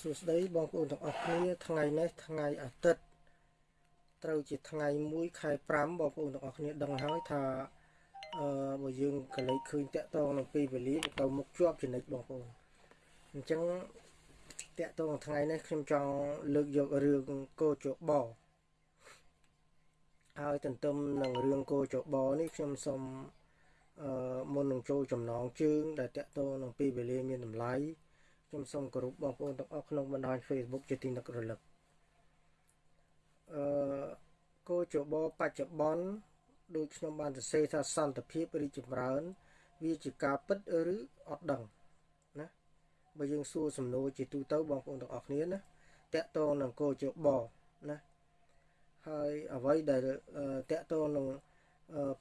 សួស្តីបងប្អូនទាំងអស់គ្នាថ្ងៃនេះថ្ងៃអាទិត្យត្រូវជាថ្ងៃ1ខែ5បងប្អូនទាំងអស់គ្នាដឹងហើយថាអឺបើយើងកលេចឃើញតាក់តងនឹងពេលវេលាទៅមុខជាប់ចំណិចបងប្អូនអញ្ចឹងតាក់តងថ្ងៃនេះខ្ញុំចង់លើកយករឿងកោជបហើយទន្ទឹមនឹងរឿងកោជបនេះខ្ញុំសូមអឺមុននឹងចូលចំណងជើងដែលតាក់ទងនឹងពេលវេលាមានតម្លៃ ខ្ញុំសូមគោរពបងប្អូនទាំងអស់ក្នុងបណ្ដាញ Facebook ជាទីនឹករលឹកអឺគោចបបច្ចុប្បន្នដូចខ្ញុំបានសរសេរថាសន្តិភាពរីចម្រើន វាជាការពិតឬអត់ដឹងណាបើយើងសួរសំណួរជាទូទៅបងប្អូនទាំងអស់គ្នាណាតកតងនឹងគោចបណាហើយអ្វីដែលតកតងនឹង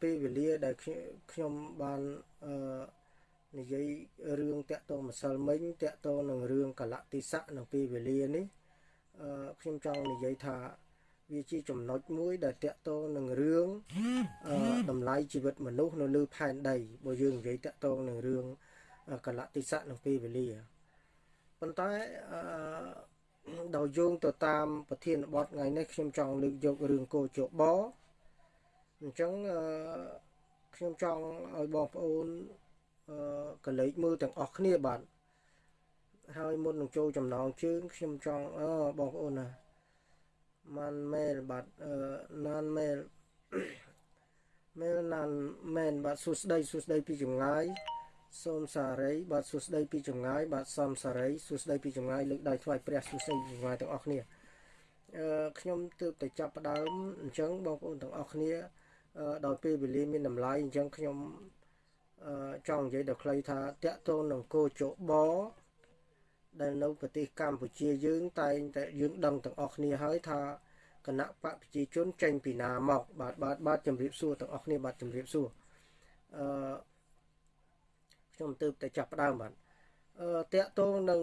ពេលវេលាដែលខ្ញុំបានអឺ និយាយរឿងតាក់ទងម្សិលមិញតាក់ទងនឹងរឿងកលៈតិស័កនៅពេលវេលានេះអឺខ្ញុំចង់និយាយថាវាជាចំណុចមួយដែលតាក់ទងនឹងរឿងអឺតម្លៃជីវិតមនុស្សនៅលើផែនដីបើយើងនិយាយតាក់ទងនឹងរឿងកលៈតិស័កនៅពេលវេលាប៉ុន្តែអឺដោយយោងទៅតាមប្រធានបទថ្ងៃនេះខ្ញុំចង់លើកយករឿងកោជបអញ្ចឹងអឺខ្ញុំចង់ឲ្យបងប្អូន កលេចមើលទាំងអស់គ្នាបាទហើយមុននឹងចូលចំណងជើងខ្ញុំចង់អឺបងប្អូនណាម៉ាន់មែលបាទអឺណានមែលមែលណានមែនបាទសួស្ដីសួស្ដីពីចម្ងាយសូមសារី បាទសួស្ដីពីចម្ងាយបាទសំសារីសួស្ដីពីចម្ងាយលើកដៃថ្វាយព្រះសួស្ដីពីចម្ងាយទាំងអស់គ្នាអឺខ្ញុំទើបតែចាប់ផ្ដើមអញ្ចឹងបងប្អូនទាំងអស់គ្នា ដោយពេលវេលាមានតម្លៃអញ្ចឹងខ្ញុំ ចង់និយាយដល់ខ្លីថាតកតូននឹងគោចបដែលនៅប្រទេសកម្ពុជាយើងតែងតែយើងដឹងទាំងអស់គ្នាហើយថាគណៈបកប្រជាជនចេញពីណាមកបាទបាទបាទជំរាបសួរទាំងអស់គ្នាបាទជំរាបសួរអឺខ្ញុំទើបតែចាប់ផ្ដើមបាទអឺតកតងនឹង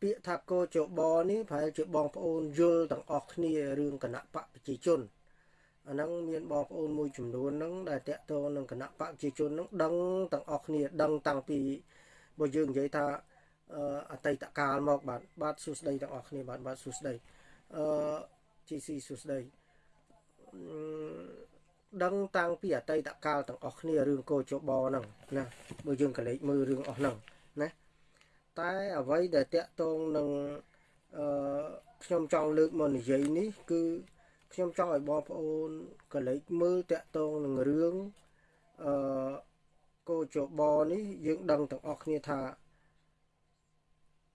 ពាក្យថាគោចបនេះប្រហែលជាបងប្អូនយល់ទាំងអស់គ្នារឿងគណៈបកប្រជាជន អាហ្នឹងមានបងប្អូនមួយចំនួនហ្នឹងដែលតាក់ទងនឹងគណៈបកប្រជាជនហ្នឹងដឹងទាំងអស់គ្នាដឹងតាំងពីបើយើងនិយាយថាអតីតកាលមកបាទបាទសួស្ដីទាំងអស់គ្នាបាទបាទសួស្ដីអឺ GC សួស្ដីដឹងតាំងពីអតីតកាលទាំងអស់គ្នារឿងកោចបហ្នឹងណាបើយើងកលេចមើលរឿងអស់ហ្នឹងណាតែអ្វីដែលតាក់ទងនឹងអឺខ្ញុំចង់លើកមកនិយាយនេះគឺ ខ្ញុំចង់ឲ្យបងប្អូនកលេចមើលតាក់ទងនឹងរឿងអឺកោចបនេះយើងដឹងទាំងអស់គ្នាថា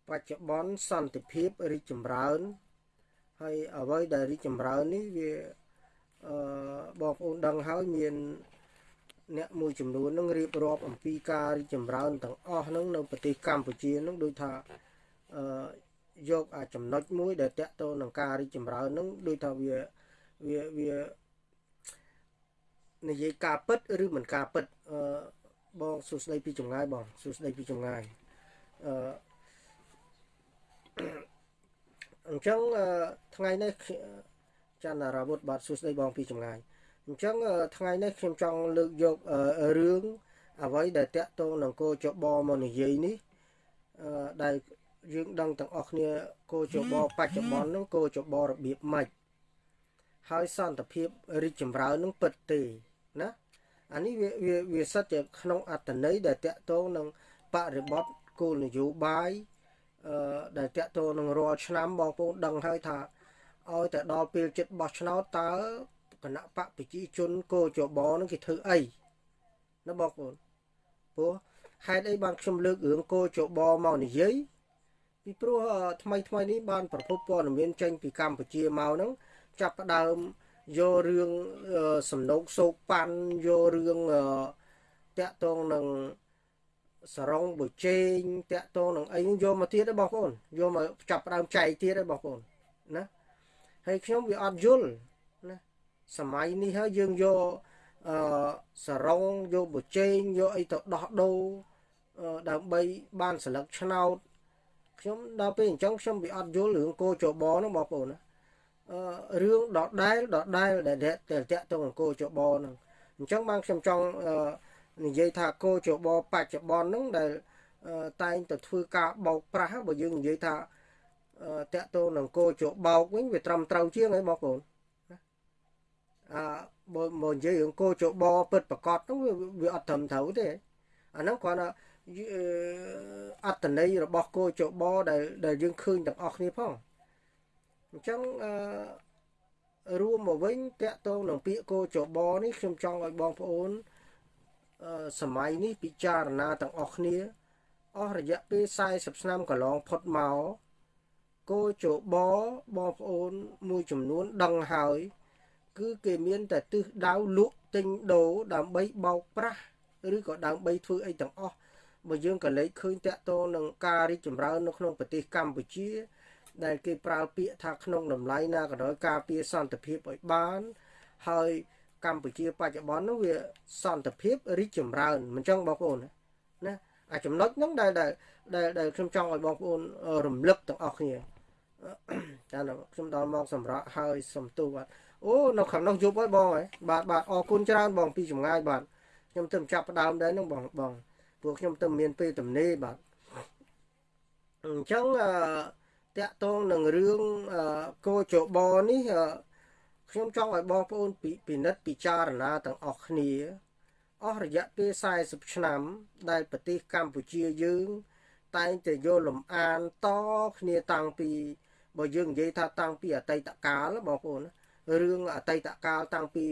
បច្ចុប្បន្នសន្តិភាពរីកចម្រើនហើយអ្វីដែលរីកចម្រើននេះវាអឺបងប្អូនដឹងហើយមានអ្នកមួយចំនួននឹងរៀបរាប់អំពីការរីកចម្រើនទាំងអស់ហ្នឹងនៅប្រទេសកម្ពុជាហ្នឹងដូចថាអឺយកអាចំណុចមួយដែលតកតទៅនឹងការរីកចម្រើនហ្នឹងដូចថាវា វាវានិយាយការពិតឬមិនការពិតអឺបងសួស្ដីពីចម្ងាយបងសួស្ដីពីចម្ងាយអឺអញ្ចឹងថ្ងៃនេះចន្ទរាវុធបាទសួស្ដីបងពីចម្ងាយអញ្ចឹងថ្ងៃនេះខ្ញុំចង់លើកយករឿងអ្វីដែលតាក់ទងនឹងគោចបមកនិយាយនេះដែលយើងដឹងទាំងអស់គ្នាគោចបបច្ចុប្បន្នហ្នឹងគោចបរបៀបម៉េច ហើយសន្តិភាពរីកចម្រើននឹងពិតទេណាអានេះវាវាវាសិតជាក្នុងអត្តន័យដែលតកតងនឹងបរិបត្តិគោលនយោបាយអឺដែលតកតងនឹងរាល់ឆ្នាំបងប្អូនដឹងហើយថាឲ្យតែដល់ពេលចិត្តបោះឆ្នោតតើគណៈបកប្រជាជនគោចបនឹងគេធ្វើអីណាបងប្អូនព្រោះហេតុអីបានខ្ញុំលើករឿងគោចបមកនិយាយពីព្រោះថ្មីថ្មីនេះបានប្រភពព័ត៌មានចេញពីកម្ពុជាមកហ្នឹង ចាប់ផ្ដើមយករឿងសំណោកសោកប៉ាន់យករឿងតាក់តងនឹងសរងបុជេងតាក់តងនឹងអីយកមកទៀតទេបងប្អូនយកមកចាប់ផ្ដើមចែកទៀតទេបងប្អូនណាហើយខ្ញុំវាអត់យល់ណាសម័យនេះហើយយើងយកអឺសរងយកបុជេងយកអីទៅដោះដូរដើម្បីបានស្លឹកឆ្នោតខ្ញុំដល់ពេលអញ្ចឹងខ្ញុំវាអត់យល់រឿងគោចបហ្នឹងបងប្អូនណា រឿងដដែលដដែលដែលតាក់ទងអង្គចបហ្នឹងអញ្ចឹងបានខ្ញុំចង់និយាយថាគោចបបច្ចុប្បន្នហ្នឹងដែលតែងតែធ្វើការបោកប្រាស់បើយើងនិយាយថាតាក់ទងនឹងគោជបោកវិញវាត្រឹមត្រូវជាងហើយបងប្អូនអើបើមកនិយាយរឿងគោជបពិតប្រកបហ្នឹងវាអត់ត្រឹមត្រូវទេអាហ្នឹងគ្រាន់តែអត្តន័យរបស់គោជបដែលដែលយើងឃើញទាំងអស់គ្នាផង អញ្ចឹងអឺរួមមកវិញតកតងនឹងពាក្យគោចបនេះខ្ញុំចង់ឲ្យបងប្អូនសម័យនេះពិចារណាទាំងអស់គ្នាអស់រយៈពេល40ឆ្នាំកន្លងផុតមកគោចបបងប្អូនមួយចំនួនដឹងហើយ គឺគេមានតែទិសដៅលក់ទិញដូរដើម្បីបោកប្រាស់ឬក៏ដើម្បីធ្វើអីទាំងអស់បើយើងក៏លេចឃើញតកតងនឹងការរីកចម្រើននៅក្នុងប្រទេសកម្ពុជា ដែលគេប្រើពាក្យថាក្នុងតម្លៃណាក៏ដោយការពារសន្តិភាពឲ្យបាន ហើយកម្ពុជាបច្ចុប្បន្ននោះវាសន្តិភាពរីកចម្រើនមិនចឹងបងប្អូនណាអាចំណុចហ្នឹងដែលដែលដែលខ្ញុំចង់ឲ្យបងប្អូនរំលឹកទាំងអស់គ្នាតែខ្ញុំដល់មកសម្រាប់ហើយសំទូបាទអូនៅខាងនោះយប់ហើយបងហើយបាទបាទអរគុណច្រើនបងពីចម្ងាយបាទខ្ញុំទៅចាប់ផ្ដើមដែរហ្នឹងបងបងពួកខ្ញុំទៅមានពេលទំនេរបាទអញ្ចឹងអឺ តាក់ទងនឹងរឿងកោចបនេះខ្ញុំចង់ឲ្យបងប្អូនពិនិត្យពិចារណាទាំងអស់គ្នាអស់រយៈពេល40ឆ្នាំ ដែលប្រទេសកម្ពុជាយើង តែងតែយកលំអានតគ្នាតាំងពីបើយើងនិយាយថាតាំងពីអតីតកាលបងប្អូនរឿងអតីតកាលតាំងពី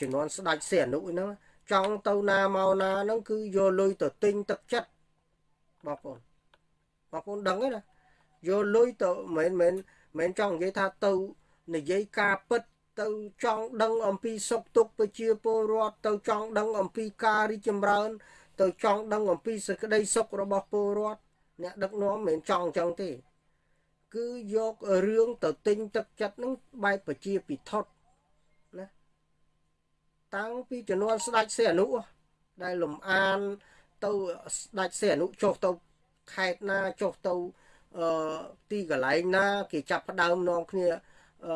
ជំនាន់ស្ដេចសីហនុហ្នឹងចង់ទៅណាមកណាហ្នឹងគឺយកលុយទៅទិញទឹកចិត្តបងប្អូនបងប្អូនដឹងទេណា យកលុយទៅមិនមែនមិនចង់និយាយថាទៅនិយាយការពិតទៅចង់ដឹងអំពីសុខទុក្ខប្រជាពលរដ្ឋទៅចង់ដឹងអំពីការរីកចម្រើន ទៅចង់ដឹងអំពីសេចក្តីសុខរបស់ពលរដ្ឋអ្នកដឹកនាំមិនចង់អញ្ចឹងទេ គឺយករឿងទៅទិញទឹកចិត្តនឹងបែបប្រជាពិធដ្ឋណាតាំងពីជំនាន់ស្ដេចសីហនុដែលលំអានទៅស្ដេចសីហនុចុះទៅខេត្តណាចុះទៅ អឺទីកន្លែងណា គេចាប់ផ្ដើមនាំគ្នាអឺ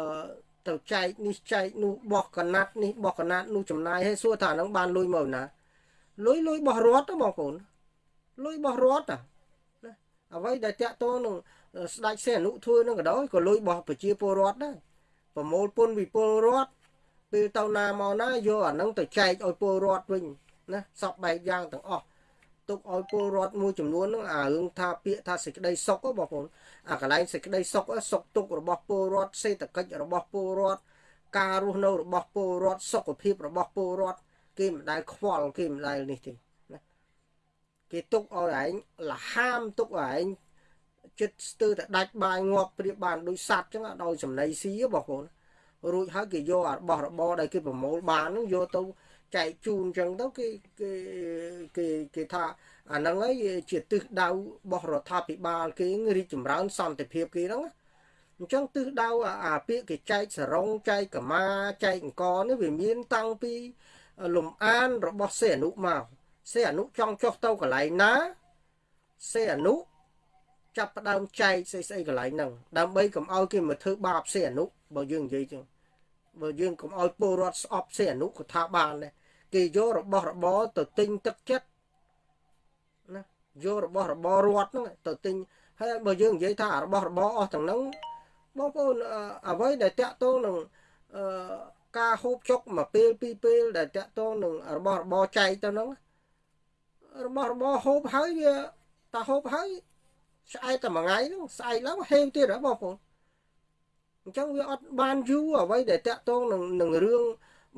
ទៅចែកនេះចែកនោះបោះកណាត់នេះបោះកណាត់នោះចំណាយឲ្យសួរថាហ្នឹងបានលុយមកណាលុយលុយបោះរត់បងប្អូនលុយបោះរត់ណាអ្វីដែលតាក់ទងនឹងស្ដេចសេអនុធ្វើនឹងក៏ដោយក៏លុយបោះប្រជាពលរដ្ឋដែរប្រមូលពុនវិពលរដ្ឋពេលទៅណាមកណាយកអាហ្នឹងទៅចែកឲ្យពលរដ្ឋវិញណាសពបែបយ៉ាងទាំងអស់ ទុកឲ្យពលរដ្ឋមួយចំនួនហ្នឹងអារឿងថាពាក្យថាសេចក្តីសុខបងប្អូនអាកន្លែងសេចក្តីសុខសុខទុក្ខរបស់ពលរដ្ឋសេដ្ឋកិច្ចរបស់ពលរដ្ឋការរស់នៅរបស់ពលរដ្ឋសុខភាពរបស់ពលរដ្ឋគេមិនដែលខ្វល់គេមិនដែលនេះទេណាគេទុកឲ្យឯងលហាមទុកឲ្យឯងចិត្តស្ទើរតែដាច់បាយងាប់ព្រៀបបានដូចសัตว์ចឹងដោយចំណៃស៊ីបងប្អូនរួចហើយគេយករបស់របរដែលគេប្រមូលបានហ្នឹងយកទៅ ចែកជូនអញ្ចឹងទៅគេគេគេគេថាអាហ្នឹងហើយជាទិសដៅរបស់រដ្ឋាភិបាលគេរីកចម្រើនសន្តិភាពគេហ្នឹងអញ្ចឹងទិសដៅអាពាក្យគេចែកសរងចែកកមាចែកអង្គនេះវាមានតាំងពីលំអានរបស់សេអនុមកសេអនុចង់ចុះទៅកន្លែងណាសេអនុចាប់ផ្ដើមចែកស្អីស្អីកន្លែងហ្នឹងដើម្បីកុំឲ្យគេមកធ្វើបាបសេអនុបើយើងនិយាយចឹង បើយើងកុំឲ្យពលរដ្ឋស្អប់សេអនុក៏ថាបានដែរគេយករបស់របរទៅទិញទឹកចិត្តណាយករបស់របររដ្ឋហ្នឹងទៅទិញហើយបើយើងនិយាយថារបស់របរអស់ទាំងហ្នឹងបងប្អូនអ្វីដែលតាក់ទងនឹងអឺការហូបចុកមួយពេលពីរពេលដែលតាក់ទងនឹងរបស់របរចែកទៅហ្នឹងរបស់របរហូបហើយវាតាហូបហើយស្អែកតែមួយថ្ងៃហ្នឹងស្អែកឡើងហេវទៀតហ៎បងប្អូន អញ្ចឹងវាអត់បានយូរអ្វីដែលតាក់ទងនឹងនឹងរឿង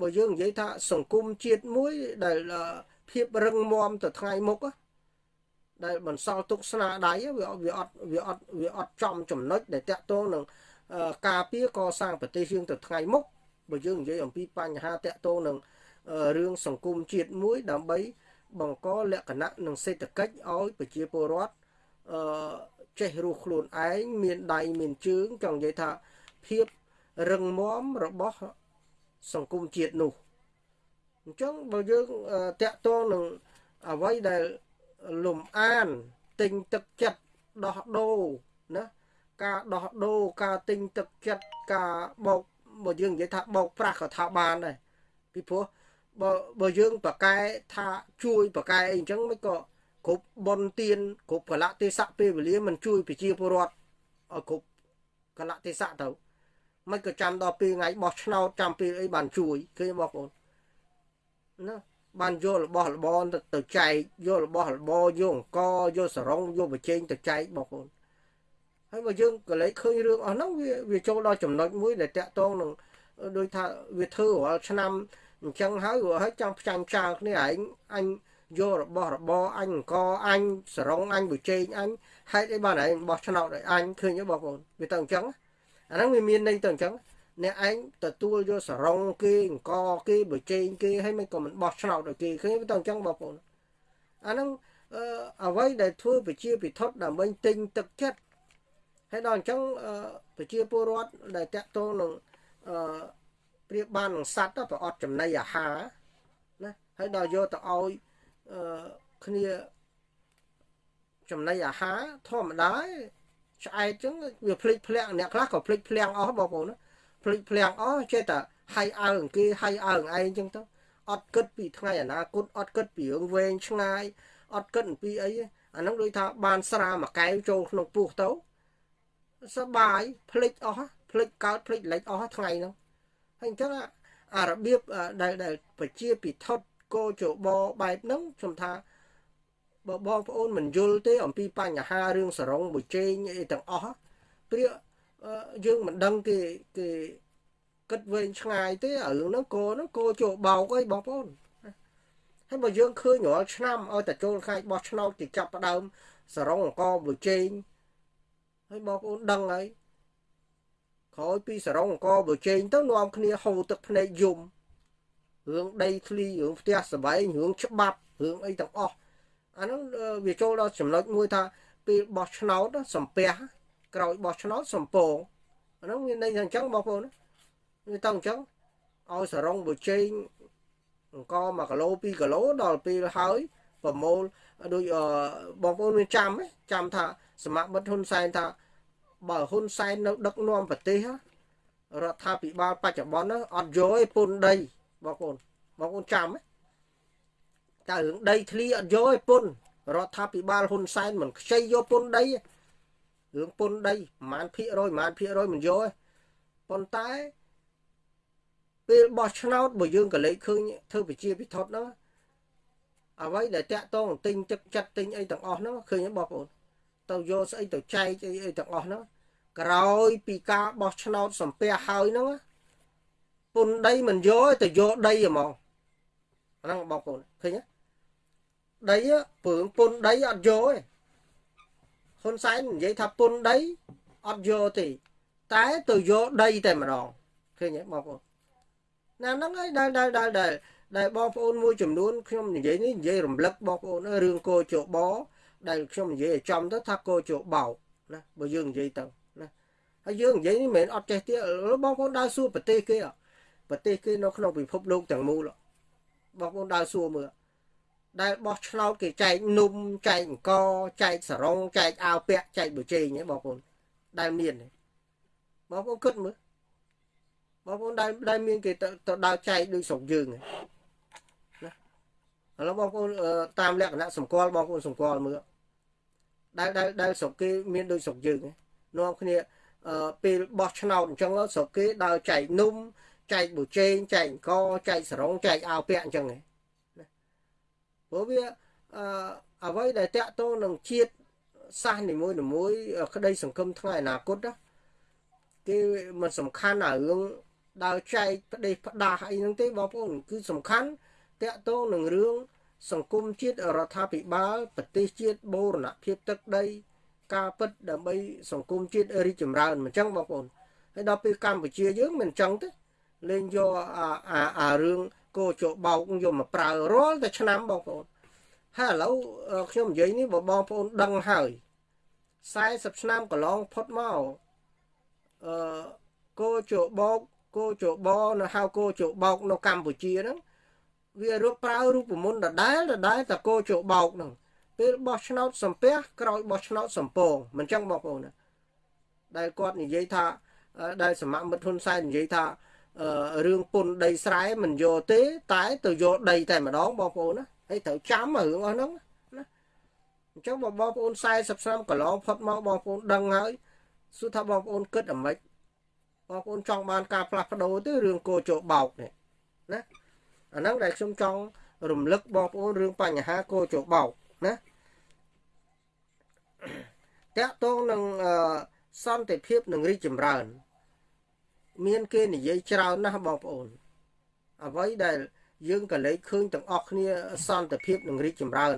បើយើងនិយាយថាសង្គមជាតិមួយដែលភាពរឹងមាំទៅថ្ងៃមុខដែលបន្សល់ទុកស្នាដៃវាវាអត់វាអត់វាអត់ចំចំណុចដែលតាក់ទងនឹងការពារកសាងប្រទេសយើងទៅថ្ងៃមុខបើយើងនិយាយអំពីបញ្ហាតាក់ទងនឹងរឿងសង្គមជាតិមួយដើម្បីបង្កលក្ខណៈនិងសេដ្ឋកិច្ចឲ្យប្រជាពលរដ្ឋអឺចេះរស់ខ្លួនឯងមានដៃមានជើងចង់និយាយថា ភាពរឹងមាំរបស់សង្គមជាតិនោះអញ្ចឹងបើយើងតាក់ទងនឹងអ្វីដែលលំអានទិញទឹកចិត្តដោះដូរណាការដោះដូរការទិញទឹកចិត្តការបោកបើយើងនិយាយថាបោកប្រាស់ក៏ថាបានដែរពីព្រោះបើបើយើងប្រកែថាជួយប្រកែអីអញ្ចឹងមិនក៏គ្រប់បនទៀនគ្រប់កលៈទេសៈពេលវេលាមិនជួយប្រជាពលរដ្ឋឲ្យគ្រប់កលៈទេសៈទៅ មិនក៏ចាំដល់ពេលថ្ងៃបោះឆ្នោតចាំពេលអីបានជួយឃើញបងប្អូនណាបានយករបស់របរទៅចែកយករបស់របរយកអង្គយកសរងយកបច្ចេកទៅចែកបងប្អូនហើយបើយើងក៏លេចឃើញរឿងអស់ហ្នឹងវាវាចូលដល់ចំណុចមួយដែលតាក់ទងនឹងដូចថាវាធ្វើរាល់ឆ្នាំអញ្ចឹងហើយហើយចង់ផ្ចាញ់ផ្ចាលគ្នាឯងអញយករបស់របរអញអង្គអញសរងអញបច្ចេកអញហេតុអីបានឯងបោះឆ្នោតឲ្យអញឃើញទេបងប្អូនវាទៅអញ្ចឹង អាហ្នឹងវាមានន័យទៅអញ្ចឹងអ្នកឯងទទួលយកសរងគេអង្គគេបច្ចេកគេហើយមិនក៏មិនបោះឆ្នោតឲ្យគេឃើញទៅអញ្ចឹងបងប្អូនអាហ្នឹងអ្វីដែលធ្វើប្រជាពិធដើម្បីទិញទឹកចិត្តហើយដល់អញ្ចឹងប្រជាពលរដ្ឋដែលតាក់ទងនឹងអឺប្រៀបបាននឹងសัตว์ទៅប្រអត់ចំណីអាហារណាហើយដល់យកទៅឲ្យអឺគ្នាចំណីអាហារធម្មតា ឆ្អែតចឹងវាភ្លេចភ្លាំងអ្នកខ្លះក៏ភ្លេចភ្លាំងអស់បងប្អូនណាភ្លេចភ្លាំងអស់ចេះតែហៃអើងគេហៃអើងឯងចឹងទៅអត់គិតពីថ្ងៃអនាគតអត់គិតពីរឿងវែងឆ្ងាយអត់គិតពីអីអាហ្នឹងដូចថាបានស្រាមួយកែវចូលក្នុងពោះទៅសបាយភ្លេចអស់ភ្លេចកើតភ្លេចលិចអស់ថ្ងៃហ្នឹងហើយអញ្ចឹងអារបៀបដែលដែលប្រជាពិធកោចបបែបហ្នឹងខ្ញុំថា បើបងប្អូនមិនយល់ទេ អំពីបញ្ហារឿងសរងបុជេងអីទាំងអស់ព្រាយើងមិនដឹងគេគេគិតវែងឆ្ងាយទេរឿងហ្នឹងគោហ្នឹងគោចូលបោកអីបងប្អូនហើយបើយើងឃើញរាល់ឆ្នាំឲ្យតែចូលខែបោះឆ្នោតគេចាប់ផ្ដើមសរងអង្គបុជេងហើយបងប្អូនដឹងហើយក្រោយពីសរងអង្គបើជែងទៅនាំគ្នាហូរទឹកភ្នែកយំរឿងដីធ្លីរឿងផ្ទះសបែងរឿងច្បាប់រឿងអីទាំងអស់ អាហ្នឹងវាចូលដល់ចំណុចមួយថាពេលបោះឆ្នោតសំពះក្រោយបោះឆ្នោតសំពងអាហ្នឹងមានន័យថាអញ្ចឹងបងប្អូនវាទៅអញ្ចឹងឲ្យសរងបើជែងអង្គ1គីឡូ2គីឡូដល់ពេលហើយប្រមូលដូចបងប្អូនមានចាំចាំថាសមត្ថមិត្តហ៊ុនសែនថាបើហ៊ុនសែននៅដឹកនាំប្រទេសរដ្ឋាភិបាលបច្ចុប្បន្នអត់យកឯពុនដីបងប្អូនបងប្អូនចាំ តែរឿងដីធ្លីអត់យកឯពុនរដ្ឋាភិបាលហ៊ុនសែនមិនខ្ចីយកពុនដីរឿងពុនដីប្រហែលភាគរយប្រហែលភាគរយមិនយកឯប៉ុន្តែពេលបោះឆ្នោតបើយើងក៏លេខឃើញធ្វើប្រជាពិធហ្នឹងអ្វីដែលតាក់តងទិញទឹកចិត្តទិញអីទាំងអស់ហ្នឹងឃើញទេបងប្អូនទៅយកស្អីទៅចែកអីអីទាំងអស់ហ្នឹងក្រោយពីការបោះឆ្នោតសំពះហើយហ្នឹងពុនដីមិនយកទៅយកដីហ្មងហ្នឹងបងប្អូនឃើញទេ ដីពើងពុនដីអត់យកទេហ៊ុនសែននិយាយថាពុនដីអត់យកទេតែទៅយកដីតែម្ដងឃើញទេបងប្អូនណាហ្នឹងហើយដែលដែលដែលដែលដែលបងប្អូនមួយចំនួនខ្ញុំនិយាយនេះនិយាយរំលឹកបងប្អូនរឿងកោជបដែលខ្ញុំនិយាយឲ្យចំទៅថាកោជបោកណាបើយើងនិយាយទៅណាហើយយើងនិយាយនេះមិនមែនអត់ចេះទៀតបងប្អូនដើរសួរប្រទេសគេប្រទេសគេនៅក្នុងពិភពលោកទាំងមូលបងប្អូនដើរសួរមើល ដែលបោះឆ្នោតគេចែកនំចែកអង្គចែកសរងចែកអាវពាក់ចែកបជែងបងប្អូនដែលមានបងប្អូនគិតមើលបងប្អូនដែលដែលមានគេទៅដើរចែកដូចស្រុកយើងណាឥឡូវបងប្អូនតាមលក្ខណៈសម្គាល់បងប្អូនសម្គាល់មើលដែលដែលដែលស្រុកគេមានដូចស្រុកយើងនាំគ្នាពេលបោះឆ្នោតអញ្ចឹងស្រុកគេដើរចែកនំចែកបូជេងចែកអង្គចែកសរងចែកអាវពាក់អញ្ចឹងណា ព្រោះវាអឺអ្វីដែលតាក់ទងនឹងជាតិសាសនីមួយៗក្តីសង្ឃឹមថ្ងៃអនាគតណាគេមិនសំខាន់អារឿងដើរចែកផ្ដេសផ្ដាស់អីហ្នឹងទេបងប្អូនគឺសំខាន់តាក់ទងនឹងរឿងសង្គមជាតិរដ្ឋាភិបាលប្រទេសជាតិបូរណភាពទឹកដី ការពិតដើម្បីសង្គមជាតិរីកចម្រើនអញ្ចឹងបងប្អូនហើយដល់ពេលកម្ពុជាយើងមិនអញ្ចឹងទេលេងយកអាអារឿង កោជបោកយកមកប្រើរាល់តែឆ្នាំបងប្អូនហើយឥឡូវខ្ញុំនិយាយនេះបើបងប្អូនដឹងហើយ40ឆ្នាំកន្លងផុតមកអឺកោជបោកកោជបនៅហៅកោជបោកនៅកម្ពុជាហ្នឹងវារកប្រើរូបមន្តដដែលដដែលតកោជបោកហ្នឹងពេលបោះឆ្នោតសំពះក្រោយបោះឆ្នោតសំពងមិនចឹងបងប្អូនណាដែលគាត់និយាយថាដែលសមមិត្តហ៊ុនសែននិយាយថា រឿងពុនដីស្រែមិនយកទេ តែទៅយកដីតែម្ដងបងប្អូនណាហើយត្រូវចាំរឿងអស់ហ្នឹងណាអញ្ចឹងបងប្អូន40ឆ្នាំកន្លងផុតមកបងប្អូនដឹងហើយសួរថាបងប្អូនគិតអ្ម៉េចបងប្អូនចង់បានការផ្លាស់ប្ដូរទេរឿងកោជោបោកនេះណាអាហ្នឹងដែលខ្ញុំចង់រំលឹកបងប្អូនរឿងបញ្ហាកោជោបោកណាតកតងនឹងសន្តិភាពនិងរីកចម្រើន មានគេនិយាយច្រើនណាស់បងប្អូន អ្វីដែល យើងក៏លេចឃើញទាំងអស់គ្នាសន្តិភាពនិងរីកចម្រើន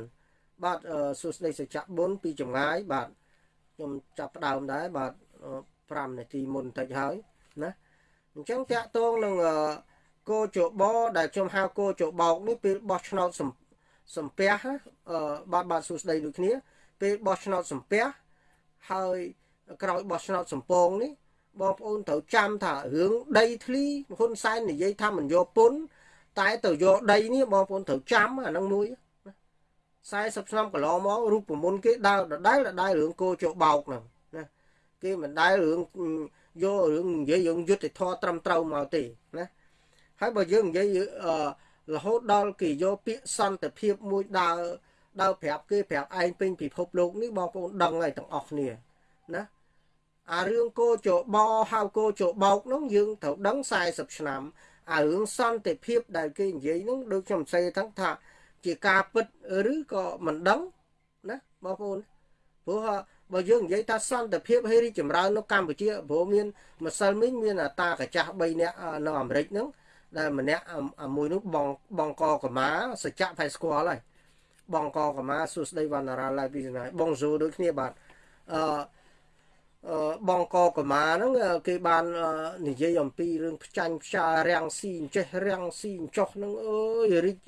បាទសួស្តីសច្ចៈបុណ្យពីចម្ងាយបាទខ្ញុំចាប់ផ្ដើមដែរបាទ5នាទីមុនតិចហើយណាអញ្ចឹងតាក់ទងនឹងគោជបដែលខ្ញុំហៅគោជបោកនេះពេលបោះឆ្នោតសំពះបាទបាទសួស្តីដូចគ្នា ពេលបោះឆ្នោតសំពះហើយក្រោយបោះឆ្នោតសំពងនេះ បងប្អូនត្រូវចាំថារឿងដីធ្លីហ៊ុនសែននិយាយថាមិនយកពុនតែទៅយកដីនេះបងប្អូនត្រូវចាំអានឹងមួយ40ឆ្នាំកន្លងមករូបមន្តគេដើរដដែលដដែលរឿងគោជបោកហ្នឹងណាគេមិនដែលរឿងយករឿងនិយាយរឿងយុទ្ធធរត្រឹមត្រូវមកទេណាហើយបើយើងនិយាយរហូតដល់គេយកពាក្យសន្តិភាពមួយដើរដើរប្រាប់គេប្រាប់ឯងពេញពិភពលោកនេះបងប្អូនដឹងហើយទាំងអស់គ្នាណា អារឿងគោចបហៅគោចបោកនោះយើងត្រូវដឹង40ឆ្នាំអារឿងសន្តិភាពដែលគេនិយាយនោះដូចខ្ញុំសេទាំងថាជាការពិតឬក៏មិនដឹងណាបងប្អូនព្រោះបើយើងនិយាយថាសន្តិភាពហើយរីចម្រើននៅកម្ពុជាព្រោះមានម្សិលមិញមានតាកាចាស់3នាក់នៅអាមេរិកហ្នឹងដែលម្នាក់មួយនោះបងបងកកម៉ាសច្ចៈផៃស្គាល់ហើយបងកកម៉ាសួស្ដីវណ្ណារាឡៃពីណាបងស៊ូដូចគ្នាបាទអឺ បងកកម៉ាហ្នឹងគេបាននិយាយអំពីរឿងផ្ចាញ់ផ្ចារាំងស៊ីអញ្ចេះរាំងស៊ីអញ្ចោះហ្នឹងអើយរីក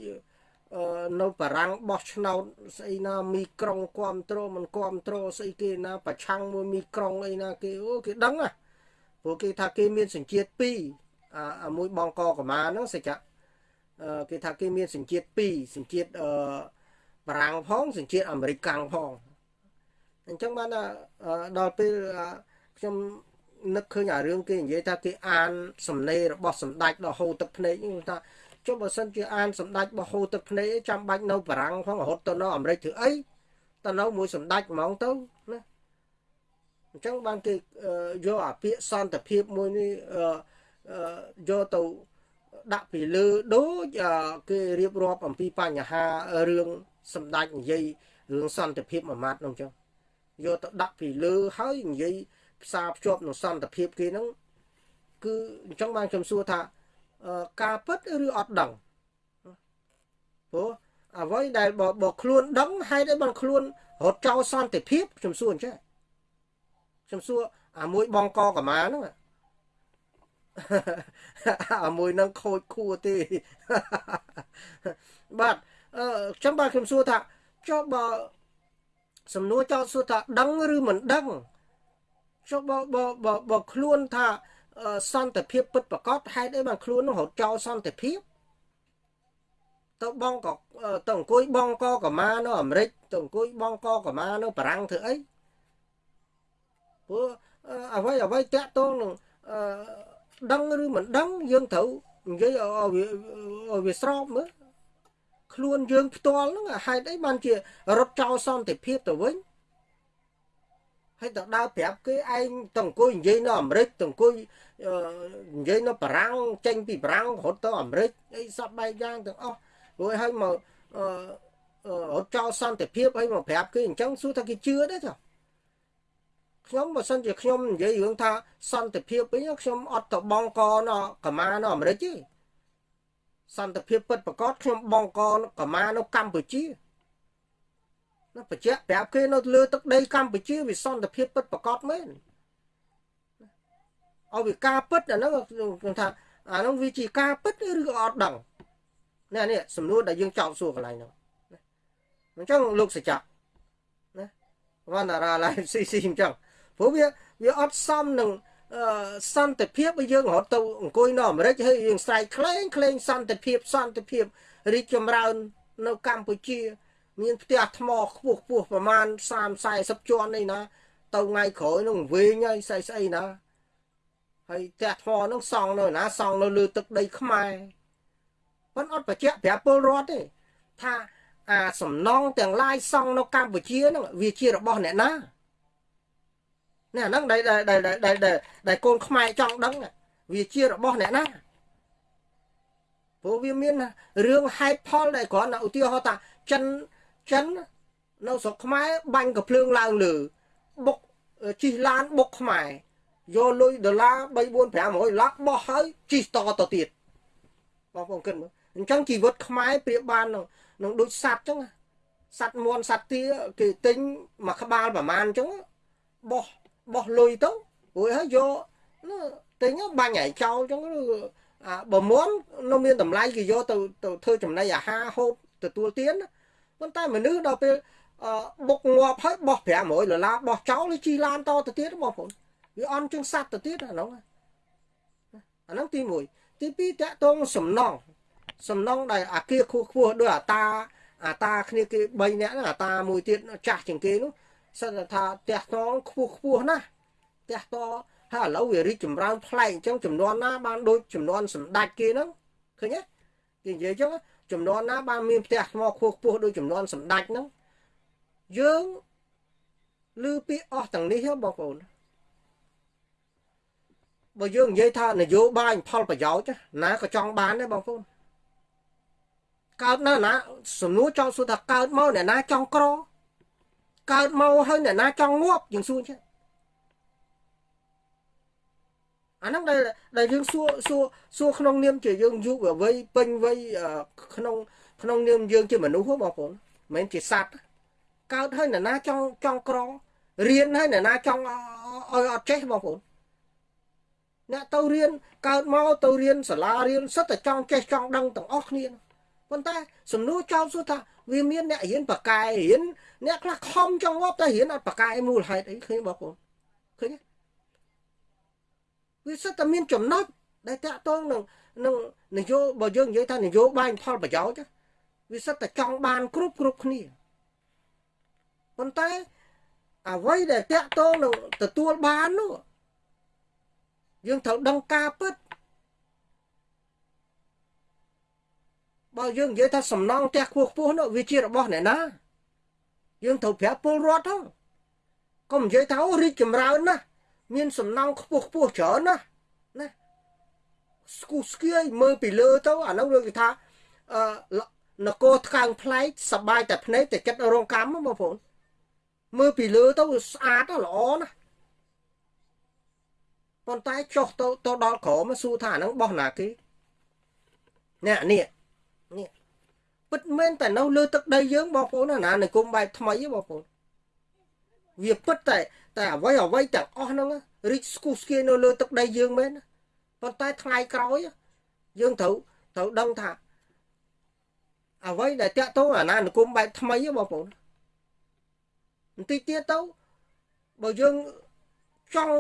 នៅបារាំងបោះឆ្នោតស្អីណាមីក្រុងគ្រប់គ្រងមិនគ្រប់គ្រងស្អីគេណាប្រឆាំងមួយមីក្រុងអីណាគេអូគេដឹងណាព្រោះគេថាគេមានសញ្ជាតិ2អាមួយបងកកម៉ាហ្នឹងសច្ចៈគេថាគេមានសញ្ជាតិ2សញ្ជាតិអឺបារាំងផងសញ្ជាតិអាមេរិកកាំងផង អញ្ចឹងបានដល់ពេលខ្ញុំនឹកឃើញអារឿងគេនិយាយថាគេអានសំណេររបស់សម្ដេចដល់ហូរទឹកភ្នែកហ្នឹងថាចុះបើសិនជាអានសម្ដេចបោះហូរទឹកភ្នែកចាំបាច់នៅបារាំងផងរហូតទៅនៅអាមេរិកធ្វើអីទៅនៅមួយសម្ដេចហ្មងទៅណាអញ្ចឹងបានគេយកអាពាក្យសន្តិភាពមួយនេះយកទៅដាក់ពីលើដូចគេរៀបរាប់អំពីបញ្ហារឿងសម្ដេចនិយាយរឿងសន្តិភាពមួយម៉ាត់នោះអញ្ចឹង យកទៅដាក់ពីលើហើយនិយាយផ្សារភ្ជាប់នឹងសន្តិភាពគេហ្នឹងគឺអញ្ចឹងបានខ្ញុំសួរថាការពិតឬអត់ដឹងព្រោះអ្វីដែលបើខ្លួនដឹងហេតុអីបានខ្លួនរត់ចោលសន្តិភាពខ្ញុំសួរអញ្ចឹងខ្ញុំសួរអាមួយបងកកម៉ាហ្នឹងអាមួយនឹងខូចខួរទេបាទអឺខ្ញុំបាទខ្ញុំសួរថាចុះបើ សំណួរចោតសួរថាដឹងឬមិនដឹងចុះបើបើបើខ្លួនថាសន្តិភាពពិតប្រកបហេតុអីបានខ្លួននោះរត់ចោលសន្តិភាពទៅបងក៏ទៅអង្គុយបងកកម៉ានៅអាមេរិកទៅអង្គុយបងកកម៉ានៅបារាំងធ្វើអីព្រោះអ្វីអ្វីតាក់ទងនឹងដឹងឬមិនដឹងយើងត្រូវនិយាយឲ្យវាវាស្របមើល ខ្លួនយើងផ្ទាល់ហ្នឹងហេតុអីបានជារត់ចោលសន្តិភាពទៅវិញហើយទៅដើរប្រាប់គេឯងទៅអង្គុយនិយាយនៅអាមេរិកទៅអង្គុយនិយាយនៅបារាំងចេញពីបារាំងរត់ទៅអាមេរិកអីសពបែបយ៉ាងទាំងអស់រួចហើយមករត់ចោលសន្តិភាពហើយមកប្រាប់គេអញ្ចឹងសួរថាគេជឿទេចុះខ្ញុំបើសិនជាខ្ញុំនិយាយរឿងថាសន្តិភាពវិញខ្ញុំអត់ទៅបងកនៅកម្មានៅអាមេរិកទេ សន្តិភាពពិតប្រកបខ្ញុំបងកកម្មានៅកម្ពុជាណាបញ្ជាក់ប្រាប់គេនៅលើទឹកដីកម្ពុជាវាសន្តិភាពពិតប្រកបមែនឲ្យវាការពិតអាហ្នឹងគឺថាអាហ្នឹងវាជាការពិតឬក៏អត់ដឹងនេះនេះសំណួរដែលយើងចោទសួរកន្លែងហ្នឹងអញ្ចឹងលោកសច្ចៈណាវណ្ណារាឡៃស៊ីស៊ីអញ្ចឹងព្រោះវាវាអត់សមនឹង សន្តិភាពឲ្យយើងរត់ទៅអង្គុយនៅអាមេរិកហើយយើងស្រែកក្លែងក្លែងសន្តិភាពសន្តិភាពរីកចម្រើននៅកម្ពុជា មានផ្ទះថ្មខ្ពស់ខ្ពស់ប្រមាណ30 40ជាន់នេះណា ទៅថ្ងៃក្រោយនឹងវែងហើយស្អីស្អីណាហើយផ្ទះថ្មនឹងសង់នៅណាសង់នៅលើទឹកដីខ្មែរប៉ុន្តែអត់បញ្ជាក់ប្រាប់ពលរដ្ឋទេថាអាសំណងទាំងឡាយសង់នៅកម្ពុជាហ្នឹងវាជារបស់អ្នកណា នេះអាហ្នឹងដែលដែលដែលដែលកូនខ្មែរចង់ដឹងវាជារបស់អ្នកណាព្រោះវាមានរឿងហេតុផលដែលគ្រាន់តែឧទាហរណ៍ថាចិនចិននៅស្រុកខ្មែរបាញ់កំភ្លើងឡើងលើបុកជិះឡានបុកខ្មែរយកលុយដុល្លារ3 4 500លាក់បោះហើយជិះតទៅទៀតបងប្អូនគិតមើលអញ្ចឹងជីវិតខ្មែរប្រៀបបាននឹងនឹងដូចសัตว์អញ្ចឹងសัตว์មន់សัตว์ទាគេទិញមួយក្បាលប្រមាណអញ្ចឹងបោះ បោះលុយទៅរួចហើយយកទិញបាញ់ឲ្យចោលអញ្ចឹងអាបើមន់នៅមានតម្លៃគេយកទៅទៅធ្វើចំណីអាហារហូបទទួលទានប៉ុន្តែមនុស្សដល់ពេលបុកងាប់ហើយបោះ500ដុល្លារបោះចោលជីឡានតទៅទៀតបងប្អូនវាអន់ជាងសัตว์ទៅទៀតអាហ្នឹងអាហ្នឹងទី1ទី2តកតងសំណងសំណងដែលអាគារខ្ពស់ខ្ពស់ដោយអាតាអាតាគ្នាគេ3នាក់ហ្នឹងអាតាមួយទៀតចាស់ជាងគេនោះ សិនថាផ្ទះតងខ្ពស់ខ្ពស់ណាស់ផ្ទះតហើយឥឡូវវារីកចម្រើនប្លែកអញ្ចឹងចំនួនណាបានដូចចំនួនសម្ដេចគេហ្នឹងឃើញទេគេនិយាយអញ្ចឹងចំនួនណាបានមានផ្ទះថ្មខ្ពស់ខ្ពស់ដូចចំនួនសម្ដេចហ្នឹងយើងឮពីអស់ទាំងនេះបងប្អូនបើយើងនិយាយថានយោបាយផលប្រយោជន៍ណាក៏ចង់បានដែរបងប្អូនកើតនៅណាសំណួរចង់សួរថាកើតមកអ្នកណាចង់ក្រ កើតមកហើយអ្នកណាចង់ងាប់យើងសួរចឹងអាហ្នឹងដែលដែលយើងសួរសួរសួរក្នុងនាមជាយើងយុវវ័យពេញវ័យក្នុងក្នុងនាមយើងជាមនុស្សបងប្អូនមិនមែនជាសត្វកើតហើយអ្នកណាចង់ចង់ក្ររៀនហើយអ្នកណាចង់ឲ្យអត់ចេះបងប្អូនអ្នកទៅរៀនកើតមកទៅរៀនសាលារៀនសិតតែចង់ចេះចង់ដឹងទាំងអស់គ្នា ប៉ុន្តែសំណួរចោលសួរថាវាមានអ្នករៀនបកែរៀនអ្នកខ្លះខំចង់ងាប់តែរៀនអត់បកែមូលហេតុអីឃើញបងប្អូនឃើញទេវាសិតតែមានចំណុចដែលតាក់ទងនឹងនឹងនយោបើយើងនិយាយថានយោបាយផលប្រយោជន៍វាសិតតែចង់បានគ្រប់គ្រប់គ្នាប៉ុន្តែអ្វីដែលតាក់ទងនឹងទទួលបាននោះយើងត្រូវដឹងការពិត បើយើងនិយាយថាសំណងផ្ទះខ្ពស់ខ្ពស់នោះវាជារបស់អ្នកណាយើងត្រូវប្រាប់ពលរដ្ឋហ្នឹងកុំនិយាយថាអូរីកចម្រើនណាស់មានសំណងខ្ពស់ខ្ពស់ច្រើនណាស់ណាស្គូស្គៀយមើលពីលើទៅអានោះគេថាអឺនគរថ្កើងផ្លែកសបាយតែភ្នែកតែចិត្តរងកម្មបងប្អូនមើលពីលើទៅស្អាតល្អណាស់ប៉ុន្តែចុះទៅទៅដល់ក្រោមសួរថាហ្នឹងបោះណាគេនេះនេះ នេះពិតមែនតែនៅលើទឹកដីយើងបងប្អូនណានិគមបែបថ្មីបងប្អូនវាពិតតែតែអ្វីអ្វីទាំងអស់ហ្នឹងរីកស្គុះស្គីនៅលើទឹកដីយើងមែនប៉ុន្តែថ្ងៃក្រោយយើងត្រូវត្រូវដឹងថាអ្វីដែលតាក់ទងអាណានិគមបែបថ្មីបងប្អូនបន្តិចទៀតទៅបើយើងចង់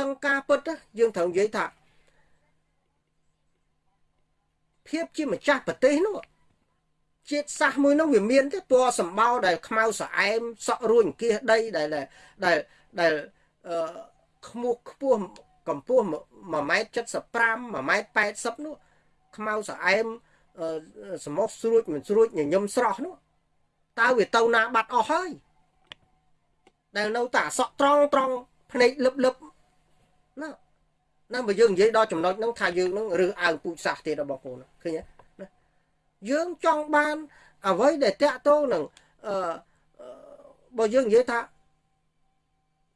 ដឹងការពិតយើងត្រូវនិយាយថា ភាពជាម្ចាស់ប្រទេសនោះជាតិសាសមួយនោះវាមានទេពណ៌សម្បោដែលខ្មៅស្អែមសក់រួញគៀសដីដែលដែលដែលអឺខ្មោះខ្ពស់កម្ពស់1ម៉ែត្រ75 1ម៉ែត្រ80នោះខ្មៅស្អែមសមុខស្រួចមិនស្រួចញញឹមស្រស់នោះតើវាទៅណាបាត់អស់ហើយដែលនៅតែអសក់ត្រង់ត្រង់ភ្នែកលឹបលឹបណា ណាបើយើងនិយាយដល់ចំណុចហ្នឹងថាយើងហ្នឹងរើសអើងពូជសាសន៍ទៀតរបស់បងប្អូនឃើញទេណាយើងចង់បានអ្វីដែលតាក់ទងនឹងអឺបើយើងនិយាយថា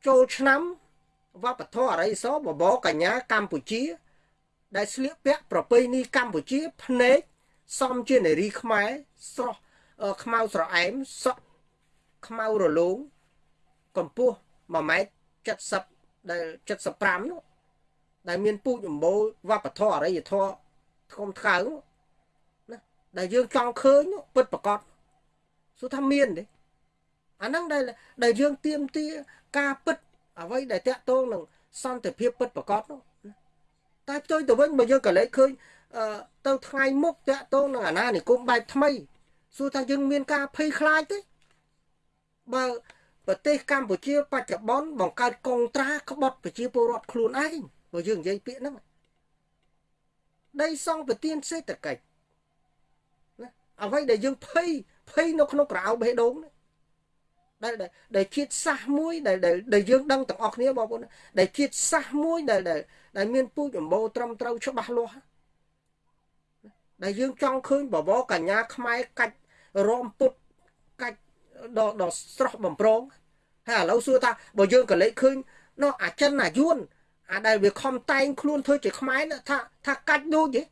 ចូលឆ្នាំវប្បធម៌អរិយសបបកញ្ញាកម្ពុជា ដែលស្លៀកពាក់ប្រពៃណីកម្ពុជាភ្នែកសំជានារីខ្មែរស្រស់ខ្មៅស្រអែមសក់ខ្មៅរលោងកម្ពស់1ម៉ែត្រ70ដែល75នោះ ដែលមានពូជអម្បូរវប្បធម៌អរិយធម៌ធំថ្កើងណាដែលយើងចង់ឃើញពិតប្រកបសួរថាមានទេអាហ្នឹងដែលដែលយើងទៀមទាការពិតអ្វីដែលតាក់ទងនឹងសន្តិភាពពិតប្រកបនោះតែផ្ទុយទៅវិញបើយើងក៏លេចឃើញទៅថ្ងៃមុខតាក់ទងនឹងអាណានិគមបែបថ្មីសួរថាយើងមានការភ័យខ្លាចទេបើប្រទេសកម្ពុជាបច្ចុប្បន្នបង្កើតកងត្រាក្បត់ប្រជាពលរដ្ឋខ្លួនឯង បើយើងនិយាយពាក្យហ្នឹងដីសង់ប្រទៀនសេដ្ឋកិច្ចណាអ្វីដែលយើងភ័យភ័យនៅក្នុងក្រៅបេះដូងដែលដែលជាតិសាសមួយដែលដែលយើងដឹងទាំងអស់គ្នាបងប្អូនដែលជាតិសាសមួយដែលដែលមានពូជអម្បូរត្រឹមត្រូវច្បាស់លាស់ដែលយើងចង់ឃើញបបរកញ្ញាខ្មែរកាច់រំពុតកាច់ដល់ដល់ស្រស់បំប្រងហើយឥឡូវសួរថាបើយើងក៏លេចឃើញនោះអាចិនអាយួន អាដែលវាខំតែងខ្លួនធ្វើជាខ្មែរថាថាកាច់ដូចទេ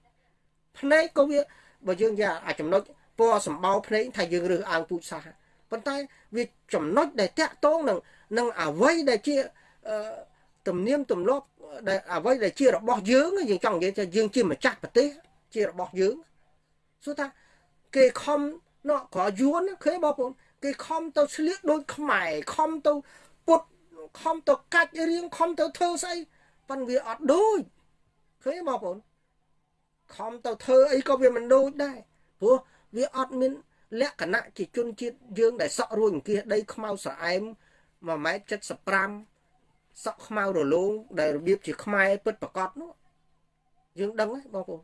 ភ្នែកក៏វាបើយើងនិយាយអាចំណុចពណ៌សម្បោភ្នែកថាយើងរើសអើងពូជសាសន៍ប៉ុន្តែវាចំណុចដែលតាក់ទងនឹងនឹងអវ័យដែលជាទំនៀមទម្លាប់ដែលអ្វីដែលជារបស់យើងយើងចង់និយាយថាយើងជាម្ចាស់ប្រទេសជារបស់យើងសួរថាគេខំណោះក៏យួនឃើញបងប្អូនគេខំទៅឆ្លៀកដូចខ្មែរខំទៅពុតខំទៅកាច់រៀងខំទៅធ្វើស្អី ប៉ុន្តែវាអត់ដូចឃើញបងប្អូនខំទៅធ្វើអីក៏វាមិនដូចដែរព្រោះវាអត់មានលក្ខណៈជាជនជាតិយើងដែលសក់រួញអង្គាសដីខ្មៅស្រអែម1ម៉ែត្រ75សក់ខ្មៅរលោងដែលរបៀបជាខ្មែរពិតប្រកបនោះយើងដឹងហ្នឹងបងប្អូន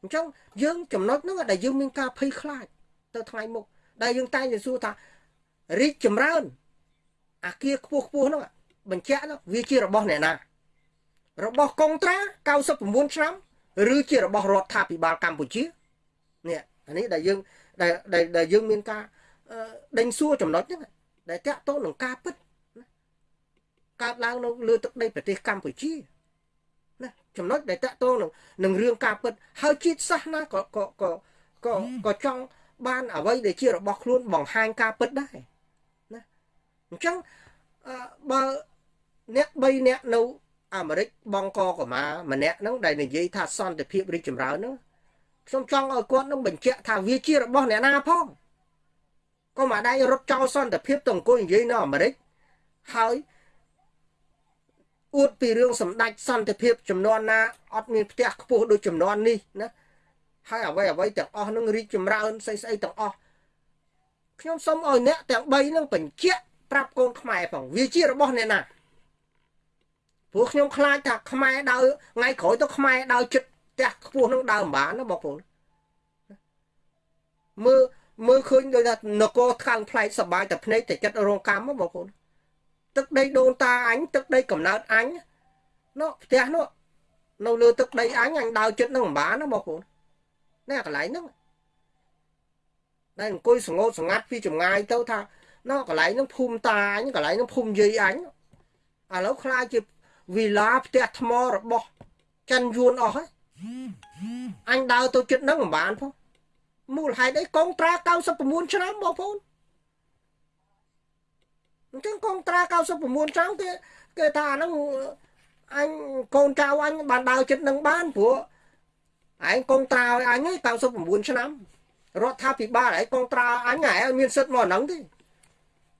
អញ្ចឹងយើងចំណុចហ្នឹងដែលយើងមានការភ័យខ្លាចទៅថ្ងៃមុខដែលយើងតែងតែសួរថារីកចម្រើន អាគារខ្ពស់ខ្ពស់ហ្នឹងបញ្ជាក់ហ្នឹងវាជារបស់អ្នកណា របស់កុងត្រា99ឆ្នាំឬជារបស់រដ្ឋាភិបាលកម្ពុជានេះអានេះដែលយើងដែលដែលយើងមានការដេញសួរចំណុចហ្នឹងដែលតាក់ទងនឹងការពិតកើតឡើងនៅលើទឹកដីប្រទេសកម្ពុជាណាចំណុចដែលតាក់ទងនឹងនឹងរឿងការពិតហើយជាតិសាសន៍ណាក៏ក៏ក៏ក៏ក៏ចង់បានអ្វីដែលជារបស់ខ្លួនបង្ហាញការពិតដែរណាអញ្ចឹងបើអ្នក3អ្នកនៅ អាមេរិកបងកកម្មាម្នាក់ហ្នឹងដែលនិយាយថាសន្តិភាពរីកចម្រើនហ្នឹងខ្ញុំចង់ឲ្យគាត់នឹងបញ្ជាក់ថាវាជារបស់អ្នកណាផងក៏មកដៃរត់ចោលសន្តិភាពទៅអង្គុយនិយាយនៅអាមេរិកហើយអួតពីរឿងសម្ដេចសន្តិភាពចំនួនណាអត់មានផ្ទះខ្ពស់ដូចចំនួននេះណាហើយអ្វីអ្វីទាំងអស់នឹងរីកចម្រើនស្អីស្អីទាំងអស់ខ្ញុំសូមឲ្យអ្នកទាំង3នឹងបញ្ជាក់ប្រាប់កូនខ្មែរផងវាជារបស់អ្នកណា ព្រោះខ្ញុំខ្លាចថាខ្មែរដើរថ្ងៃក្រោយទៅខ្មែរដើរចិត្តផ្ទះខ្ពស់នឹងដើរម្បានណាបងប្អូនមើលមើលឃើញដូចថានគរខាងផ្លែកសបាយតែភ្នែកតែចិត្តរងកម្មបងប្អូនទឹកដីដូនតាអញទឹកដីកំណើតអញនោះផ្ទះនោះនៅលើទឹកដីអញអញដើរចិត្តនឹងម្បានណាបងប្អូននេះកន្លែងហ្នឹងដែលអង្គុយសងោតសងាត់ពីចម្ងាយទៅថាណោះកន្លែងហ្នឹងភូមិតាអញកន្លែងហ្នឹងភូមិយាយអញឥឡូវខ្លាចជា វិឡាផ្ទះថ្មរបស់ចិនយួនអស់ហើយអញដើរទៅចិត្តហ្នឹងមិនបានផងមូលហេតុអីកងត្រា99ឆ្នាំបងប្អូនអញ្ចឹងកងត្រា99ឆ្នាំគេគេថាហ្នឹងអញកូនចៅអញបានដើរចិត្តនឹងបានព្រោះឯងកងត្រាឲ្យអញ99ឆ្នាំរដ្ឋាភិបាលឯងកងត្រាអញឯងមានសិទ្ធិមកហ្នឹងទេ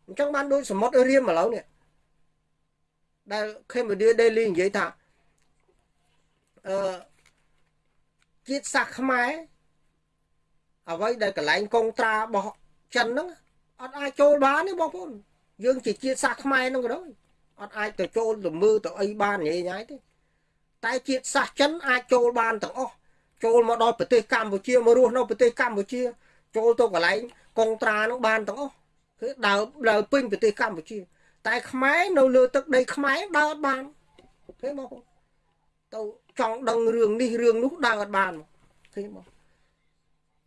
អញ្ចឹងបានដូចសមុទ្ររៀមឥឡូវនេះ ដែល Cambodia Daily និយាយថាអឺជាតិសាសខ្មែរអ្វីដែលកន្លែងកងត្រារបស់ចិនហ្នឹងអត់អាចចូលបានទេបងប្អូនយើងជាជាតិសាសខ្មែរហ្នឹងក៏ដោយអត់អាចទៅចូលទៅមើលទៅអីបានញ៉ៃញ៉ៃទេតែជាតិសាសចិនអាចចូលបានទាំងអស់ចូលមកដល់ប្រទេសកម្ពុជាមករស់នៅប្រទេសកម្ពុជា ចូលទៅកន្លែងកងត្រាហ្នឹងបានទាំងអស់គឺដើរដើរពេញប្រទេសកម្ពុជា តែខ្មែរនៅលើទឹកដីខ្មែរដើរអត់បានឃើញបងទៅចង់ដឹងរឿងនេះរឿងនោះដើរអត់បានឃើញបង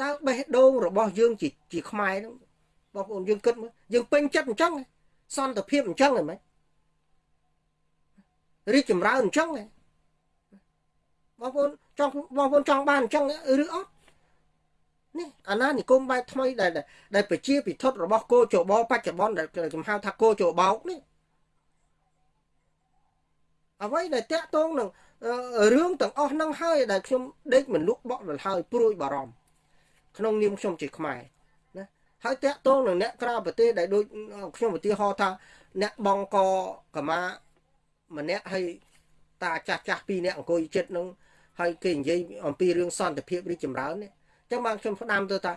តើបេះដូងរបស់យើងជាជាខ្មែរហ្នឹងបងប្អូនយើងគិតមើលយើងពេញចិត្តអញ្ចឹងសន្តិភាពអញ្ចឹងហ៎ម៉េចរីកចម្រើនអញ្ចឹងហ៎បងប្អូនចង់បងប្អូនចង់បានអញ្ចឹងឬអត់ នេះអាណានិគមបែបថ្មីដែលដែលប្រជាពិធរបស់គោចបបច្ចុប្បន្នដែលខ្ញុំហៅថាគោចបោកនេះអ្វីដែលតាក់ទងនឹងរឿងទាំងអស់ហ្នឹងហើយដែលខ្ញុំដេកមិនលក់បក់ដល់ហើយព្រួយបារម្ភក្នុងនាមខ្ញុំជាខ្មែរណាហើយតាក់ទងនឹងអ្នកក្រៅប្រទេសដែលដូចខ្ញុំឧទាហរណ៍ថា អ្នកបងកកម្មាម្នាក់ហើយតាចាស់ចាស់ពីរអ្នកអង្គុយចិត្តនឹងហើយគេនិយាយអំពីរឿងសន្តិភាពរីកចម្រើននេះអញ្ចឹងបានខ្ញុំផ្ដាំទៅថា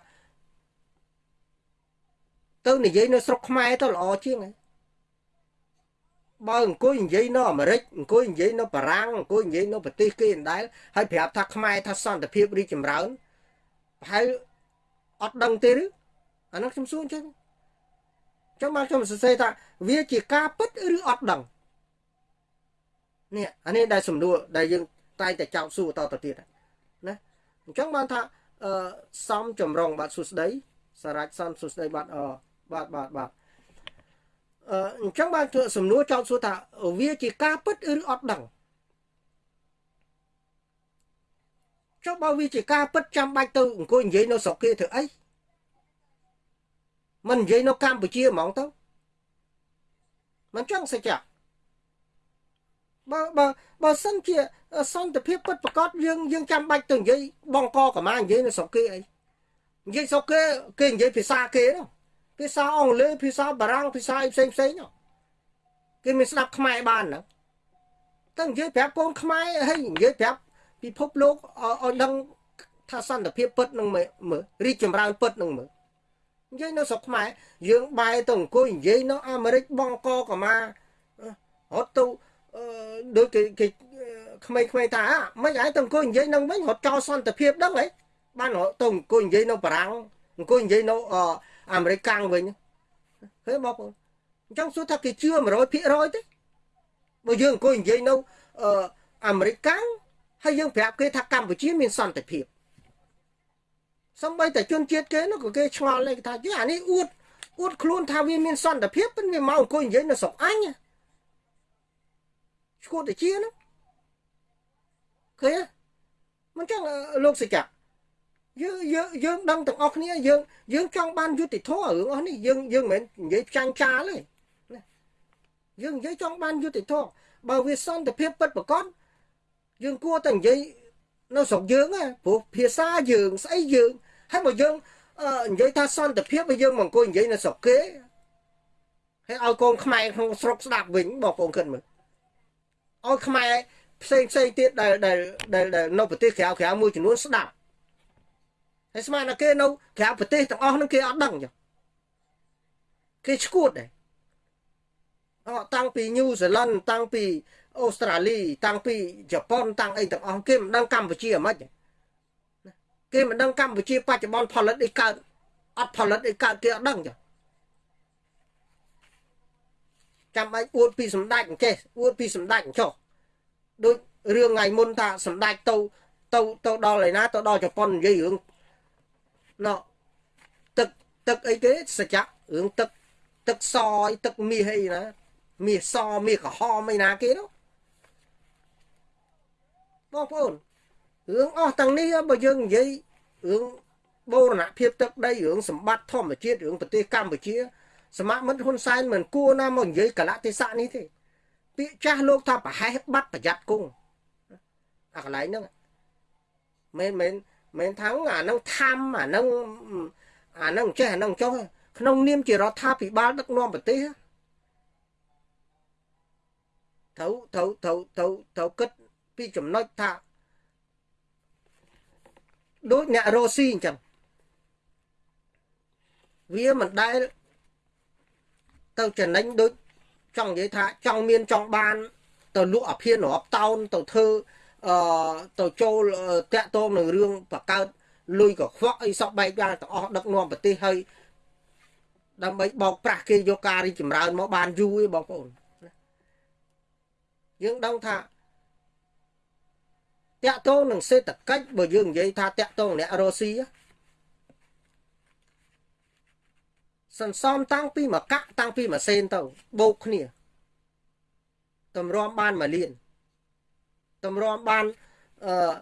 ទៅនិយាយនៅស្រុកខ្មែរទៅល្អជាងហ្នឹងបើអង្គុយនិយាយនៅអាមេរិកអង្គុយនិយាយនៅបារាំងអង្គុយនិយាយនៅប្រទេសគេអណ្ដែលហើយប្រាប់ថាខ្មែរថាសន្តិភាពរីកចម្រើនហើយអត់ដឹងទេឬអានោះខ្ញុំសួរអញ្ចឹងចឹងមកខ្ញុំសរសេរថាវាជាការពិតឬអត់ដឹងនេះអានេះដែលសំណួរដែលយើងតែងតែចោទសួរតទៅទៀតណាអញ្ចឹងបានថា អឺសំចម្រុងបាទសួស្ដីសារ៉ាច់សំសួស្ដីបាទអបាទបាទបាទអឺអញ្ចឹងបានធ្វើសំណួរចោទសួរថាវាជាការពិតឬអត់ដឹងចុះបើវាជាការពិតចាំបាច់ទៅអង្គុយនិយាយនៅស្រុកគេធ្វើអីមិននិយាយនៅកម្ពុជាហ្មងទៅមិនចង់សេចក្ដី បើបើបើសិនជាសន្តិភាពពិតប្រកបយើងយើងចាំបាច់ទៅនិយាយបងកកម្មានិយាយនៅស្រុកគេអីនិយាយស្រុកគេគេនិយាយភាសាគេនោះភាសាអង់គ្លេសភាសាបារាំងភាសាអីផ្សេងផ្សេងនោះគេមិនស្ដាប់ខ្មែរបានហ្នឹងតែនិយាយប្រាប់កូនខ្មែរហើយនិយាយប្រាប់ពិភពលោកឲ្យដឹងថាសន្តិភាពពិតនឹងមើលរីកចម្រើនពិតនឹងមើលនិយាយនៅស្រុកខ្មែរយើងបែរទៅអង្គុយនិយាយនៅអាមេរិកបងកកម្មារត់ទៅ ដូចគេគេក្មេងៗថាមិនឯងទៅអង្គុយនិយាយនឹងវិញរត់ចោលសន្តិភាពដឹងហីបានរត់ទៅអង្គុយនិយាយនៅបារាំងអង្គុយនិយាយនៅអាមេរិកកាំងវិញហេបងប្អូនអញ្ចឹងសួរថាគេជឿ100%ទេបើយើងអង្គុយនិយាយនៅអាមេរិកកាំងហើយយើងប្រាប់គេថាកម្ពុជាមានសន្តិភាពសំបីតែជនជាតិគេនោះក៏គេឆ្ងល់ដែរថាយីអានេះអួតអួតខ្លួនថាវាមានសន្តិភាពប៉ុន្តែវាមកអង្គុយនិយាយនៅស្រុកអញ ឈួតតែជានោះឃើញមិនចឹងលោកសិកាយើងយើងយើងដឹងទាំងអស់គ្នាយើងយើងចង់បានយុត្តិធម៌រឿងអស់នេះយើងយើងមិនមែននិយាយផ្ចាញ់ចាលទេយើងនិយាយចង់បានយុត្តិធម៌បើវាសន្តិភាពពិតប្រកបយើងគួរតែនិយាយនៅស្រុកយើងព្រោះភាសាយើងស្អីយើងហើយបើយើងនិយាយថាសន្តិភាពបើយើងមកអង្គុយនិយាយនៅស្រុកគេហើយឲ្យកូនខ្មែរក្នុងស្រុកស្ដាប់វិញបងប្អូនគិតមើល ឲ្យខ្មែរផ្សេងផ្សេងទៀតដែលដែលដែលនៅប្រទេសក្រៅក្រៅមួយចំនួនស្ដាប់ហើយស្មានតែគេនៅក្រៅប្រទេសទាំងអស់ហ្នឹងគេអត់ដឹងចុះគេឈួតដែរអត់តាំងពីញូហ្សេឡង់តាំងពីអូស្ត្រាលីតាំងពីជប៉ុនតាំងអីទាំងអស់គេមិនដឹងកម្ពុជាហ្មងគេមិនដឹងកម្ពុជាបច្ចុប្បន្នផលិតអីកើតអត់ផលិតអីកើតគេអត់ដឹងចា ចាំបាច់អួតពីសម្ដេចអញ្ចេះអួតពីសម្ដេចអញ្ចោះដូចរឿងថ្ងៃមុនថាសម្ដេចទៅទៅទៅដល់ឯណាទៅដល់ជប៉ុននិយាយរឿងណោទឹកទឹកអីគេសច្ចៈរឿងទឹកទឹកសអីទឹកមាសអីណាមាសសមាសក្រហមអីណាគេនោះបងប្អូនរឿងអស់ទាំងនេះបើយើងនិយាយរឿងបូរណភាពទឹកដីរឿងសម្បត្តិធម្មជាតិរឿងប្រទេសកម្ពុជា សមាមិត្តហ៊ុនសែនមិនគួរណាមកនិយាយកលៈទេសៈនេះទេពាក្យចាស់លោកថាប្រហែសបាត់ប្រយ័ត្នគង់អាកន្លែងហ្នឹងមិនមែនមិនថាអាហ្នឹងធម្មអាហ្នឹងអាហ្នឹងចេះអាហ្នឹងចុះក្នុងនាមជារដ្ឋាភិបាលដឹកនាំប្រទេសត្រូវត្រូវត្រូវត្រូវត្រូវគិតពីចំណុចថាដូចអ្នករស់ស៊ីអញ្ចឹងវាមិនដែល ទៅចំណេញដូចចង់និយាយថាចង់មានចង់បាន ទៅលក់អាភៀនរាប់តោនទៅធ្វើអឺទៅចូលតាក់ទងនឹងរឿងបកើតលុយកខ្វក់អីសពបែបយ៉ាងទាំងអស់ដឹកនាំប្រទេសហើយដើម្បីបោកប្រាស់គេយកការរីចម្រើនមកបានយូរឯងបងប្អូនយើងដឹងថាតាក់ទងនឹងសេដ្ឋកិច្ចបើយើងនិយាយថាតាក់ទងអ្នករុស្ស៊ី សន្សំតាំងពីមកកាក់តាំងពីម៉ាស៊ីនទៅបូកគ្នាតម្រាំបានមួយលានតម្រាំបានអឺ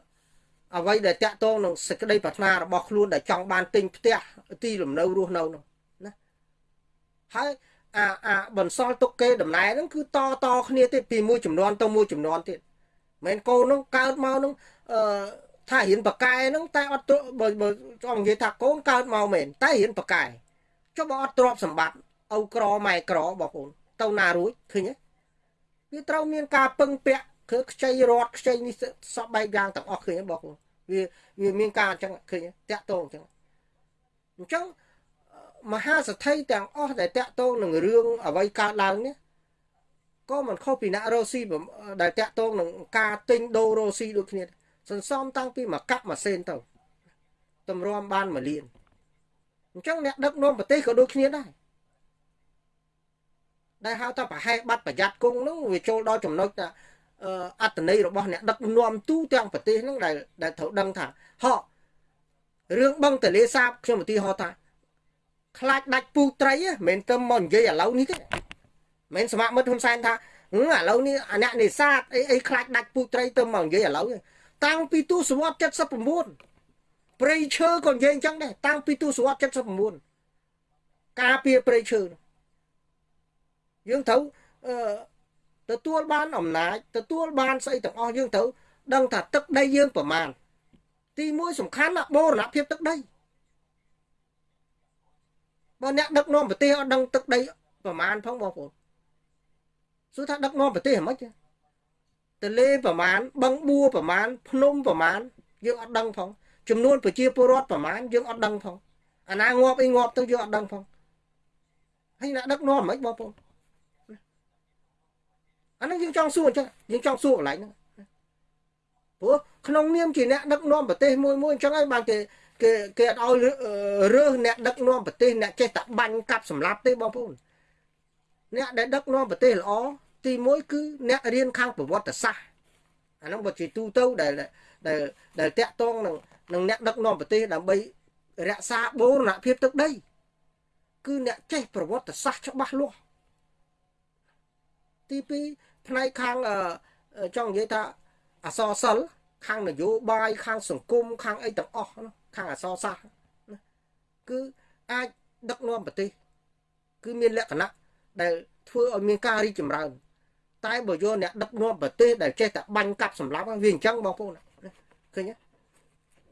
អ្វីដែលតាក់ទងនឹងសេចក្តីប្រាថ្នារបស់ខ្លួនដែលចង់បានទិញផ្ទះទីលំនៅរស់នៅនោះណាហើយអាអាបន្សល់ទុកគេដំណែហ្នឹងគឺតតគ្នាទៀតពីមួយចំនួនទៅមួយចំនួនទៀតមិនកូននោះកើតមកនោះអឺថារៀនបកែហ្នឹងតែអត់បើបើចង់និយាយថាកូនកើតមកមែនតែរៀនបកែ ចុះបើអត់ទ្រព្យសម្បត្តិឪក្រម៉ែក្របងប្អូនទៅណារួចឃើញទេវាត្រូវមានការពឹងពាក់គឺខ្ចីរត់ខ្ចីនេះសពបែបយ៉ាងទាំងអស់ឃើញទេបងប្អូនវាវាមានការអញ្ចឹងឃើញតាក់តងអញ្ចឹងអញ្ចឹងមហាសទ្ធិទាំងអស់ដែលតាក់ទងនឹងរឿងអ្វីកើតឡើងនេះក៏មិនខុសពីអ្នករ៉ូស៊ីដែលតាក់ទងនឹងការទិញដូររ៉ូស៊ីដូចគ្នាសន្សំតាំងពីមួយកាប់មួយសេនទៅតម្រាំបានមួយលាន អញ្ចឹងអ្នកដឹកនាំប្រទេសក៏ដូចគ្នាដែរដែលហៅថាប្រហែលបាត់ប្រយ័ត្នគង់ហ្នឹងវាចូលដល់ចំណុចថាអត្តន័យរបស់អ្នកដឹកនាំទូទាំងប្រទេសហ្នឹងដែលដែលត្រូវដឹងថាហករឿងបឹងទលេសាបខ្ញុំឧទាហរណ៍ថាខ្លាចដាច់ពូត្រីមិនមែនទៅមកនិយាយឥឡូវនេះទេមិនសមមិត្តហ៊ុនសែនថាឥឡូវនេះអ្នកនេសាទអីអីខ្លាចដាច់ពូត្រីទៅមកនិយាយឥឡូវតាំងពីទសវត្ស79 ព្រៃឈើក៏និយាយអញ្ចឹងដែរតាំងពីទសវត្ស79ការពារព្រៃឈើយើងត្រូវអឺទទួលបានអំណាចទទួលបានស្អីទាំងអស់យើងត្រូវដឹងថាទឹកដីយើងប្រមាណទីមួយសំខាន់ណាបូរណភាពទឹកដីបើអ្នកដឹកនាំប្រទេសអត់ដឹងទឹកដីប្រមាណផងបងប្អូនសួរថាដឹកនាំប្រទេសហ្មងទលេប្រមាណបឹងបួរប្រមាណភ្នំប្រមាណយើងអត់ដឹងផង ចំនួនប្រជាពលរដ្ឋប្រមាណយើងអត់ដឹងផងអាណាងាប់អីងាប់ទៅយើងអត់ដឹងផងហើយអ្នកដឹកនាំហ្មងបងប្អូនអានឹងយើងចង់សួរអញ្ចឹងយើងចង់សួរកន្លែងហ្នឹងព្រោះក្នុងនាមជាអ្នកដឹកនាំប្រទេសមួយមួយអញ្ចឹងហើយបានគេគេគេអត់ឲ្យរើសអ្នកដឹកនាំប្រទេសអ្នកចេះតែបាញ់កាប់សម្លាប់ទេបងប្អូនអ្នកដែលដឹកនាំប្រទេសល្អទី1គឺអ្នករៀនខាងប្រវត្តិសាស្ត្រអានោះបើជាទូទៅដែលដែលដែលតាក់ទងនឹង នឹងអ្នកដឹកនាំប្រទេសដើម្បីរក្សាបូរណភាពទឹកដី គឺអ្នកចេះប្រវត្តិសាស្ត្រច្បាស់លាស់ទី2ផ្នែកខាងចង់និយាយថាអសរសិល្ប៍ខាងនយោបាយខាងសង្គមខាងអីទាំងអស់ខាងអសរសាស្ត្រគឺអាចដឹកនាំប្រទេស គឺមានលក្ខណៈដែលធ្វើឲ្យមានការរីកចម្រើន តែបើយកអ្នកដឹកនាំប្រទេសដែលចេះតែបាញ់កាប់សម្លាប់វាអញ្ចឹងបងប្អូនឃើញទេ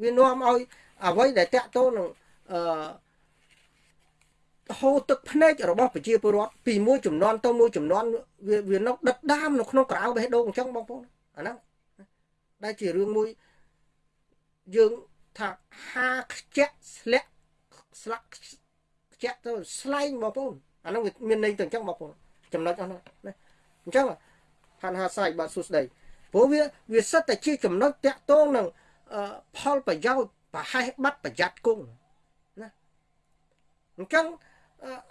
វានាំឲ្យអ្វីដែលតាក់ទងនឹងអឺហូរទឹកភ្នែករបស់ប្រជាពលរដ្ឋពីមួយចំនួនទៅមួយចំនួនវាវានៅដិតដាមនៅក្នុងក្រៅបេះដូងអញ្ចឹងបងប្អូនអាហ្នឹងដែលជារឿងមួយយើងថាហាខ្ជាក់ស្លាក់ស្លាក់ខ្ជាក់ទៅស្លែងបងប្អូនអាហ្នឹងវាមានន័យទៅអញ្ចឹងបងប្អូនចំណុចអស់ហ្នឹងណាអញ្ចឹងហានហាសាយបាទសួស្ដីព្រោះវាវាសិតតែជាចំណុចតាក់ទងនឹង ផលប្រយោជន៍ប្រហែសបាត់ប្រយ័ត្នគង់ណាអញ្ចឹង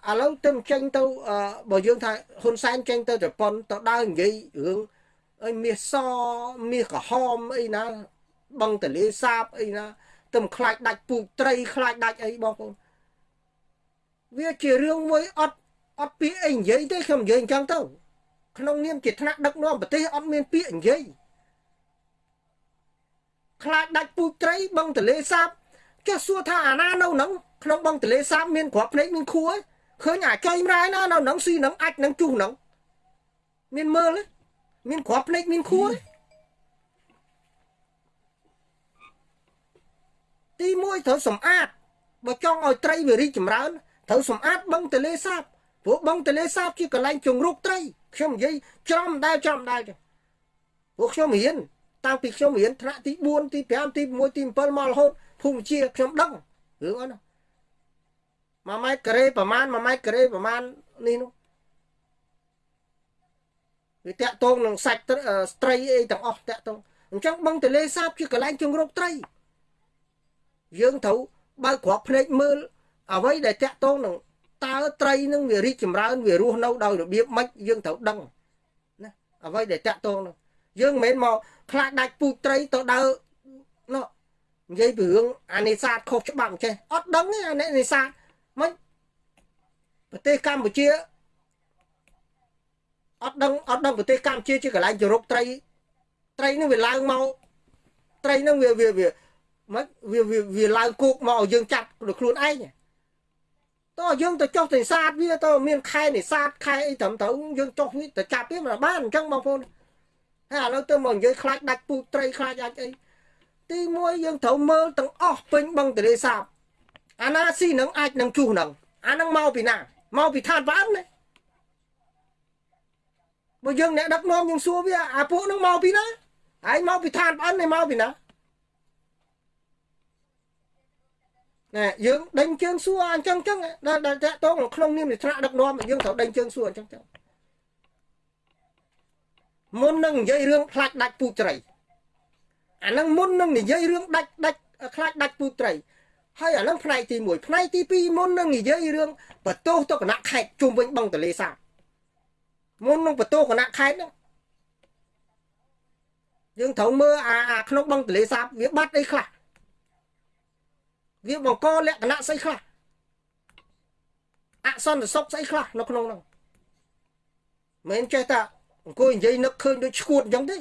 ឥឡូវទៅចេញទៅបើយើងថាហ៊ុនសែនចេញទៅជប៉ុនទៅដើរនិយាយរឿងអីមាសសមាសក្រហមអីណាបឹងទលេសាបអីណាទៅខ្លាចដាច់ពូជត្រីខ្លាចដាច់អីបងប្អូនវាជារឿងមួយអត់អត់ពាក្យអីនិយាយទេខ្ញុំនិយាយអញ្ចឹងទៅក្នុងនាមជាថ្នាក់ដឹកនាំប្រទេសអត់មានពាក្យនិយាយ ខ្លាចដាច់ពូជត្រីបឹងទលេសាបចេះសួរថាអាណានៅហ្នឹងក្នុងបឹងទលេសាបមានគ្រាប់ភ្នែកមានខួរឃើញអាចុយម្រាយណានៅហ្នឹងស៊ីហ្នឹងអាចនឹងជុះហ្នឹងមានមើលមានគ្រាប់ភ្នែកមានខួរទី1ត្រូវសម្អាតបើចង់ឲ្យត្រីវារីកចម្រើនត្រូវសម្អាតបឹងទលេសាបព្រោះបឹងទលេសាបជាកន្លែងជង្រុកត្រីខ្ញុំនិយាយច្រំដែលច្រំដែលព្រោះខ្ញុំរៀន តាំងពីខ្ញុំរៀនថ្នាក់ទី4ទី5ទី6ទី7មករហូតភូមិជាខ្ញុំដឹងរឿងអត់ណា1ម៉ែត្រការ៉េប្រមាណ1ម៉ែត្រការ៉េប្រមាណនេះនោះវាតាក់ទងនឹងសាច់ត្រីអីទាំងអស់តាក់ទងអញ្ចឹងបឹងទលេសាបជាកន្លែងជង្រុកត្រី យើងត្រូវបើកគ្រាប់ភ្នែកមើលអ្វីដែលតាក់ទងនឹងតើត្រីនឹងវារីកចម្រើនវារស់នៅដោយរបៀបម៉េចយើងត្រូវដឹងណាអ្វីដែលតាក់ទងនោះយើងមិនមែនមក ខ្លាចដាច់ពូជត្រីទៅដើរនោះនិយាយពីរឿងអានេសាទខុសច្បាប់ចេះអត់ដឹងទេអានេសាទមិនប្រទេសកម្ពុជាអត់ដឹងអត់ដឹងប្រទេសកម្ពុជាជាកន្លែងជរុកត្រី ត្រីនឹងវាឡើងមកត្រីនឹងវាវាវាមិនវាវាឡើងគោកមកឲ្យយើងចាប់ខ្លួនឯងតើយើងទៅចុះទៅសាទវាទៅមានខែនេសាទខែអីត្រឹមត្រូវយើងចុះវាទៅចាប់វាមិនបានអញ្ចឹងបងប្អូន ហើយឥឡូវទៅមកនិយាយខ្លាចដាច់ពូត្រីខ្លាចអាចអីទី1យើងត្រូវមើលទាំងអស់ពេញបឹងទលេសាបអាណាស៊ីនឹងអាចនឹងជួសនឹងអានឹងមកពីណាមកពីឋានបានណាបើយើងអ្នកដឹកនាំយើងសួរវាអាពួកនឹងមកពីណាហើយមកពីឋានបាននេះមកពីណាណែយើងដេញជើងសួរអញ្ចឹងចឹងដល់ដល់តាក់តងក្នុងនាមជាថ្នាក់ដឹកនាំយើងត្រូវដេញជើងសួរអញ្ចឹងចឹង មុននឹងនិយាយរឿងខ្លាច់ដាច់ពូត្រីអានឹងមុននឹងនិយាយរឿងដាច់ដាច់ខ្លាច់ដាច់ពូត្រីហើយអាហ្នឹងផ្នែកទី1ផ្នែកទី2មុននឹងនិយាយរឿងបន្ទោសទៅគណៈខេត្តជុំវិញបឹងទលេសាបមុននឹងបន្ទោសគណៈខេត្តហ្នឹងយើងត្រូវមើលអាក្នុងបឹងទលេសាបវាបាត់អីខ្លះវាបង្កលក្ខណៈស្អីខ្លះអសន្តិសុខស្អីខ្លះនៅក្នុងហ្នឹងមិនចេះតែ អង្គុយនិយាយនឹកឃើញដូចឈួតអញ្ចឹងទេ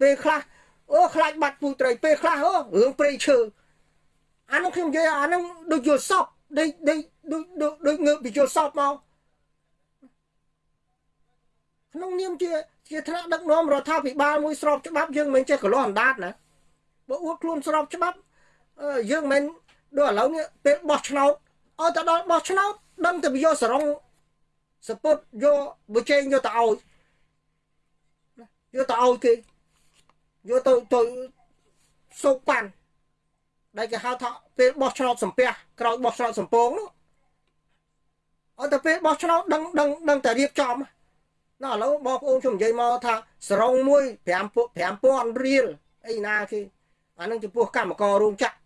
ពេលខ្លះអូខ្លាចបាត់ពូត្រីពេលខ្លះអូរឿងព្រៃឈើអានោះខ្ញុំនិយាយអានោះដូចយល់សពដូចដូចដូចដូចងើបពីយល់សពមកក្នុងនាមជាជាថ្នាក់ដឹកនាំរដ្ឋាភិបាលមួយស្របច្បាប់យើងមិនចេះកលាស់អណ្ដាតណាបើអួតខ្លួនស្របច្បាប់យើងមិនដូចឥឡូវនេះពេលបោះឆ្នោតឲ្យទៅដល់បោះឆ្នោតដឹងតែយកសរងសពុតយកបើចេញយកទៅឲ្យ យកទៅឲ្យគេយកទៅទៅសោកប៉ាន់ដែលគេហៅថាពេលបោះឆ្នោតសំពះក្រោយបោះឆ្នោតសំពងនោះអត់តែពេលបោះឆ្នោតដឹងដឹងដឹងតែរៀបចំណាឥឡូវបងប្អូនខ្ញុំនិយាយមកថាសរងមួយ5 5000រៀលអីណាគេអានឹងចំពោះកម្មកររោងចក្រ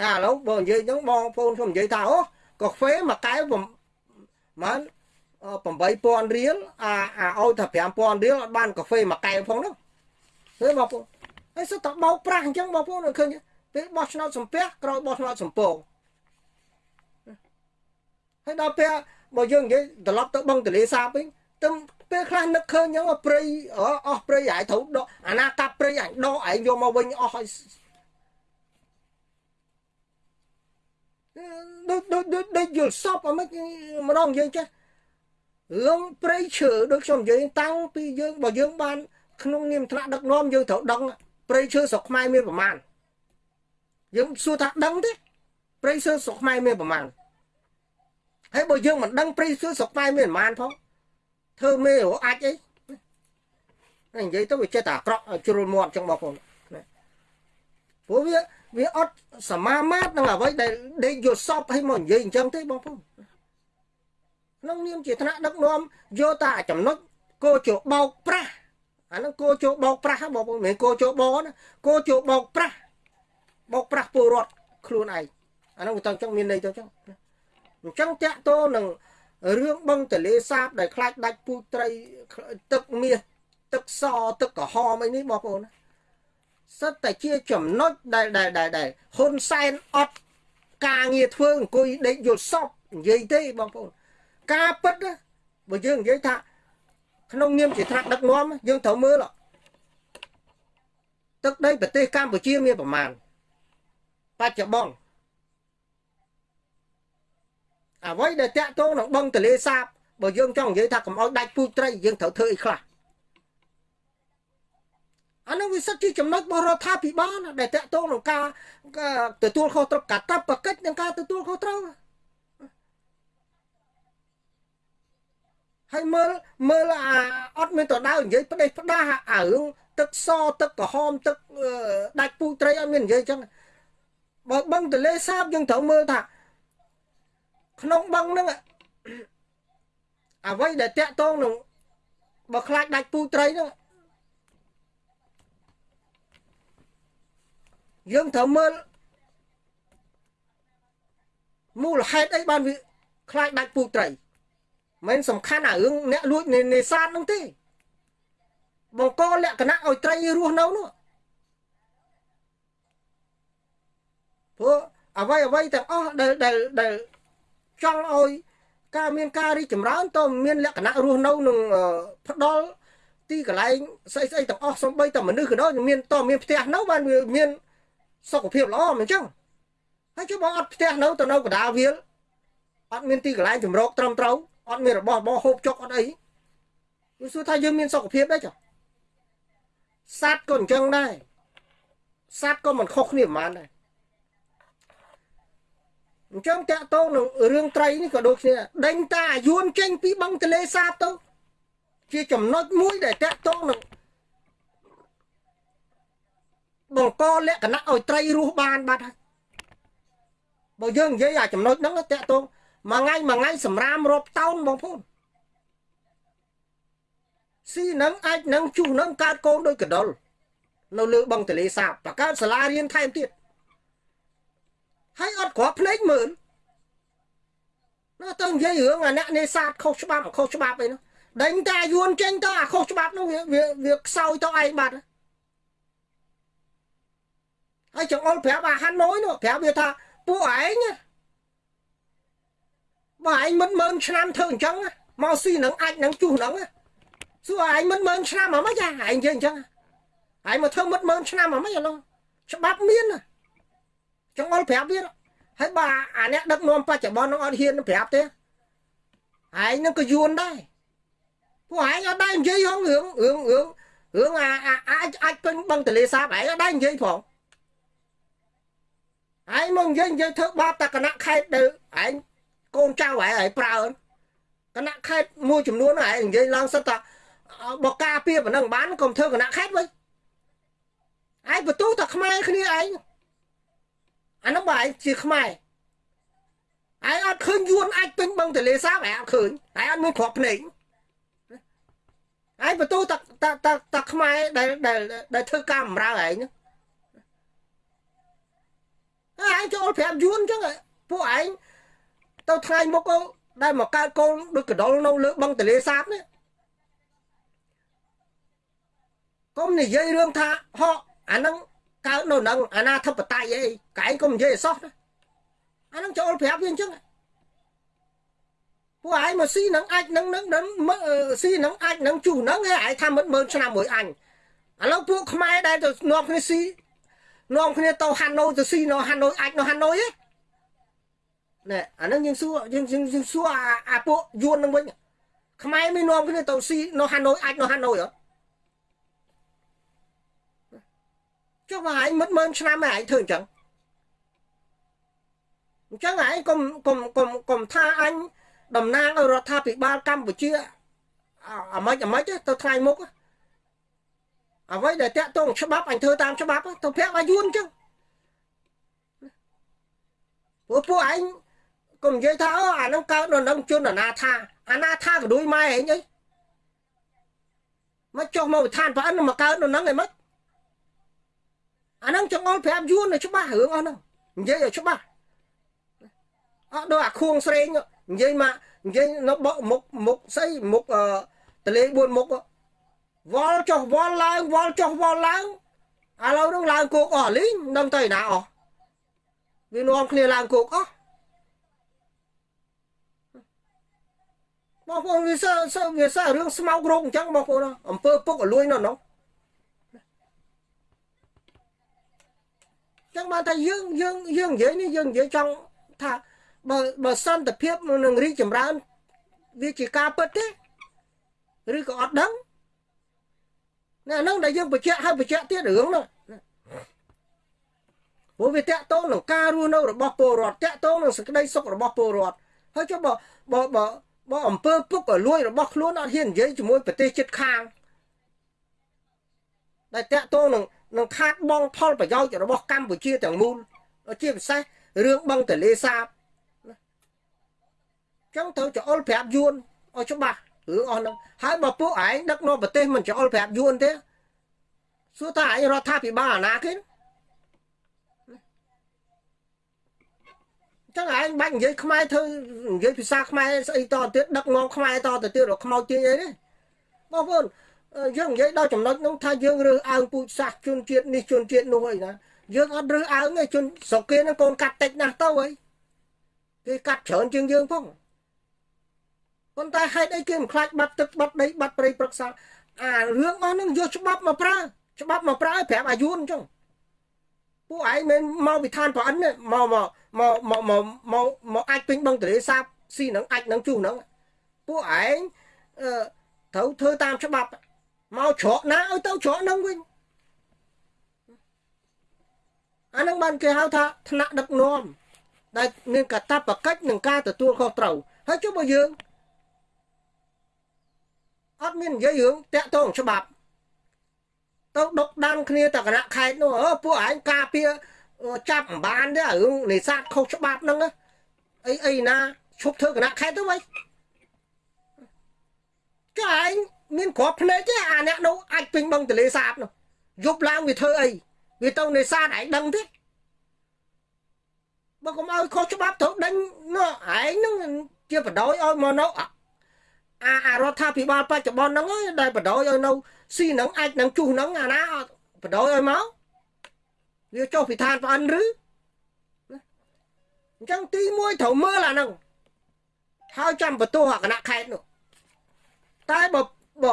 ហើយឥឡូវបើនិយាយហ្នឹងបងប្អូនខ្ញុំនិយាយថាអូកាហ្វេមួយកែវប្រហែល 8000រៀលអាអាឲ្យថា5000រៀលអត់បានកាហ្វេមួយកែវផងនោះឃើញបងប្អូនហើយសុទ្ធតែបោកប្រាស់អញ្ចឹងបងប្អូនឃើញពេលបោះឆ្នោតសំពះក្រោយបោះឆ្នោតសំពងហើយដល់ពេលបើយើងនិយាយត្រឡប់ទៅបឹងទលេសាបវិញទៅពេលខ្លះនឹកឃើញអញ្ចឹងព្រៃអស់ព្រៃហើយត្រូវដកអាណាកាប់ព្រៃអញដកឯងយកមកវិញអស់ហើយដូចដូចដូចដូចយល់សពអមិនម្ដងយើងចេះ រឿងព្រៃឈើដូចខ្ញុំនិយាយតាំងពីយើងបើយើងបាន ក្នុងនាមថ្នាក់ដឹកនាំយើងត្រូវដឹងព្រៃឈើស្រុកខ្មែរមានប្រមាណយើងសួរថាដឹងទេព្រៃឈើស្រុកខ្មែរមានប្រមាណហើយបើយើងមិនដឹងព្រៃឈើស្រុកខ្មែរមានប្រមាណផងធ្វើមេរអាចអីនិយាយទៅវាចេះតែអាក្រក់ជ្រុលមាត់ចឹងបងប្អូនព្រោះវាវាអត់សមាមាត្រនឹងអ្វីដែលដេកយកសពឲ្យមកនិយាយអញ្ចឹងទេបងប្អូន ក្នុងនាមជាថ្នាក់ដឹកនាំយកតែចំណុចគោជបោកប្រាស់អានឹងគោជបោកប្រាស់បងប្អូនមិនគោជបោណាគោជបោកប្រាស់បោកប្រាស់ពលរដ្ឋខ្លួនឯងអានោះទៅអញ្ចឹងមានន័យទៅអញ្ចឹងអញ្ចឹងតាក់ទោនឹងរឿងបឹងទលេសាបដែលខ្លាចដាច់ពូជត្រីទឹកមាសទឹកសទឹកក្រហមអីនេះបងប្អូនសិតតែជាចំណុចដែលដែលដែលដែលហ៊ុនសែនអត់ការងារធ្វើអង្គុយដេកយល់សពនិយាយទេបងប្អូន ការពិតបើយើងនិយាយថាក្នុងនាមជាថ្នាក់ដឹកនាំយើងត្រូវមើលទឹកដីប្រទេសកម្ពុជាមានប្រមាណបច្ចុប្បន្នអ្វីដែលតាក់ទងនឹងបឹងទលេសាបបើយើងចង់និយាយថាកុំឲ្យដាច់ពូជត្រីយើងត្រូវធ្វើអីខ្លះអានោះវាសិតជាចំណុចរបស់រដ្ឋាភិបាលដែលតាក់ទងនឹងការទទួលខុសត្រូវកាតព្វកិច្ចនិងការទទួលខុសត្រូវ ហើយមើលមើលអាអត់មានតដៅនិយាយផ្ដេសផ្ដាស់អារឿងទឹកសទឹកក្រហមទឹកដាច់ពូជត្រីអត់មាននិយាយចឹងបើបឹងទលេសាបយើងត្រូវមើលថាក្នុងបឹងហ្នឹងអ្វីដែលតាក់ទងនឹងបើខ្លាចដាច់ពូជត្រីហ្នឹងយើងត្រូវមើលមូលហេតុអីបានវាខ្លាចដាច់ពូជត្រី មិនសំខាន់អារឿងអ្នកលួចនេសាទហ្នឹងទេ បង្កលក្ខណៈឲ្យត្រីរស់នៅនោះព្រោះអ្វីអ្វីទាំងអស់ដែលដែលដែលចង់ឲ្យការមានការរីកចម្រើនតើមានលក្ខណៈរស់នៅនឹងផ្ដល់ទីកន្លែងស្អីស្អីទាំងអស់សំបីតែមនុស្សក៏ដោយមានតើមានផ្ទះនៅបានវាមានសុខភាពល្អមិនចឹងហើយជួបបងអត់ផ្ទះនៅទៅនៅកណ្ដាលវាលអត់មានទីកន្លែងចម្រោកត្រឹមត្រូវ អត់មានរបស់របស់ហូបចុកអត់អីវាសួរថាយើងមានសុខភាពដែរចុះសត្វក៏អញ្ចឹងដែរសត្វក៏មិនខុសគ្នាប្រហែលដែរអញ្ចឹងតាក់ទងនឹងរឿងត្រីនេះក៏ដូចគ្នាដេញតាអាយួនចេញពីបឹងទលេសាបទៅជាចំណុចមួយដែលតាក់ទងនឹងបង្កលក្ខណៈឲ្យត្រីរស់បានបាត់ហើយបើយើងនិយាយអាចំណុចហ្នឹងតាក់ទង មួយថ្ងៃមួយថ្ងៃសម្រាមរាប់តោនបងប្អូនស៊ីនឹងអាចនឹងជុះនឹងកើតកូនដោយកដុលនៅលើបឹងទលេសាបបង្កើតសាលារៀនថែមទៀតហើយអត់គ្រាប់ភ្នែកមើលណាទៅនិយាយរឿងអាអ្នកនេសាទខុសច្បាប់ខុសច្បាប់អីនោះដេញតែយួនចេញទៅអាខុសច្បាប់នោះវាវាខ្សោយទៅឯងបាត់ហើយចង្អុលប្រាប់អាហាណូយនោះប្រាប់វាថាពួកឯង បើឯងមិនមើលឆ្នាំធ្វើអញ្ចឹងមកស៊ីនឹងអាចនឹងជុះនឹងសួរឯងមិនមើលឆ្នាំហ្មងចាឯងនិយាយអញ្ចឹងឯងមកធ្វើមិនមើលឆ្នាំហ្មងឥឡូវច្បាប់មានចង្អុលប្រាប់វាហើយបើអាអ្នកដឹកនាំបច្ចុប្បន្ននឹងអត់ហ៊ានប្រាប់ទេឯងនឹងក៏យួនដែរពួកឯងអត់ដែរនិយាយហងរឿងរឿងរឿងរឿងអាអាចអាចពេញបឹងទលេសាបឯងអត់ដែរនិយាយផងឯងមកនិយាយនិយាយធ្វើបាបតែគណៈខេត្តដែលឯង កូនចៅឯងឲ្យប្រើគណៈខេត្តមួយចំនួនឯងនិយាយឡើងសិតថាបកការពារប៉ុណ្ណឹងបានកុំធ្វើគណៈខេត្តវិញឯងបន្ទូតែខ្មែរគ្នាឯងអានោះបើឯងជាខ្មែរឯងអត់ឃើញយួនអាចពេញបឹងទលេសាបឯងអត់ឃើញឯងអត់មានគ្រាប់ភ្នែកឯងបន្ទូតែតែតែខ្មែរដែលដែលដែលធ្វើការបម្រើឯងឯងចូលប្រាប់យួនអញ្ចឹងពួកឯង ទៅថ្ងៃមុខដែលមកកើតកូនដូចកដុលនៅលើបឹងទលេសាបនេះកុំនិយាយរឿងថាហកអានឹងកើតនៅនឹងអាណាធិបតេយ្យអីកែងកុំនិយាយអសោះណាអានឹងចូលប្រាប់វាអញ្ចឹងពួកឯងមកស៊ីនឹងអាចនឹងនឹងស៊ីនឹងអាចនឹងជុះនឹងឯងថាមិនមើលឆ្នាំមួយអញឥឡូវពួកខ្មែរដែលទៅនាំគ្នាស៊ីនាំគ្នាទៅហាណូយទៅស៊ីនៅហាណូយអាចនៅហាណូយឯង ណែអានឹងយើងសួរយើងយើងសួរអាពួកយួននឹងវិញខ្មែរមាននាំគ្នាទៅស៊ីនៅហាណូយអាចនៅហាណូយអត់ចុះបើឯងមិនមើលឆ្នាំឯងធ្វើអញ្ចឹងអញ្ចឹងឯងកុំកុំកុំកុំថាអញតំណាងឲ្យរដ្ឋាភិបាលកម្ពុជាអាម៉េចអាម៉េចទៅថ្ងៃមុខអ្វីដែលតាក់ទងច្បាប់អញធ្វើតាមច្បាប់ទៅប្រាប់ឲ្យយួនអញ្ចឹងពួកពួកឯង កុំនិយាយថាអូអានឹងកើតនៅនឹងជនអនាថាអនាថាក៏ដូចម៉ែឯងអីមកចុះមកវិធានប្រអិនមកកើតនៅនឹងឯមិនអានឹងចង្អុលប្រាប់យួននៅច្បាស់រឿងអស់ហ្នឹងនិយាយឲ្យច្បាស់អត់ដូចអាខួងស្រេងនិយាយមកនិយាយនៅបកមុខមុខស្អីមុខតលេ4មុខវល់ចុះវល់ឡើងវល់ចុះវល់ឡើងឥឡូវនឹងឡើងគោកអស់លីងនឹងទៅណាអស់វានាំគ្នាឡើងគោកអស់ បងប្អូនវាសើសើវាសើរឿងស្មោករោគអញ្ចឹងបងប្អូនអំពើពុកអលួយនៅនោះចឹងបានថាយើងយើងយើងនិយាយនេះយើងនិយាយចង់ថាបើបើសន្តិភាពនឹងរីកចម្រើនវាជាការពិតទេឬក៏អត់ដឹងណាហ្នឹងដែលយើងបញ្ជាក់ហើយបញ្ជាក់ទៀតរឿងនោះព្រោះវាតកតងនឹងការរស់នៅរបស់ពលរដ្ឋតកតងនឹងសេចក្តីសុខរបស់ពលរដ្ឋហើយចុះបើបើ បើបើអំពើពុកឲ្យលួយរបស់ខ្លួនអត់ហ៊ាននិយាយជាមួយប្រទេសជិតខាងដែលតកតងនឹងនឹងខាតបងផលប្រយោជន៍របស់កម្ពុជាទាំងមូលជាពិសេសរឿងបឹងទលេសាបចឹងត្រូវចអុលប្រាប់យួនឲ្យច្បាស់រឿងអស់ហ្នឹងហើយបើពួកឯងដឹកនាំប្រទេសមិនចអុលប្រាប់យួនទេសួរថាឯងរដ្ឋាភិបាលអាណាគេ ចឹងឯងបាច់និយាយខ្មែរធ្វើនិយាយភាសាខ្មែរស្អីតទៅទៀតដឹកនាំខ្មែរតទៅទៀតរកខ្មោចទាញអីទេបងប្អូនយើងនិយាយដល់ចំណុចនោះថាយើងរើសអើងពូជសាសជនជាតិនេះជនជាតិនោះអីណាយើងអត់រើសអើងទេជនស្រុកគេហ្នឹងកូនកាត់តិចណាស់ទៅអីគេកាត់ច្រើនជាងយើងផងប៉ុន្តែហេតុអីគេមិនខ្លាចបាត់ទឹកបាត់ដីបាត់ព្រៃព្រឹក្សាអារឿងអស់ហ្នឹងយកច្បាប់មកប្រើច្បាប់មកប្រើឲ្យប្រាប់អាយុនអញ្ចឹងពួកឯងមិនមកវិធានប្រអិនមកមក មកមកមកមកមកអាចពេញបឹងទលេសាបស៊ីនឹងអាចនឹងជុះនឹងពួកឯងអឺត្រូវធ្វើតាមច្បាប់មកច្រកណាឲ្យទៅច្រកនឹងវិញអានឹងបានគេហៅថាថ្នាក់ដឹកនាំដែលមានកាតព្វកិច្ចនឹងការទទួលខុសត្រូវហើយចុះបើយើងអត់មាននិយាយរឿងតាក់ទងច្បាប់ទៅដុកដានគ្នាតគណៈខេត្តនោះអើពួកឯងការពារ ចាប់មិនបានទេរឿងនេសាទខុសច្បាប់ហ្នឹងអីអីណាឈប់ធ្វើគណៈខេត្តទៅវិញចុះឯងមានគ្រាប់ភ្នែកទេអាអ្នកនោះអាចពេញបឹងទលេសាបនោះយប់ឡើងវាធ្វើអីវាទៅនេសាទឯងដឹងទេ បើកុំឲ្យខុសច្បាប់ត្រូវដេញនោះឯងនឹងជាបដ ாய் ឲ្យមកនៅអាអារដ្ឋាភិបាលបច្ចុប្បន្នហ្នឹងដែលបដ ாய் ឲ្យនៅស៊ីនឹងអាចនឹងជុះនឹងអាណាបដ ாய் ឲ្យមក វាចុះពីឋានប្អិនឬអញ្ចឹងទី1ត្រូវមើលអាហ្នឹងហើយចាំបន្ទោសអាគណៈខេត្តនោះតែបើបើ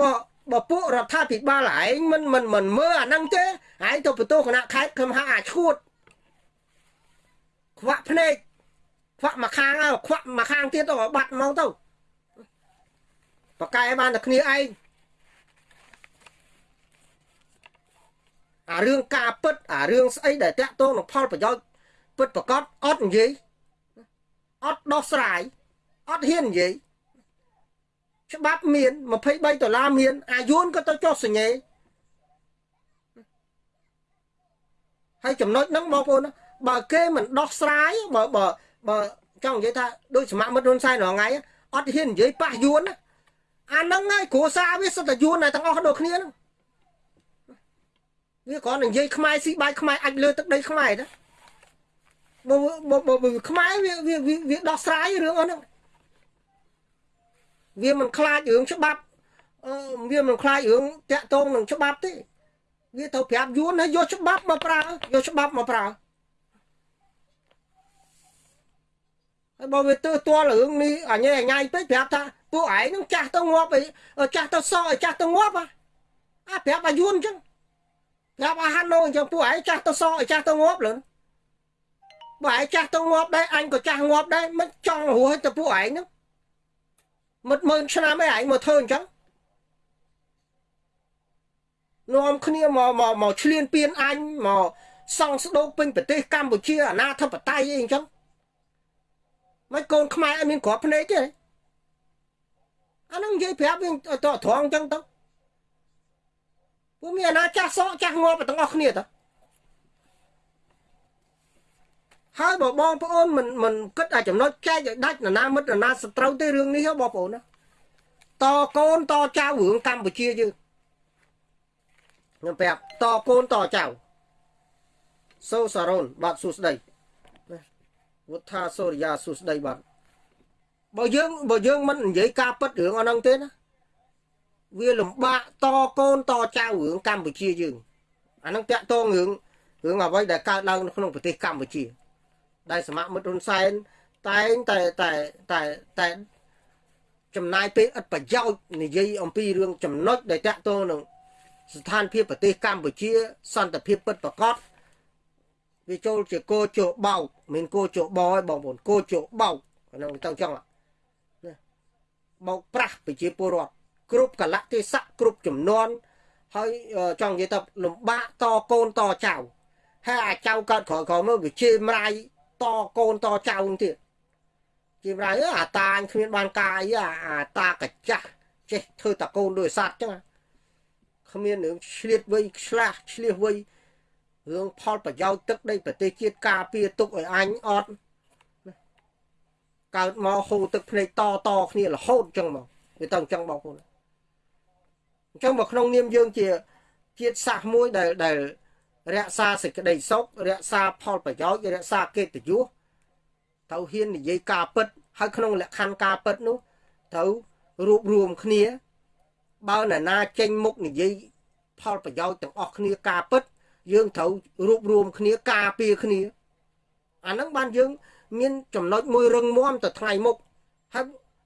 បើបើពួករដ្ឋាភិបាលឯងមិនមិនមិនមើលអាហ្នឹងទេឯងទៅបន្ទោសគណៈខេត្តខ្ញុំហៅអាឈួតខ្វាក់ភ្នែកខ្វាក់មួយខាងហើយខ្វាក់មួយខាងទៀតទៅបាត់មកទៅបកកែបានតែគ្នាឯង អារឿងការពិតអារឿងស្អីដែលតាក់ទងនឹងផលប្រយោជន៍ពិតប្រកបអត់និយាយអត់ដោះស្រាយអត់ហ៊ាននិយាយច្បាប់មាន23ដុល្លារមាន អាយួនក៏ទៅចុះសញ្ញេហើយចំណុចហ្នឹងបងប្អូនបើគេមិនដោះស្រាយបើបើបើចង់និយាយថាដូចសមមិត្តហ៊ុនសែនរាល់ថ្ងៃអត់ហ៊ាននិយាយប៉ះយួនអាហ្នឹងហើយគ្រួសារវាសិតតែយួនតែទាំងអស់ដូចគ្នាហ្នឹង វាគ្រាន់តែនិយាយខ្មែរស៊ីបាយខ្មែរអាចលើទឹកដីខ្មែរណាបើបើខ្មែរវាវាវាដោះស្រាយរឿងអស់ហ្នឹងវាមិនខ្លាចរឿងច្បាប់វាមិនខ្លាចរឿងតាក់ទងនឹងច្បាប់ទេវាទៅប្រាប់យួនហើយយកច្បាប់មកប្រើយកច្បាប់មកប្រើហើយបើវាទើទាល់រឿងនេះអញអញ៉ៃពេកប្រាប់ថាពួកឯងនឹងចាស់ទៅងាប់អីចាស់ទៅសឲ្យចាស់ទៅងាប់អាប្រាប់អាយួនអញ្ចឹង ប្រាប់អាហាណូអញ្ចឹងពួកឯងចាស់ទៅសឲ្យចាស់ទៅងាប់លឿនបើឯងចាស់ទៅងាប់ដែរអញក៏ចាស់ងាប់ដែរមិនចង់រស់ទៅពួកឯងហ្នឹងមុតមើលឆ្នាំឯងមកធ្វើអញ្ចឹងនាំគ្នាមកមកមកឆ្លៀនពៀនអញមកសង់ស្ដោកពេញប្រទេសកម្ពុជាអាណាធិបតេយ្យអីអញ្ចឹងមិនកូនខ្មែរអត់មានក្របភ្នែកទេអានឹងនិយាយប្រាប់វិញតត្រង់អញ្ចឹងទៅ ពួកមានអាណាចាស់សក់ចាស់ងាប់ទាំងអស់គ្នាទៅហើយបើបងប្អូនមិនមិនគិតអាចំណុចចែកឲ្យដាច់នរណាមិត្តនរណាសត្រូវទេរឿងនេះបងប្អូនណាតកូនតចៅរឿងកម្ពុជាយើងខ្ញុំប្រាប់តកូនតចៅសូសារ៉ូនបាទសួស្ដីវុថាសូរិយាសួស្ដីបាទបើយើងបើយើងមិននិយាយការពិតរឿងអស់ហ្នឹងទេណា វាលំបាកតកូនតចៅរឿងកម្ពុជាយើងអាហ្នឹងតាក់ទងរឿងរឿងអ្វីដែលកើតឡើងនៅក្នុងប្រទេសកម្ពុជា ដែលសមាមិត្តហ៊ុនសែនតែងតែតែតែតែចំណាយពេលឥតប្រយោជន៍និយាយអំពីរឿងចំណុចដែលតាក់ទងនឹងស្ថានភាពប្រទេសកម្ពុជា សន្តិភាពពិតប្រាកដវាចូលជាគោជោបោកមានគោជោបោឲ្យបងប្អូនគោជោបោកហ្នឹងទៅចឹងណាបោកប្រាស់ប្រជាពលរដ្ឋ គ្រប់កលៈទេសៈគ្រប់ចំនួនហើយចង់និយាយទៅលំបាកតកូនតចៅហើយអាចៅកើតក្រោយក្រោយមកវាជាម្រាយតកូនតចៅទៀតជាម្រាយអាតាអញគ្មានបានកាយអាតាកចាស់ចេះធ្វើតកូនដោយសัตว์ចឹងគ្មានរឿងឆ្លៀតវៃឆ្លាស់ឆ្លៀសវៃរឿងផលប្រយោជន៍ទឹកដីប្រទេសជាតិការពារទុកឲ្យអញអត់កើតមកហូរទឹកភ្នែកតតគ្នារហូតចឹងមកវាទៅអញ្ចឹងបងប្អូន អញ្ចឹងមកក្នុងនាមយើងជាជាតិសាសមួយដែលដែលរក្សាសេចក្តីសុខរក្សាផលប្រយោជន៍រក្សាកិត្តិយសត្រូវហ៊ាននិយាយការពិតហើយក្នុងលក្ខខណ្ឌការពិតនោះត្រូវរួបរวมគ្នាបើនរណាចេញមុខនិយាយផលប្រយោជន៍ទាំងអស់គ្នាការពិតយើងត្រូវរួបរวมគ្នាការពារគ្នាអាហ្នឹងបានយើងមានចំណុចមួយរឹងមាំទៅថ្ងៃមុខហើយ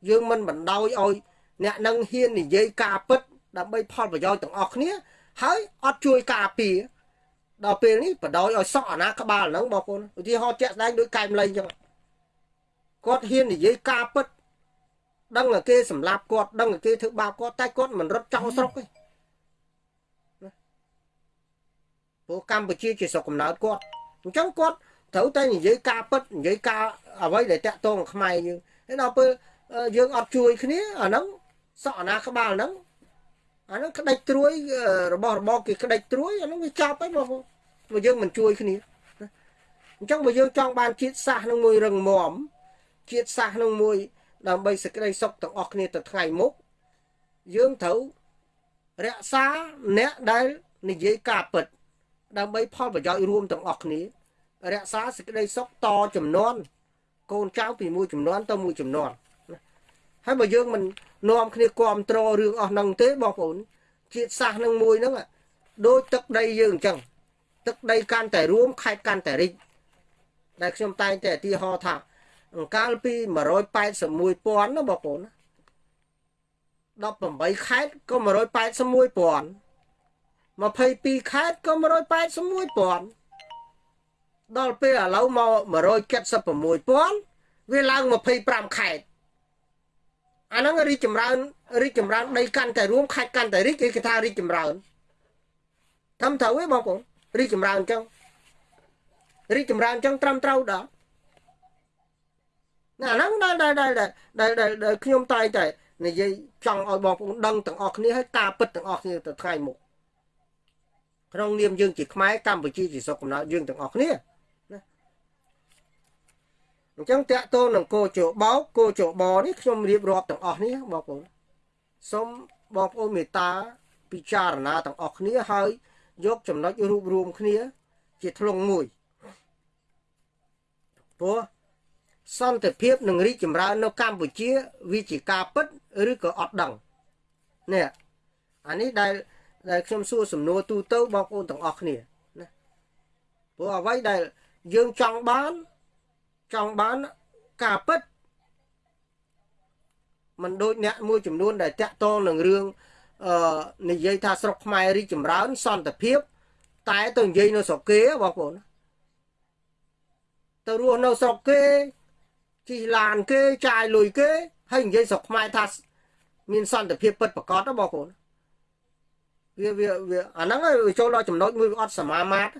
យើងមិនបណ្ដោយឲ្យអ្នកនឹងហ៊ាននិយាយការពិត ដើម្បីផលប្រយោជន៍ទាំងអស់គ្នា ហើយអត់ជួយការពារដល់ពេលនេះបដោយឲ្យសក់អាណាក្បាលហ្នឹងបងប្អូនឧទាហរណ៍ជាក់ស្ដែងដូចកែមលៃអញ្ចឹងគាត់ហ៊ាននិយាយការពិតដឹងតែគេសម្លាប់គាត់ដឹងតែគេធ្វើបាបគាត់តែគាត់មិនរត់ចោលស្រុកទេព្រោះកម្ពុជាជាស្រុកកំណើតគាត់អញ្ចឹងគាត់ត្រូវតែនិយាយការពិតនិយាយការអ្វីដែលតាក់ទងខ្មែរយើងហើយដល់ពេលយើងអត់ជួយគ្នាអាហ្នឹងសក់អាណាក្បាលហ្នឹង អាហ្នឹងក្តិចត្រួយរបស់របរគេក្តិចត្រួយអាហ្នឹងវាចប់ហើយបងព្រោះយើងមិនជួយគ្នាអញ្ចឹងបើយើងចង់បានជាតិសាសនឹងមួយរឹងមាំជាតិសាសនឹងមួយដើម្បីសេចក្តីសុខទាំងអស់គ្នាទៅថ្ងៃមុខយើងត្រូវរក្សាអ្នកដែលនិយាយការពិតដើម្បីផលប្រយោជន៍រួមទាំងអស់គ្នារក្សាសេចក្តីសុខតចំនួនកូនចៅពីមួយចំនួនទៅមួយចំនួន ហើយបើយើងមិននាំគ្នាគ្រប់គ្រងរឿងអស់ហ្នឹងទេបងប្អូនជាតិសាសន៍នឹងមួយហ្នឹងដូចទឹកដីយើងអញ្ចឹងទឹកដីកាន់តែរួមខេត្តកាន់តែរីកដែលខ្ញុំតែងតែឧទាហរណ៍ថាអង្កាលពី181,000ណាបងប្អូន18ខេត្តក៏181,000 22ខេត្តក៏181,000ដល់ពេលឥឡូវមក176,000វាឡើង25ខេត្ត អាហ្នឹងរីកចម្រើនរីកចម្រើនដីកាន់តែរួមខេត្តកាន់តែរីកគេថារីកចម្រើនត្រឹមត្រូវទេបងប្អូនរីកចម្រើនអញ្ចឹងរីកចម្រើនអញ្ចឹងត្រឹមត្រូវដល់ណាហ្នឹងដែលដែលដែលដែលខ្ញុំតែងតែនិយាយចង់ឲ្យបងប្អូនដឹងទាំងអស់គ្នាហើយការពិតទាំងអស់គ្នាទៅថ្ងៃមុខក្នុងនាមយើងជាខ្មែរកម្ពុជាជាស្រុកកំណើតយើងទាំងអស់គ្នាណា អញ្ចឹងតកតូននឹងគោជបោកគោជបនេះខ្ញុំរៀបរាប់ទាំងអស់នេះបងប្អូនសូមបងប្អូនមេត្តាពិចារណាទាំងអស់គ្នាហើយយកចំណុចរួបរวมគ្នា ជាធ្លុងមួយព្រោះសន្តិភាពនឹងរីកចម្រើននៅកម្ពុជាវាជាការពិតឬក៏អត់ដឹងនេះអានេះដែលដែលខ្ញុំសួរសំណួរទូទៅបងប្អូនទាំងអស់គ្នាណាព្រោះអ្វីដែលយើងចង់បាន ចង់បានការពិតมันដូចអ្នកមួយចំនួនដែលតាក់ទងនឹងរឿងអឺនិយាយថាស្រុកខ្មែររីកចម្រើនសន្តិភាព តែទៅនិយាយនៅស្រុកគេបងប្អូនទៅរស់នៅស្រុកគេជិះឡានគេចាយលុយគេហើយនិយាយស្រុកខ្មែរថាមានសន្តិភាពពិតប្រកបណាបងប្អូនវាវាវាអាហ្នឹងវាចូលដល់ចំណុចមួយវាអត់សមាមាត្រ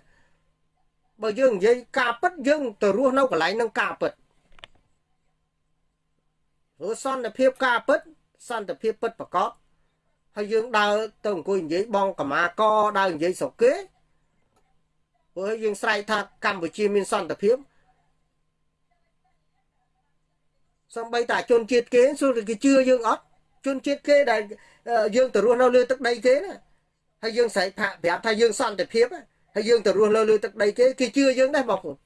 បើយើងនិយាយការពិតយើងទៅរស់នៅកន្លែងហ្នឹងការពិតព្រោះសន្តិភាពការពិតសន្តិភាពពិតប្រកបហើយយើងដើរទៅអង្គុយនិយាយបងកម្មាកដើរនិយាយស្រុកគេព្រោះយើងស្រែកថាកម្ពុជាមានសន្តិភាពសំបីតាជនជាតិគេសួរគេជឿយើងអត់ជនជាតិគេដែលយើងទៅរស់នៅលើទឹកដីគេណាហើយយើងស្រែកប្រាប់ថាយើងសន្តិភាពហើ យយើងទៅរស់នៅលើទឹកដីគេគេជឿយើងដែរបងប្អូន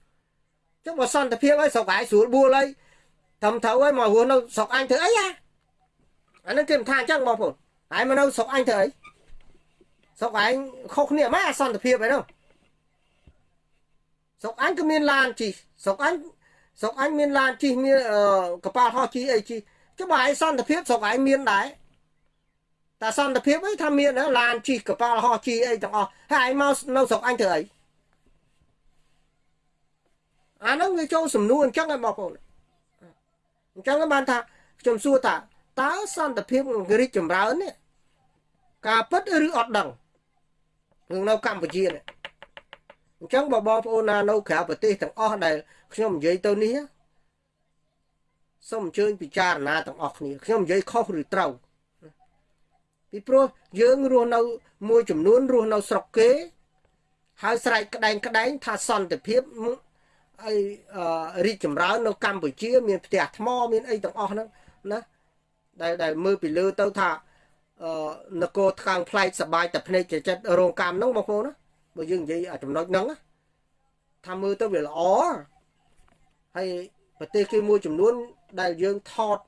ចុះបើសន្តិភាពហើយស្រុកឯងស្រួលបួលហើយត្រឹមត្រូវហើយមករស់នៅស្រុកអញធ្វើអីអាអានឹងគេមិនថាអញ្ចឹងបងប្អូនហើយមកនៅស្រុកអញធ្វើអីស្រុកឯងខុសគ្នាម៉េចអសន្តិភាពអីនោះស្រុកអញក៏មានឡានជិះស្រុកអញស្រុកអញមានឡានជិះមានកប៉ាល់ហោះជិះអីជិះចុះបើឯងសន្តិភាពស្រុកឯងមានដែរ តែសន្តិភាពអីថាមានឡានជិះកប៉ាល់ហោះជិះអីទាំងអស់ហើយឯងមកនៅស្រុកអញធ្វើអីអាហ្នឹងវាចូលសំនួរអញ្ចឹងហើយបងប្អូនអញ្ចឹងបានថាខ្ញុំសួរថាតើសន្តិភាពរីកចម្រើននេះការពិតឬអត់ដឹងរឿងនៅកម្ពុជានេះអញ្ចឹងបើបងប្អូនណានៅក្រៅប្រទេសទាំងអស់ដែលខ្ញុំនិយាយទៅនេះសូមអញ្ជើញពិចារណាទាំងអស់គ្នាខ្ញុំនិយាយខុសឬត្រូវ ពីព្រោះយើងរស់នៅមួយចំនួនរស់នៅស្រុកគេ ហើយស្រែកក្តែងក្តែងថាសន្តិភាពអីរីកចម្រើននៅកម្ពុជា មានផ្ទះថ្មមានអីទាំងអស់ហ្នឹងណាដែលដែលមើលពីលើទៅថាអឺនគរថ្កើងផ្លែកសបាយតែភ្នែកចិត្តរោងកម្មហ្នឹងបងប្អូនណាបើយើងនិយាយអាចំណុចហ្នឹងថាមើលទៅវាល្អហើយប្រទេសគេមួយចំនួនដែលយើងថត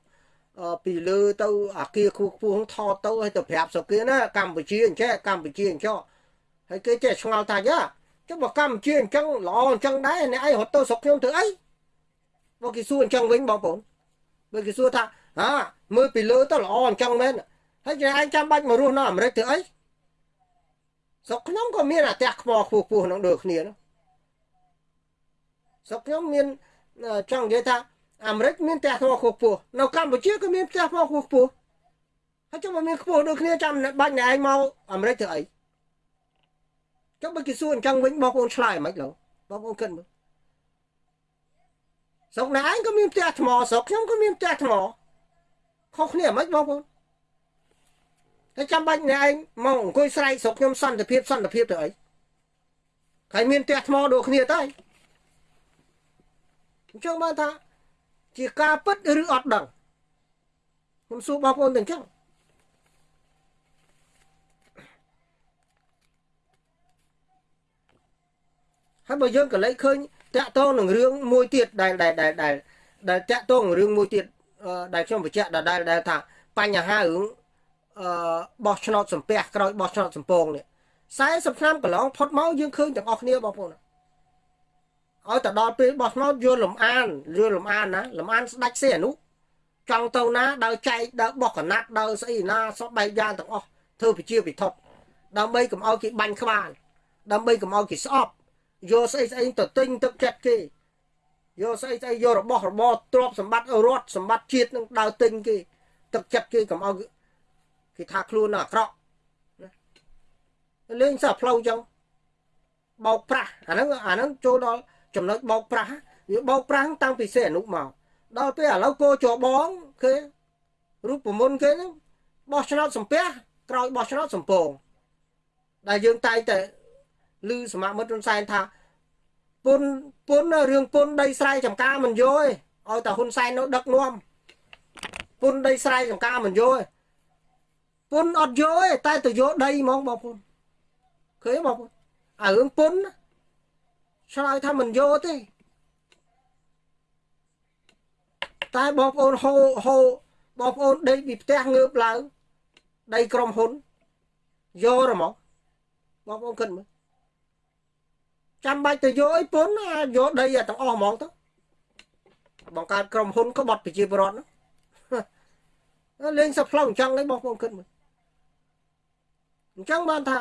ពីលើទៅអាគារខ្ពស់ខ្ពស់ថតទៅហើយទៅប្រាប់ស្រុកគេណាកម្ពុជាអញ្ចឹងកម្ពុជាអញ្ចឹងហើយគេចេះឆ្ងល់ថាយ៉ាចុះបើកម្ពុជាអញ្ចឹងល្អអញ្ចឹងដែរអ្នកឯងរត់ទៅស្រុកខ្ញុំធ្វើអីបើគេសួរអញ្ចឹងវិញបងប្អូនបើគេសួរថាហាមើលពីលើទៅល្អអញ្ចឹងមែនហើយឯងចាំបាច់មករស់នៅអាមេរិកធ្វើអីស្រុកខ្ញុំក៏មានអាផ្ទះខ្ពស់ខ្ពស់ខ្ពស់នឹងដូចគ្នានោះស្រុកខ្ញុំមានចង់និយាយថា អាមេរិកមានផ្ទះថ្មខ្ពស់ខ្ពស់នៅកម្ពុជាក៏មានផ្ទះថ្មខ្ពស់ខ្ពស់ហើយចុះមកមានខ្ពស់ដូចគ្នាចាំបាច់ណែឯងមកអាមេរិកធ្វើអីចុះបើគេសួរអញ្ចឹងវិញបងប្អូនឆ្លើយមិនឡូវបងប្អូនគិតមើលស្រុកណែឯងក៏មានផ្ទះថ្មស្រុកខ្ញុំក៏មានផ្ទះថ្មខុសគ្នាមិនបងប្អូនតែចាំបាច់អ្នកឯងមកអង្គុយស្រែកស្រុកខ្ញុំសន្តិភាពសន្តិភាពទៅអីហើយមានផ្ទះថ្មដូចគ្នាទៅអញ្ចឹងបានថា ជាការពិតឬអត់ដឹងខ្ញុំសួរបងប្អូនទៅអញ្ចឹងហើយបើយើងក៏លេចឃើញតាក់ទងនឹងរឿងមួយទៀតដែលដែលដែលដែលដែលតាក់ទងរឿងមួយទៀតដែលខ្ញុំបញ្ជាក់ដែលដែលថាបញ្ហារឿងអឺបោះឆ្នោតសំពះក្រោយបោះឆ្នោតសំពងនេះ40ឆ្នាំកន្លងផុតមកយើងឃើញទាំងអស់គ្នាបងប្អូន ឲ្យទៅដល់ពេលបោះឆ្នោតយល់លំអានយល់លំអានណាលំអានស្ដាច់សេអនុចង់ទៅណាដើរចែកដើរបោះកណាត់ដើរស្អីណាសពបែបយ៉ាងទាំងអស់ធ្វើពជាពិធប់ដើម្បីកុំឲ្យគេបាញ់ក្បាលដើម្បីកុំឲ្យគេស្អប់យកស្អីស្អីទៅទិញទឹកចិត្តគេយកស្អីស្អីយករបស់របរទ្រព្យសម្បត្តិរដ្ឋសម្បត្តិជាតិនឹងដើរទិញគេទឹកចិត្តគេកុំឲ្យគេថាខ្លួនអាក្រក់លេងសោះផ្លូវចឹងបោកប្រាស់អាហ្នឹងអាហ្នឹងចូលដល់ ចំណុចបោកប្រាស់វាបោកប្រាស់តាំងពីសេអនុមកដល់ពេលឥឡូវគោចបងគេរូបមន្តគេហ្នឹងបោះឆ្នោតសំពះក្រោយបោះឆ្នោតសំពងដែលយើងតែងតែឮសមាមិត្តរុនសែនថាពុនពុនរឿងពុនដីស្រែចំការមិនយកឯងឲ្យតែហ៊ុនសែននៅដឹកនាំពុនដីស្រែចំការមិនយកឯងពុនអត់យកឯងតែទៅយកដីហ្មងបងប្អូនឃើញបងប្អូនអារឿងពុន ឆ្លើយថាមិនយកទេតែបងប្អូនហូហូបងប្អូនដេកពីផ្ទះងើបឡើងដីក្រុមហ៊ុនយកហ្មងបងប្អូនគិតមើលចាំបាច់ទៅយកអីពុនយកដីទាំងអស់ហ្មងទៅបង្កើតក្រុមហ៊ុនក្បត់ប្រជាពលរដ្ឋហ្នឹងលេងសផ្លុំអញ្ចឹងឯងបងប្អូនគិតមើលអញ្ចឹងបានថា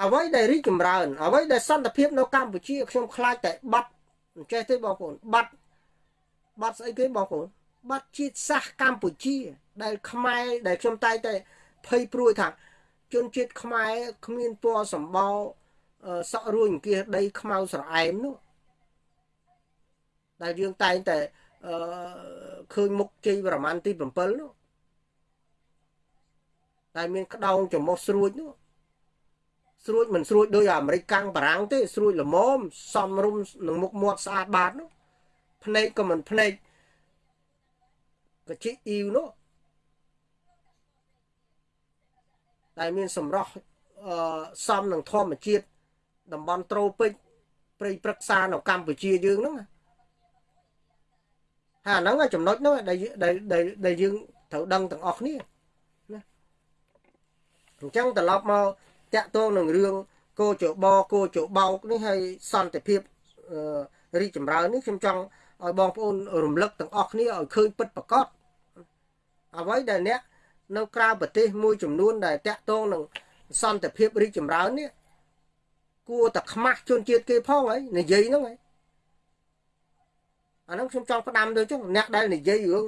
អ្វីដែលរីកចម្រើនអ្វីដែលសន្តិភាពនៅកម្ពុជាខ្ញុំខ្លាចតែបាត់អញ្ចេះទេបងប្អូនបាត់បាត់ស្អីគេបងប្អូនបាត់ជាតិសាសកម្ពុជា ដែលខ្មែរដែលខ្ញុំតែងតែភ័យព្រួយថាជនជាតិខ្មែរគ្មានពណ៌សម្បោសក់រួញអង្គាសដីខ្មៅស្រអែមនោះដែលយើងតែងតែអឺឃើញមុខជ័យប្រមាណទី7នោះតែមានក្តោងចំមុះស្រួចនោះ ស្រួចមិនស្រួចដោយអាមេរិកកាំងបារាំងទេស្រួចល្មមសំរុំនឹងមុខមាត់ស្អាតបាតនោះភ្នែកក៏មិនភ្នែកកជីអ៊ីវនោះតែមានសម្រស់អឺសំនឹងធម្មជាតិតំបន់ត្រូពិកព្រៃព្រឹក្សានៅកម្ពុជាយើងហ្នឹងហើយអាហ្នឹងចំណុចហ្នឹងដែលដែលដែលយើងត្រូវដឹងទាំងអស់គ្នាណាអញ្ចឹងត្រឡប់មក តាក់ទងនឹងរឿងគោចបគោចបោកនេះហើយសន្តិភាពរីកចម្រើននេះខ្ញុំចង់ឲ្យបងប្អូនរំលឹកទាំងអស់គ្នាឲ្យឃើញពិតប្រកបអ្វីដែលអ្នកនៅក្រៅប្រទេសមួយចំនួនដែលតាក់ទងនឹងសន្តិភាពរីកចម្រើននេះគួរតែខ្មាស់ជនជាតិគេផងហើយនិយាយហ្នឹងហើយអាហ្នឹងខ្ញុំចង់ផ្ដាំទៅចុះអ្នកដែលនិយាយរឿង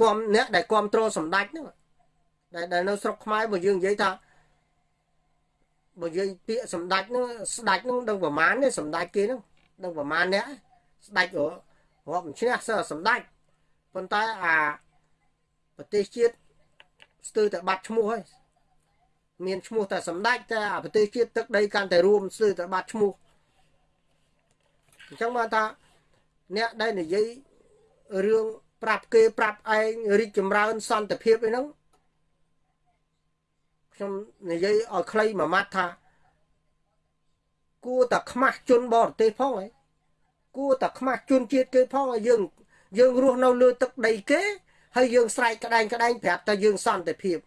គំអ្នកដែលគ្រប់គ្រងសម្ដេចហ្នឹងដែលដែលនៅស្រុកខ្មែរបើយើងនិយាយថា បើនិយាយពាក្យសម្ដេចហ្នឹងស្ដេចហ្នឹងដឹងប្រមាណទេសម្ដេចគេហ្នឹងដឹងប្រមាណអ្នកស្ដេចរាប់មិនឈ្នះសើសម្ដេចប៉ុន្តែអាប្រទេសជាតិស្ទើរតែបាត់ឈ្មោះហើយមានឈ្មោះតែសម្ដេចតែប្រទេសជាតិទឹកដីកាន់តែរួមស្ទើរតែបាត់ឈ្មោះអញ្ចឹងបានថាអ្នកដែលនិយាយរឿងប្រាប់គេប្រាប់ឯងរីកចម្រើនសន្តិភាពអីហ្នឹង ខ្ញុំនិយាយឲ្យខ្លីមួយម៉ាត់ថា គួរតែខ្មាស់ជនបរទេសផងហ៎គួរតែខ្មាស់ជនជាតិគេផងឲ្យយើង យើងរស់នៅលើទឹកដីគេហើយយើងស្រែកក្តែងក្តែងប្រាប់តែយើងសន្តិភាព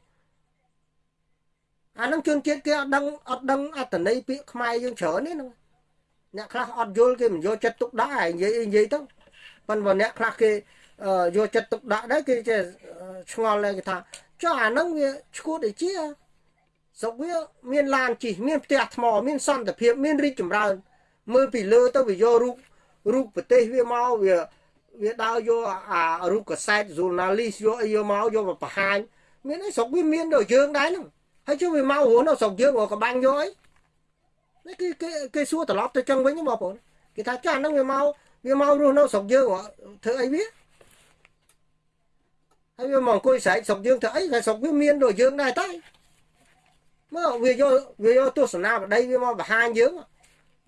អានឹងជនជាតិគេអត់ដឹងអត់ដឹងអត្តន័យពាក្យខ្មែរយើងច្រើននេះហ្នឹងអ្នកខ្លះអត់យល់គេមិនយកចិត្តទុកដាក់ហើយនិយាយនិយាយទៅប៉ុន្តែអ្នកខ្លះគេយកចិត្តទុកដាក់ដែរគេចេះឆ្ងល់ដែរគេថាចុះអាហ្នឹងវាឈួតអីជា ស្រុកវាមានឡានជិះមានផ្ទះថ្មមានសន្តិភាពមានរីកចម្រើន មើលពីលើទៅវាយករូបរូបប្រទេសវាមកវាវាដើរយកអារូបកសែត journalist យកអីយកមកយកមកបង្ហាញមានអីស្រុកវាមានដូចយើងដែរហ្នឹងហើយជុំវាមករស់នៅស្រុកយើងក៏បាំងយកអីនេះគេគេគេសួរត្រឡប់ទៅចឹងវិញបងប្អូនគេថាចាស់ហ្នឹងវាមកវាមករស់នៅស្រុកយើងធ្វើអីវាហើយវាមកអង្គុយស្រែកស្រុកយើងធ្វើអីតែស្រុកវាមានដូចយើងដែរតែ មកវាយកវាយកទស្សនាបដីវាមកបង្ហាញយើង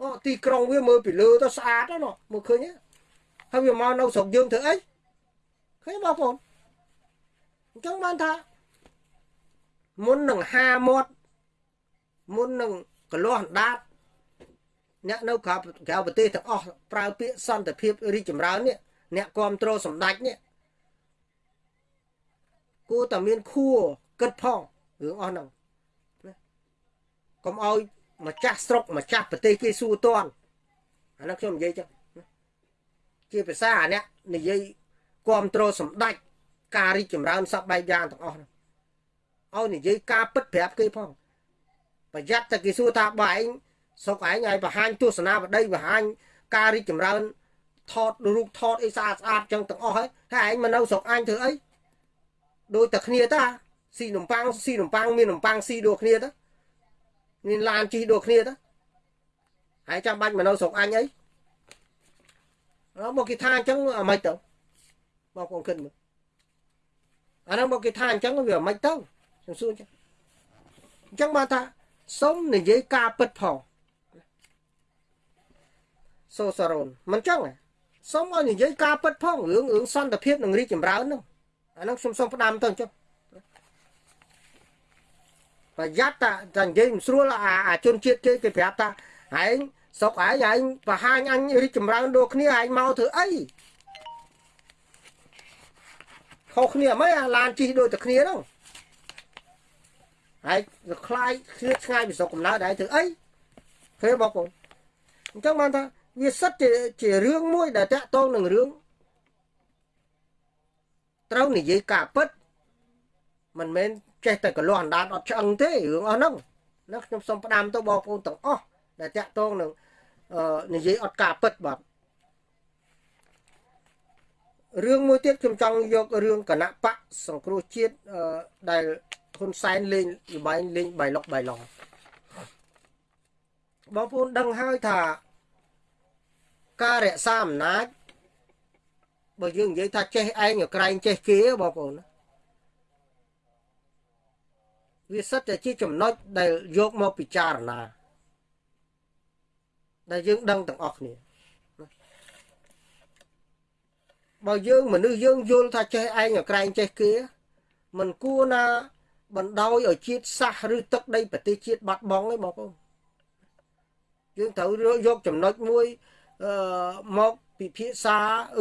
អូទីក្រុងវាមើលពីលើទៅស្អាតណាមើលឃើញហើយវាមកនៅស្រុកយើងធ្វើអីឃើញបងប្អូនអញ្ចឹងបានថាមុននឹងហាមាត់មុននឹងកលាស់ដាតអ្នកនៅក្រៅក្រៅប្រទេសទាំងអស់ប្រើពាក្យសន្តិភាពរីកចម្រើននេះអ្នកគ្រប់គ្រងសម្ដេចនេះគួរតែមានខួរគិតផងរឿងអស់ហ្នឹងណា កុំឲ្យម្ចាស់ស្រុកម្ចាស់ប្រទេសគេសួរតន់អានោះខ្ញុំនិយាយចឹងជាភាសាអាអ្នកនិយាយគ្រប់គ្រងសម្ដេចការរីកចម្រើនសពបែបយ៉ាងទាំងអស់ហ្នឹងឲ្យនិយាយការពិតប្រាប់គេផងប្រយ័ត្នតែគេសួរថាបើឯងសុកឯងឲ្យបង្ហាញទស្សនាបដីបង្ហាញការរីកចម្រើនថតរូបថតអីស្អាតស្អាតចឹងទាំងអស់ហើយហើយឯងមកនៅស្រុកអញធ្វើអីដូចតែគ្នាតាស៊ីនំប៉័ងស៊ីនំប៉័ងមាននំប៉័ងស៊ីដូចគ្នាតា មានឡានជិះដូចគ្នាតាហើយចាំបាច់មកនៅស្រុកអញអីមកគេថាអញ្ចឹងអាម៉េចទៅបងប្អូនគិតមើលអានោះមកគេថាអញ្ចឹងវាអាម៉េចទៅខ្ញុំសួរអញ្ចឹងអញ្ចឹងបានថាសុំនិយាយការពិតផងសូសារ៉ូនមិនចឹងសុំឲ្យនិយាយការពិតផងរឿងរឿងសន្តិភាពនិងរីកចម្រើននោះអានោះខ្ញុំសុំផ្ដាំទៅចុះ ប្រយ័ត្នតាតែនិយាយមិនស្រួលអាអាជនជាតិគេគេប្រាប់ថាឯងសុកឯងឯងបង្ហាញអញរីកចម្រើនដូចគ្នាឯងមកធ្វើអីខុសគ្នាមិនអាឡានជិះដូចតែគ្នាហ្នឹងហើយខ្លាយឃ្លៀតឆ្ងាយពីស្រុកកំណើតដែរធ្វើអីឃើញបងប្អូនអញ្ចឹងបានថាវាសិតជាជារឿងមួយដែលតាក់ទងនឹងរឿងត្រូវនិយាយការពិតមិនមែន ចេះតែកលាស់អណ្ដាតអត់ឆ្អឹងទេរឿងអស់ហ្នឹងណាខ្ញុំសូមផ្ដាំទៅបងប្អូនទាំងអស់ដែលតាក់ទងនឹងនិយាយអត់ការពិតបាទរឿងមួយទៀតខ្ញុំចង់យករឿងគណៈបកសង្គ្រោះជាតិដែលហ៊ុនសែនលេងលបែងលេងបៃលុកបៃឡងបងប្អូនដឹងហើយថាការរក្សាអំណាចបើយើងនិយាយថាចេះឯងក្រែងចេះគេបងប្អូន វាសិតតែជាចំណុចដែលយកមកពិចារណា ដែលយើងដឹងទាំងអស់គ្នាបើយើងមនុស្សយើងយល់ថាចេះឯងក្រែងចេះគេមិនគួរណា បណ្ដោយឲ្យជាតិសាសឬទឹកដីប្រទេសជាតិបាត់បង់ទេបងប្អូនយើងត្រូវយកចំណុចមួយអឺមកពិភាក្សា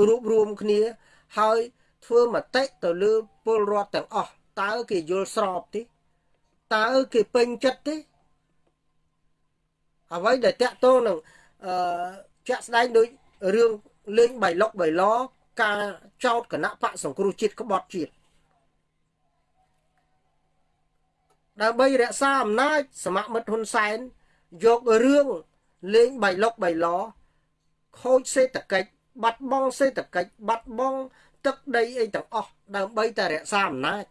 រួបរวมគ្នា ហើយធ្វើមតិទៅលើពលរដ្ឋទាំងអស់តើគេយល់ស្របទេ តើគេពេញចិត្តទេអ្វីដែលតាក់ទងនឹងអឺជាក់ស្ដែងដូចរឿងលេងបៃលុកបៃឡការចោតគណៈបកសង្គ្រោះជាតិក្បត់ជាតិដើម្បីរក្សាអំណាចសមមិត្តហ៊ុនសែនយករឿងលេងបៃលុកបៃឡខូចសេដ្ឋកិច្ចបាត់បង់សេដ្ឋកិច្ចបាត់បង់ទឹកដីអីទាំងអស់ដើម្បីតែរក្សាអំណាច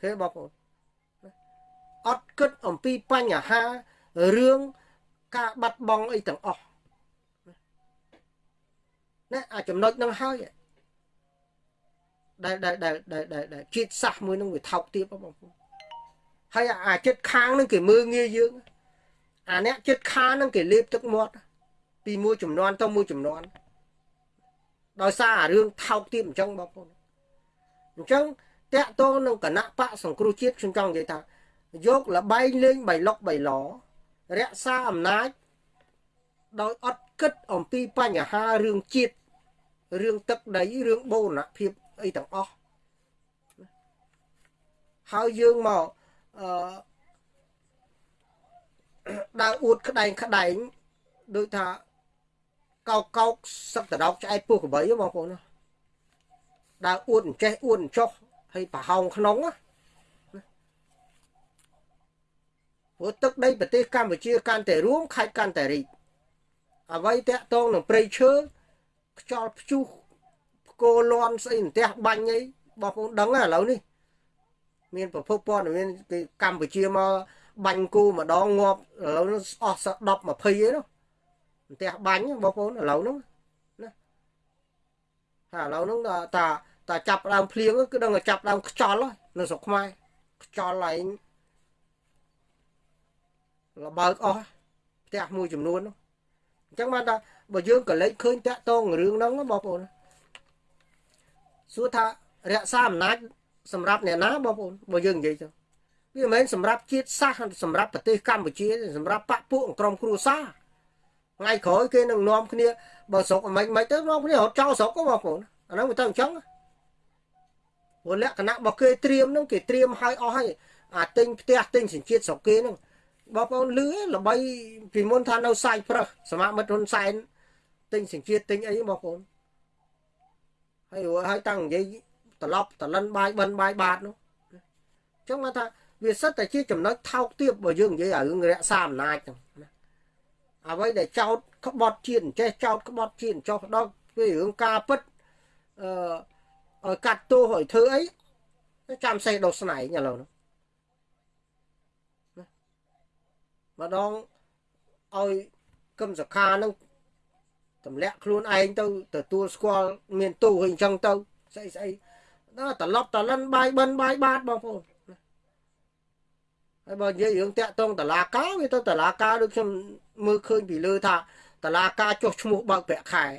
ឃើញបងប្អូន អត់គិតអំពីបញ្ហារឿងការបាត់បង់អីទាំងអស់ណាអាចំណុចនឹងហើយដែលដែលដែលដែលជាតិសាសមួយនឹងវាថោកទាបបងប្អូនហើយអាចិត្តខាងនឹងគេមើងងាយយើងអាអ្នកចិត្តខាងនឹងគេលេបទឹកមាត់ពីមួយចំនួនទៅមួយចំនួនដោយសារអារឿងថោកទាបអញ្ចឹងបងប្អូនអញ្ចឹងតកតងនឹងគណៈបកសង្គ្រោះជាតិខ្ញុំចង់និយាយថា យកលបែងលេងបៃលុកបៃឡរក្សាអំណាចដោយអត់គិតអំពីបញ្ហារឿងជាតិរឿងទឹកដីរឿងបូរណភាពអីទាំងអស់ហើយយើងមកអឺដើរអួតក្តែងក្តែងដូចថាកោកកោកសឹកតដោកឆ្អែតពោះក្របីបងប្អូនដើរអួតអញ្ចេះអួតអញ្ចោះហើយប្រហោងក្នុងណា ព្រោះទឹកដីប្រទេសកម្ពុជាកាន់តែរួមខេត្តកាន់តែរីកអ្វីតាក់ទងនឹងព្រៃឈើខ្យល់ព្យុះផ្គរលន់ស្អីផ្ទះបាញ់អីបងប្អូនដឹងឥឡូវនេះ មានប្រភពព័ត៌មានគេកម្ពុជាមកបាញ់គូម្ដងងាប់ឥឡូវនេះអស់10 20ឯនោះផ្ទះបាញ់បងប្អូនឥឡូវហ្នឹងណាថាឥឡូវហ្នឹងតាតាចាប់ដើមភ្លៀងគឺដឹងតែចាប់ដើមខ្យល់នៅស្រុកខ្មែរខ្យល់ឯង លបើកអស់ផ្ទះមួយចំនួននោះអញ្ចឹងបានថាបើយើងក៏លេចឃើញតាក់តងរឿងហ្នឹងបងប្អូនសួរថារក្សាអំណាចសម្រាប់អ្នកណាបងប្អូនបើយើងនិយាយទៅវាមិនមែនសម្រាប់ជាតិសាសន៍សម្រាប់ប្រទេសកម្ពុជាសម្រាប់បពពួកក្រុមគ្រួសារថ្ងៃក្រោយគេនឹងនាំគ្នាបើស្រុកមិនមិនទៅនាំគ្នារត់ចោលស្រុកបងប្អូនអាហ្នឹងវាទៅអញ្ចឹងព្រោះលក្ខណៈរបស់គេត្រៀមហ្នឹងគេត្រៀមឲ្យអស់ហើយអាទិញផ្ទះទិញសញ្ជាតិស្រុកគេហ្នឹង បងប្អូនលឺល្បីពីមុនថានៅសាយប្រឹសសមាមិត្តហ៊ុនសែនទិញសញ្ជាតិទិញអីបងប្អូនហើយហើយតាំងនិយាយត្រឡប់តលិនបាយបិណ្ឌបាយបាតនោះអញ្ចឹងមកថាវាសិតតែជាចំណុចថោកទាបបើយើងនិយាយឲ្យរឿងរក្សាអំណាចហ្នឹងណាអ្វីដែលចោតក្បត់ជាតិចេះចោតក្បត់ជាតិចោតដល់វារឿងការពិតអឺឲ្យកាត់ទោសឲ្យធ្វើអីចាំសេះដោះស្នែងឥឡូវនោះ ម្ដងឲ្យគឹមសខានឹងទម្លាក់ខ្លួនឯងទៅទទួលស្គាល់មានទូហើយអញ្ចឹងទៅស្អីស្អីដល់ត្រឡប់តលិនបាយបិណ្ឌបាយបាតបងប្អូនហើយបើនិយាយរឿងតាក់តងតឡាការវាទៅតឡាការដូចខ្ញុំមើលឃើញពីលើថាតឡាការចុះឈ្មោះបើកប្រាក់ខែរ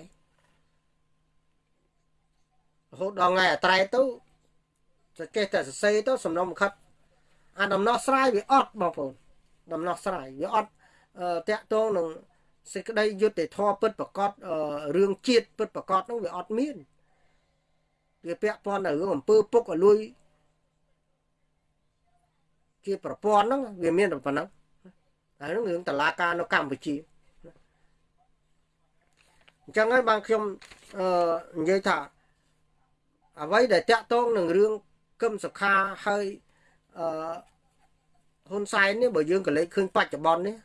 ហូតដល់ថ្ងៃអាត្រែទៅចេះតែសរសេរទៅសំណុំខិតអាដំណោះស្រាយវាអត់បងប្អូន ដំណោះស្រាយវាអត់តាក់ទងនឹងសេចក្តីយុត្តិធម៌ពិតប្រកបរឿងជាតិពិតប្រកបនោះវាអត់មានវាពាក់ព័ន្ធនឹងរឿងអំពើពុកឲ្យលួយជាប្រព័ន្ធហ្នឹងវាមានតែប៉ុណ្ណឹងហើយនឹងរឿងតឡាការនៅកម្ពុជាអញ្ចឹងហើយបានខ្ញុំអឺនិយាយថាអ្វីដែលតាក់ទងនឹងរឿងគឹមសុខាហើយអឺ ហ៊ុនសែននេះបើយើងក៏លេចឃើញបច្ចុប្បន្ននេះ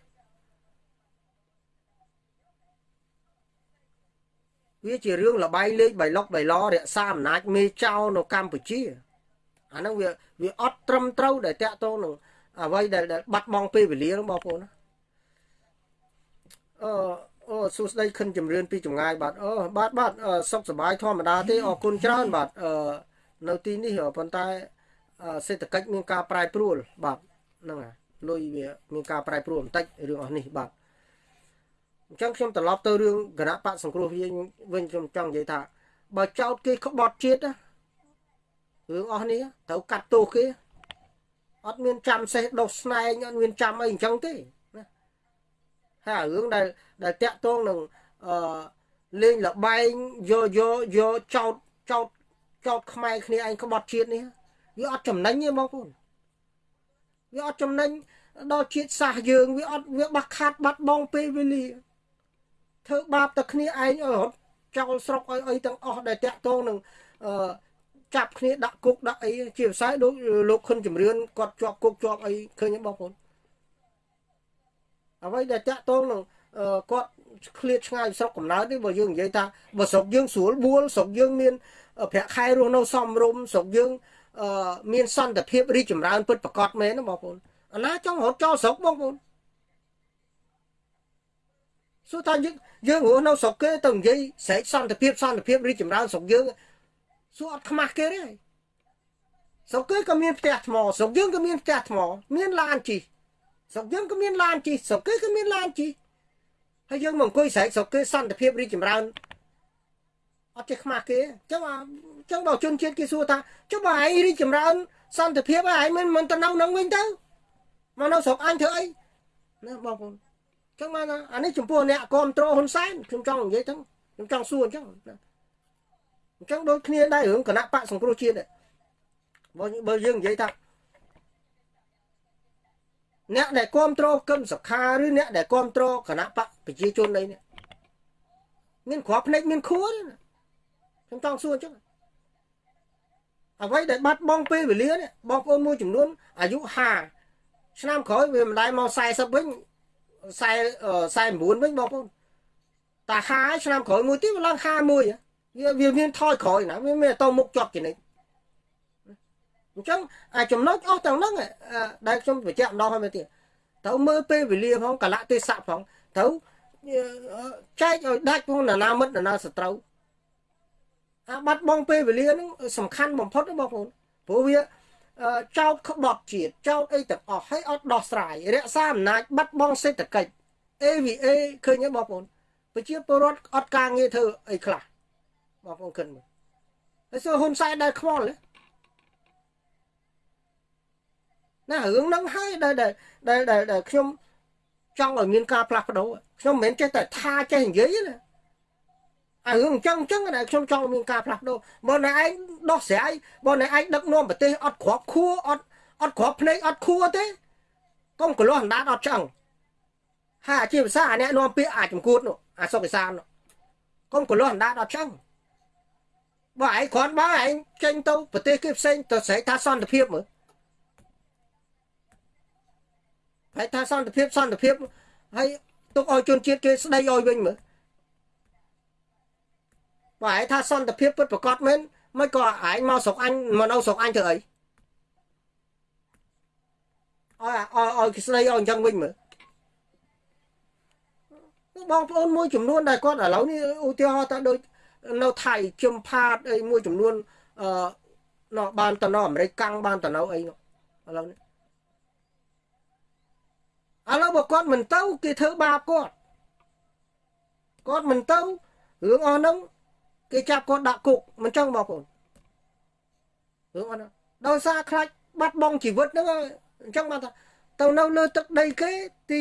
វាជារឿងលបាយលេខបៃលុកបៃឡរក្សាអំណាចមេចៅនៅកម្ពុជាអាហ្នឹងវាវាអត់ត្រឹមត្រូវដែលតាក់ទងនឹងអ្វីដែលបាត់បង់ពេលវេលាបងប្អូនណាអឺអូសួស្តីខិនជំរឿនពីចម្ងាយបាទអូបាទបាទសុខសប្បាយធម្មតាទេអរគុណច្រើនបាទអឺនៅទីនេះប៉ុន្តែសេដ្ឋកិច្ចមានការប្រែប្រួលបាទ ហ្នឹងហើយលុយវាមានការប្រែប្រួលបន្តិចរឿងអស់នេះបាទអញ្ចឹងខ្ញុំត្រឡប់ទៅរឿងគណៈបកសង្គ្រោះវិញវិញខ្ញុំចង់និយាយថា បើចោតគេក្បត់ជាតិរឿងអស់នេះត្រូវកាត់ទោសគេអត់មានចាំសេះដុសស្នែងអត់មានចាំអីអញ្ចឹងទេណាហើយរឿងដែលដែលតាក់ទងនឹងអឺលេងលបែងយកយកយកចោតចោតចោតខ្មែរគ្នាឯងក្បត់ជាតិនេះវាអត់ចំណេញទេបងប្អូន វាអត់ចំណេញដល់ជាតិសាសយើងវាអត់វាបាក់ខាត់បាត់បង់ពេលវេលាធ្វើបាបតែគ្នាឯងឲ្យរត់ចោលស្រុកឲ្យអីទាំងអស់ដែលតាក់ទងនឹងអឺចាប់គ្នាដាក់គុកដាក់អីជាភាសាដូចលោកខុនជំរឿនគាត់ជាប់គុកជាប់អីឃើញទេបងប្អូនអ្វីដែលតាក់ទងនឹងគាត់ឃ្លាតឆ្ងាយស្រុកកំណើតនេះបើយើងនិយាយថាបើស្រុកយើងស្រួលបួលស្រុកយើងមានប្រាក់ខែរស់នៅសមរម្យស្រុកយើង មានសន្តិភាពរីកចម្រើនពិតប្រកបមែនណាបងប្អូនអាណាចង់រត់ចោលស្រុកបងប្អូនសួរថាយើងយើងរស់នៅស្រុកគេទៅនិយាយស្រែកសន្តិភាពសន្តិភាពរីកចម្រើនស្រុកយើងសួរអត់ខ្មាស់គេទេស្រុកគេក៏មានផ្ទះថ្មស្រុកយើងក៏មានផ្ទះថ្ម មានឡានជិះស្រុកយើងក៏មានឡានជិះស្រុកគេក៏មានឡានជិះហើយយើងមកអង្គុយស្រែកស្រុកគេសន្តិភាពរីកចម្រើនអត់ចេះខ្មាស់គេអញ្ចឹងអញ្ចឹងបើជនជាតិគេសួរថាចុះបើឯងរីកចម្រើនសន្តិភាពឯងមិនមិនទៅនៅនឹងវិញទៅមកនៅស្រុកអញធ្វើអីណាបងប្អូនចឹងមកអានេះចំពោះអ្នកគ្រប់គ្រងហ៊ុនសែនខ្ញុំចង់និយាយទៅខ្ញុំចង់សួរអញ្ចឹងអញ្ចឹងដូចគ្នាដែររឿងគណៈបកសង្គ្រោះជាតិបើបើយើងនិយាយថាអ្នកដែលគ្រប់គ្រងគឹមសខាឬអ្នកដែលគ្រប់គ្រងគណៈបកប្រជាជនអីនេះមានគ្រាប់ភ្នែកមានខួរខ្ញុំចង់សួរអញ្ចឹង អ្វីដែលបាត់បង់ពេលវេលានេះបងប្អូនមួយចំនួនអាយុ50ឆ្នាំក្រោយវាមិនដែរមក40វិញ40 49វិញបងប្អូនតា50ឆ្នាំក្រោយមួយទៀតវាឡើង51វាវាមានថយក្រោយណាវាមានតមុខជាប់ជានិច្ចអញ្ចឹងអាចំណុចអស់ទាំងហ្នឹងដែលខ្ញុំបញ្ជាក់ម្ដងហើយមើលទៀតទៅមើលពេលវេលាផងកលៈទេសៈផងទៅចែកឲ្យដាច់ផងណាមិត្តណាសត្រូវ អាបាត់បង់ពេលវេលាហ្នឹងសំខាន់បំផុតបងប្អូនព្រោះវាចោតក្បត់ជាតិចោតអីទាំងអស់ហើយអត់ដោះស្រាយរក្សាអំណាចបាត់បង់សេដ្ឋកិច្ច AVA ឃើញទេបងប្អូនប្រជាពលរដ្ឋអត់ការងារធ្វើអីខ្លះបងប្អូនគិតមើលហើយសួរហ៊ុនសែនដែលខ្វល់ណារឿងហ្នឹងហើយដែលដែលដែលខ្ញុំចង់ឲ្យមានការផ្លាស់ប្ដូរខ្ញុំមិនមែនចេះតែថាចេះនិយាយណា អារឿងអញ្ចឹងអញ្ចឹងណាខ្ញុំចង់មានការផ្លាស់ប្ដូរបើណែឯងដោះស្រាយបើណែឯងដឹកនាំប្រទេសអត់គ្រាប់ខួរអត់អត់គ្រាប់ភ្នែកអត់ខួរទេកុំកលាស់អណ្ដាតអត់ឆ្អឹងហើយអាជាភាសាអាអ្នកនាំពាក្យអាចចំគួតនោះអាសុកឯសាននោះកុំកលាស់អណ្ដាតអត់ឆ្អឹងបើឯងគ្រាន់បើឯងចេញទៅប្រទេសគេផ្សេងទៅស្រែកថាសន្តិភាពមើលហើយថាសន្តិភាពសន្តិភាពហើយទុកឲ្យជនជាតិគេស្ដីឲ្យវិញមើល បើឯងថាសន្តិភាពពិតប្រកបមែនមិនក៏ឯងមកស្រុកអញមកនៅស្រុកអញធ្វើអីអើអើឲ្យគេស្ដីឲ្យអញ្ចឹងវិញមើលបងប្អូនមួយចំនួនដែលគាត់ឥឡូវនេះឧទាហរណ៍ថាដូចនៅថៃជឹមផាតអីមួយចំនួនអឺណោះបានទៅនៅអាមេរិកកាំងបានទៅនៅអីនោះឥឡូវនេះឥឡូវបើគាត់មិនទៅគេធ្វើបាបគាត់គាត់មិនទៅរឿងអស់ហ្នឹង គេចាប់គាត់ដាក់គុកមិនចឹងបងប្អូនរឿងអស់ហ្នឹងដោយសារខ្លាចបាត់បង់ជីវិតហ្នឹងអញ្ចឹងបានថាទៅនៅលើទឹកដីគេទី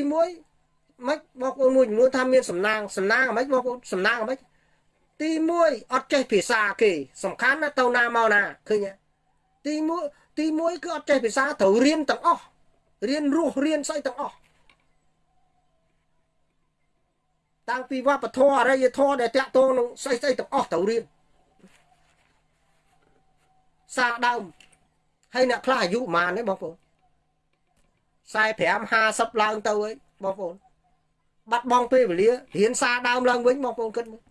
1មិនបងប្អូនមួយចំនួនថាមានសំណាងសំណាងអ្ហ្មិចបងប្អូនសំណាងអ្ហ្មិចទី1អត់ចេះភាសាគេ សំខាន់ណាទៅណាមកណាឃើញទី1ទី1គឺអត់ចេះភាសាត្រូវរៀនទាំងអស់រៀនរស់រៀនស្អីទាំងអស់ តាំងពីវប្បធម៌អរិយធម៌ដែលតាក់ទងនឹងស្អីស្អីទាំងអស់ត្រូវរៀនសាដើមហើយអ្នកខ្លះអាយុប៉ុន្មានទេបងប្អូន45 50ឡើងទៅហើយបងប្អូនបាត់បង់ពេលវេលារៀនសាដើមឡើងវិញបងប្អូនគិតមើល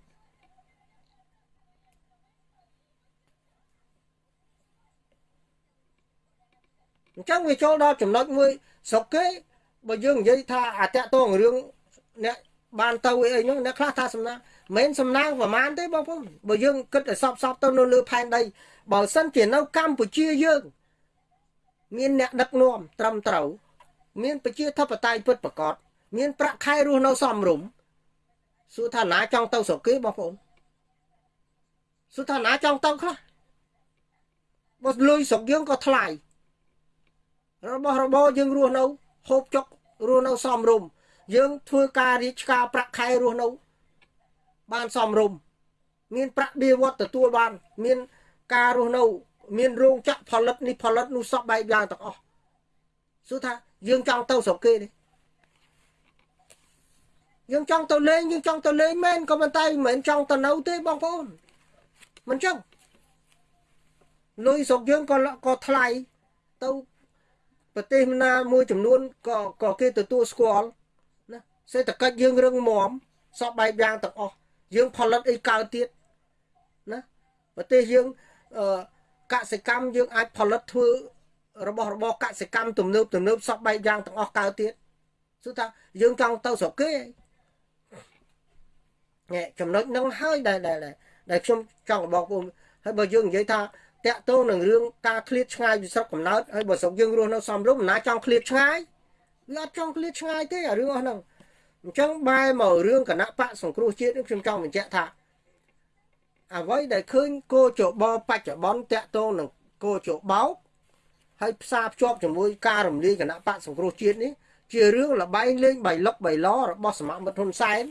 អញ្ចឹងវាចូលដល់ចំណុចមួយស្រុកគេបើយើងនិយាយថាអាតកតងរឿងអ្នក បានទៅអីហ្នឹងអ្នកខ្លះថាសំណាងមិនសំណាងប្រមាណទេបងប្អូនបើយើងគិតឲ្យសពសពទៅនៅលើផែនដីបើសិនជានៅកម្ពុជាយើង មានអ្នកដឹកនាំត្រឹមត្រូវមានប្រជាធិបតេយ្យពិតប្រាកដមាន ប្រាក់ខែរស់នៅសមរម្យសួរថាណាចង់ទៅស្រុកគេបងប្អូនសួរថាណាចង់ទៅខ្លះបើលុយស្រុកយើងក៏ថ្លៃរបស់របរយើងរស់នៅហូបចុករស់នៅសមរម្យ យើងធ្វើការរៀបឆ្ការប្រាក់ខែរស់នៅ បានសមរម្យមានប្រាក់បៀវត្តទទួលបាន មានការរស់នៅ មានរោងចក្រផលិតនេះផលិតនោះសពបែបយ៉ាងទាំងអស់សួរថាយើងចង់ទៅស្រុកគេទេយើងចង់ទៅលេងយើងចង់ទៅលេងមែនក៏ប៉ុន្តែមិនមែនចង់ទៅនៅទេបងប្អូនមិនចឹងលុយស្រុកយើងក៏ក៏ថ្លៃទៅប្រទេសណាមួយចំនួនក៏ក៏គេទទួលស្គាល់ សេដ្ឋកិច្ចយើងរឹងមាំសពបែបយ៉ាងទាំងអស់យើងផលិតអីកើតទៀតណាប្រទេសយើងអឺកសិកម្មយើងអាចផលិតធ្វើរបស់របរកសិកម្មទំនើបទំនើបសពបែបយ៉ាងទាំងអស់កើតទៀតគឺថាយើងចង់ទៅស្រុកគេណែចំណុចហ្នឹងហើយដែលដែលខ្ញុំចង់บอกបងហើយបើយើងនិយាយថាតាក់ទងនឹងរឿងការឃ្លាតឆ្ងាយពីស្រុកកំណើតហើយបើស្រុកយើងរស់នៅសំរុំណាចង់ឃ្លាតឆ្ងាយវាអត់ចង់ឃ្លាតឆ្ងាយទេអារឿងអស់ហ្នឹង អញ្ចឹងបែរមករឿងគណៈបកសង្គ្រោះជាតិខ្ញុំចង់បញ្ជាក់ថាអ្វីដែលឃើញគោចបបច្ចុប្បន្នតាក់ទងនឹងគោចបោកហើយផ្សារភ្ជាប់ជាមួយការរំលាយគណៈបកសង្គ្រោះជាតិនេះជារឿងលបែងលេងបៃលុកបៃឡរបស់សមាមិត្តហ៊ុនសែន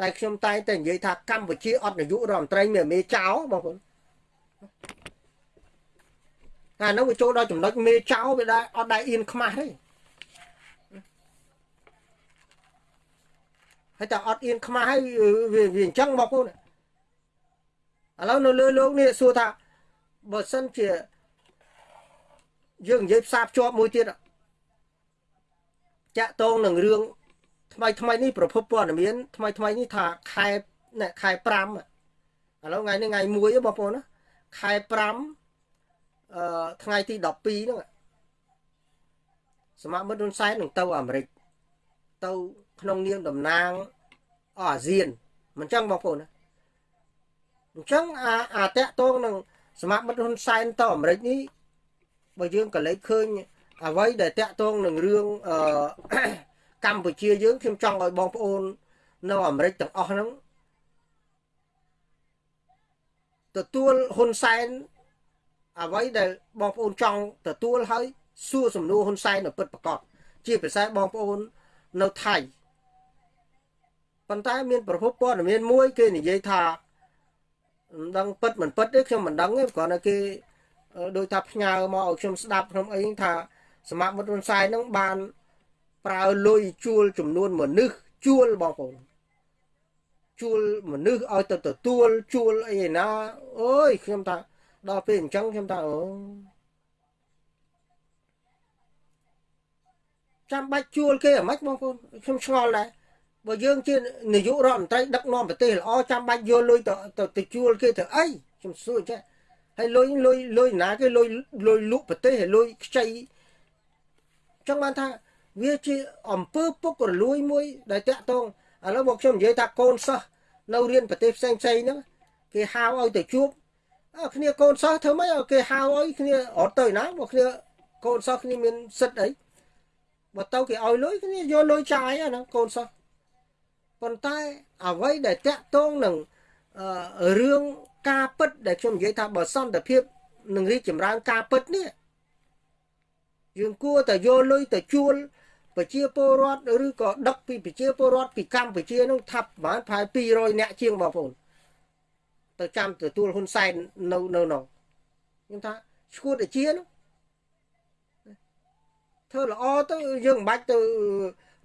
ដែលខ្ញុំតែងតែនិយាយថាកម្ពុជាអត់នាយករដ្ឋមន្ត្រីមានមេចៅបងប្អូនតែនោះវាចូលដល់ចំណុចមេចៅវាដែរអត់ដែរអៀនខ្មាស់ទេ ហើយតែអត់អៀនខ្មាស់ហើយវាវាអញ្ចឹងបងប្អូនឥឡូវនៅលើលោកនេះសួរថាបើសិនជាយើងនិយាយផ្សារភ្ជាប់មួយទៀតចាក់តងនឹងរឿងថ្មីថ្មីនេះប្រភពព័ត៌មានថ្មីថ្មីនេះថាខែខែ5ឥឡូវថ្ងៃនេះថ្ងៃ1បងប្អូនណាខែ5អឺថ្ងៃទី12ហ្នឹងសមាមិត្តហ៊ុនសែននឹងទៅអាមេរិកទៅ ក្នុងនាមតំណាងអាស៊ានមិនចឹងបងប្អូនណាអញ្ចឹងអាអាតកតងនឹងសមាមិត្តហ៊ុនសែនទៅអាមេរិកនេះបើយើងក៏លេចឃើញអ្វីដែលតកតងនឹងរឿងអឺកម្ពុជាយើងខ្ញុំចង់ឲ្យបងប្អូននៅអាមេរិកទាំងអស់ហ្នឹងទទួលហ៊ុនសែនអ្វីដែលបងប្អូនចង់ទទួលហើយសួរសំណួរហ៊ុនសែននៅពិតប្រកបជាពិសេសបងប្អូននៅថៃ ប៉ុន្តែមានប្រភពព័ត៌មានមួយគេនិយាយថាមិនដឹងពិតមិនពិតទេខ្ញុំមិនដឹងទេគ្រាន់តែគេដោយថាផ្ញើមកឲ្យខ្ញុំស្ដាប់ក្នុងអីថាសមាមិត្តហ៊ុនសែននឹងបាន ប្រើលុយជួលចំនួនមនុស្សជួលបងប្អូនជួលមនុស្សឲ្យទៅទទួលជួលអីណាអើយខ្ញុំថាដល់ពេលអញ្ចឹងខ្ញុំថាអូចាំបាច់ជួលគេអាម៉េចបងប្អូនខ្ញុំឆ្ងល់ដែរ បើយើងជានាយករដ្ឋមន្ត្រីដឹកនាំប្រទេសល្អចាំបាច់យកលុយទៅទៅជួលគេទៅអីខ្ញុំសួរចេះហើយលុយលុយលុយណាគេលុយលុយលក់ប្រទេសហើយលុយខ្ចីចង់បានថាវាជាអំពើពុករលួយមួយ ដែលតាក់ទងឥឡូវមកខ្ញុំនិយាយថាកូនសិស្សនៅរៀនប្រទេសផ្សេងផ្សេងហ្នឹងគេហៅឲ្យទៅជួបគ្នាកូនសិស្សធ្វើម៉េចគេហៅឲ្យគ្នាអត់ទៅណាមកគ្នាកូនសិស្សគ្នាមានសិទ្ធអីបើទៅគេឲ្យលុយគ្នាយកលុយចាយហ្នឹងកូនសិស្ស ប៉ុន្តែអ្វីដែលតាក់ទងនឹងរឿងការពិតដែលខ្ញុំនិយាយថាបើសន្តិភាពនឹងរីកចម្រើនការពិតនេះយើងគួរតែយកលុយទៅជួលប្រជាពលរដ្ឋឬក៏ដឹកពីប្រជាពលរដ្ឋពីកម្ពុជានោះថាប់ប្រហែលប្រហែល200នាក់ជាងបងប្អូនទៅចាំទទួលហ៊ុនសែននៅនៅនោះខ្ញុំថាឈួតអាជានោះធ្វើល្អទៅយើងមិនបាច់ទៅ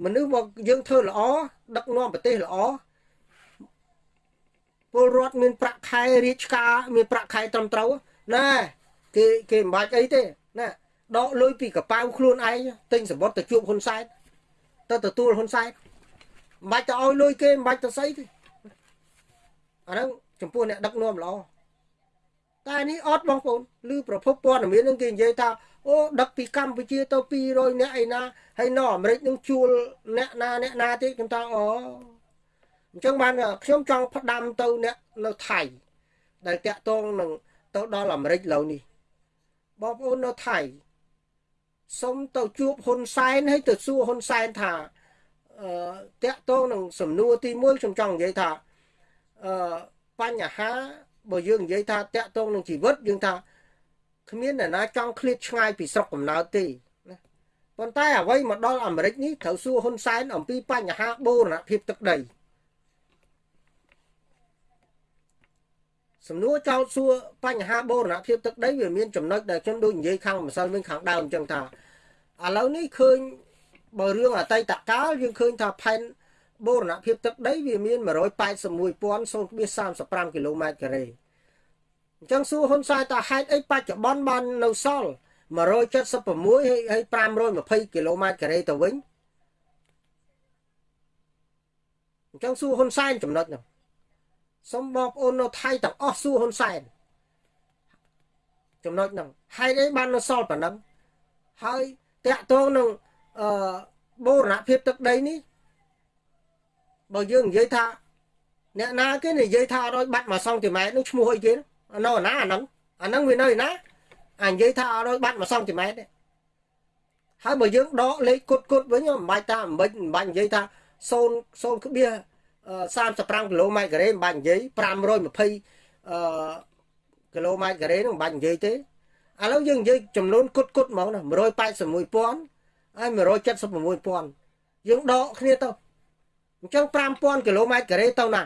មនុស្សមកយើងធ្វើល្អដឹកនាំប្រទេសល្អពលរដ្ឋមានប្រាក់ខែរាជការមានប្រាក់ខែត្រឹមត្រូវណាគេគេមិនបាច់អីទេណាដកលុយពីកប៉ៅខ្លួនឯងទិញសម្បត្តិទៅជួបហ៊ុនសែនទៅទទួលហ៊ុនសែនមិនបាច់ទៅឲ្យលុយគេមិនបាច់ទៅស្អីទេអាហ្នឹងចំពោះអ្នកដឹកនាំល្អ តែនេះអត់បងប្អូនឬប្រភពព័ត៌មាននឹងគេនិយាយថាអូដឹកពីកម្ពុជាទៅ200អ្នកអីណាហើយនៅអាមេរិកនឹងជួលអ្នកណាអ្នកណាទៀតខ្ញុំថាអូអញ្ចឹងបានខ្ញុំចង់ផ្ដាំទៅអ្នកនៅថៃដែលតាក់ទងនឹងទៅដល់អាមេរិកឡូវនេះបងប្អូននៅថៃសុំទៅជួបហ៊ុនសែនហើយទៅសួរហ៊ុនសែនថាអឺតាក់ទងនឹងសំណួរទី1ខ្ញុំចង់និយាយថាអឺបញ្ហា បើយើងនិយាយថាតាក់ទងនឹងជីវិតយើងថាគ្មានអ្នកណាចង់ឃ្លាតឆ្ងាយពីស្រុកកំណើតទេណាប៉ុន្តែអ្វីមកដល់អាមេរិកនេះត្រូវសួរហ៊ុនសែនអំពីបញ្ហាបូរណភាពទឹកដីសំណួរចោទសួរបញ្ហាបូរណភាពទឹកដីវាមានចំណុចដែលខ្ញុំដូចនិយាយខាងម្សិលមិញខាងដើមអញ្ចឹងថាឥឡូវនេះឃើញបើរឿងអតីតកាលយើងឃើញថាផែន បូរណភាពទឹកដីវាមាន181,035គីឡូម៉ែត្រការ៉េអញ្ចឹងសួរហ៊ុនសែនតើហេតុអីបច្ចុប្បន្នបាននៅសល់176ហើយហើយ520គីឡូម៉ែត្រការ៉េទៅវិញអញ្ចឹងសួរហ៊ុនសែនចំណុចហ្នឹងសូមបងប្អូននៅថៃទាំងអស់សួរហ៊ុនសែនចំណុចហ្នឹងហេតុអីបាននៅសល់ប៉ុណ្ណឹងហើយតាក់ទងនឹងអឺបូរណភាពទឹកដីនេះ បើយើងនិយាយថាអ្នកណាគេនិយាយថាអត់បាត់1សង់ទីម៉ែត្រនោះឈ្មោះអីគេនៅណាអាហ្នឹងអាហ្នឹងវានៅណាអានិយាយថាអត់បាត់1សង់ទីម៉ែត្រទេហើយបើយើងដកលេខគុតគុតវិញមិនបាច់ថាមិនបាច់មិនបាច់និយាយថា0 0ក្បៀ35គីឡូម៉ែត្រការ៉េមិនបាច់និយាយ520អឺគីឡូម៉ែត្រការ៉េនោះមិនបាច់និយាយទេឥឡូវយើងនិយាយចំនួនគុតគុតហ្មងណា181,000ហើយ176,000យើងដកគ្នាទៅ អញ្ចឹង5000គីឡូម៉ែត្រការ៉េទៅណា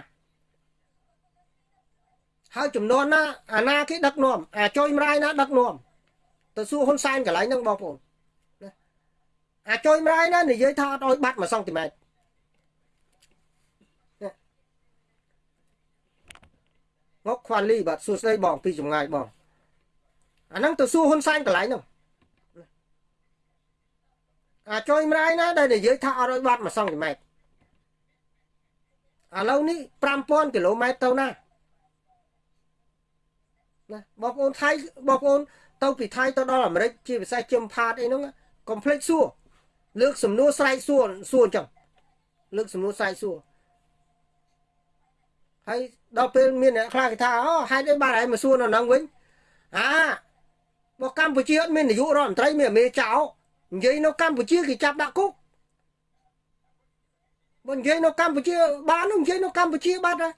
ហើយចំនួនណាអាណាគេដឹកនាំអាចុយមរាយណាដឹកនាំទៅសួរហ៊ុនសែនកន្លែងហ្នឹងបងប្អូនណាអាចុយមរាយណានិយាយថាអត់ឲ្យបាត់1សង់ទីម៉ែត្រងកខ្វាលីបាទសួស្ដីបងពីចម្ងាយបងអាហ្នឹងទៅសួរហ៊ុនសែនកន្លែងហ្នឹងអាចុយមរាយណាដែលនិយាយថាអត់ឲ្យបាត់1សង់ទីម៉ែត្រ ឥឡូវនេះ5000គីឡូម៉ែត្រទៅណាណាបងប្អូនថៃបងប្អូនទៅពីថៃទៅដល់អាមេរិកជាពិសេសជឹមផាតអីហ្នឹងកុំភ្លេចសួរលើកសំណួរស្រែកសួរសួរអញ្ចឹងលើកសំណួរស្រែកសួរហើយដល់ពេលមានអ្នកខ្លះគេថាអូហេតុអីបានឯងមកសួរនៅហ្នឹងវិញអាបើកម្ពុជាអត់មាននាយករដ្ឋមន្ត្រីមានមេចៅនិយាយនៅកម្ពុជាគេចាប់ដាក់គុក បើនិយាយនៅកម្ពុជាបាននិយាយនៅកម្ពុជាបាត់ហើយ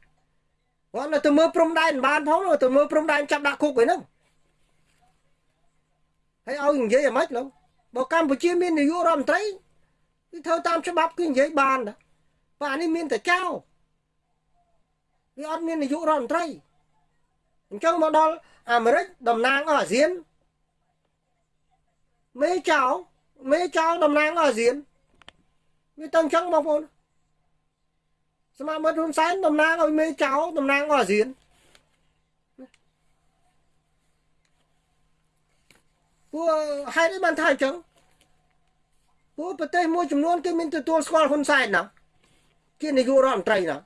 គាត់ទៅមើលព្រំដែនបានផងទៅមើលព្រំដែនចាប់ដាក់គុកឯហ្នឹងហើយឲ្យនិយាយអាម៉េចលោកបើកម្ពុជាមាននាយករដ្ឋមន្ត្រីគឺធ្វើតាមច្បាប់គឺនិយាយបានតែបើអានេះមានតែចៅវាអត់មាននាយករដ្ឋមន្ត្រីអញ្ចឹងមកដល់អាមេរិកតំណាងអស់អាស៊ានមេចៅមេចៅតំណាងអស់អាស៊ានវាទៅអញ្ចឹងបងប្អូន សមាមិត្តហ៊ុនសែនតំណាងឲ្យមេចៅតំណាងអស់អាស៊ានពួកហេតុអីបានថាអញ្ចឹងពួកប្រទេសមួយចំនួនគេមានទទួលស្គាល់ហ៊ុនសែនណាជានាយករដ្ឋមន្ត្រីណា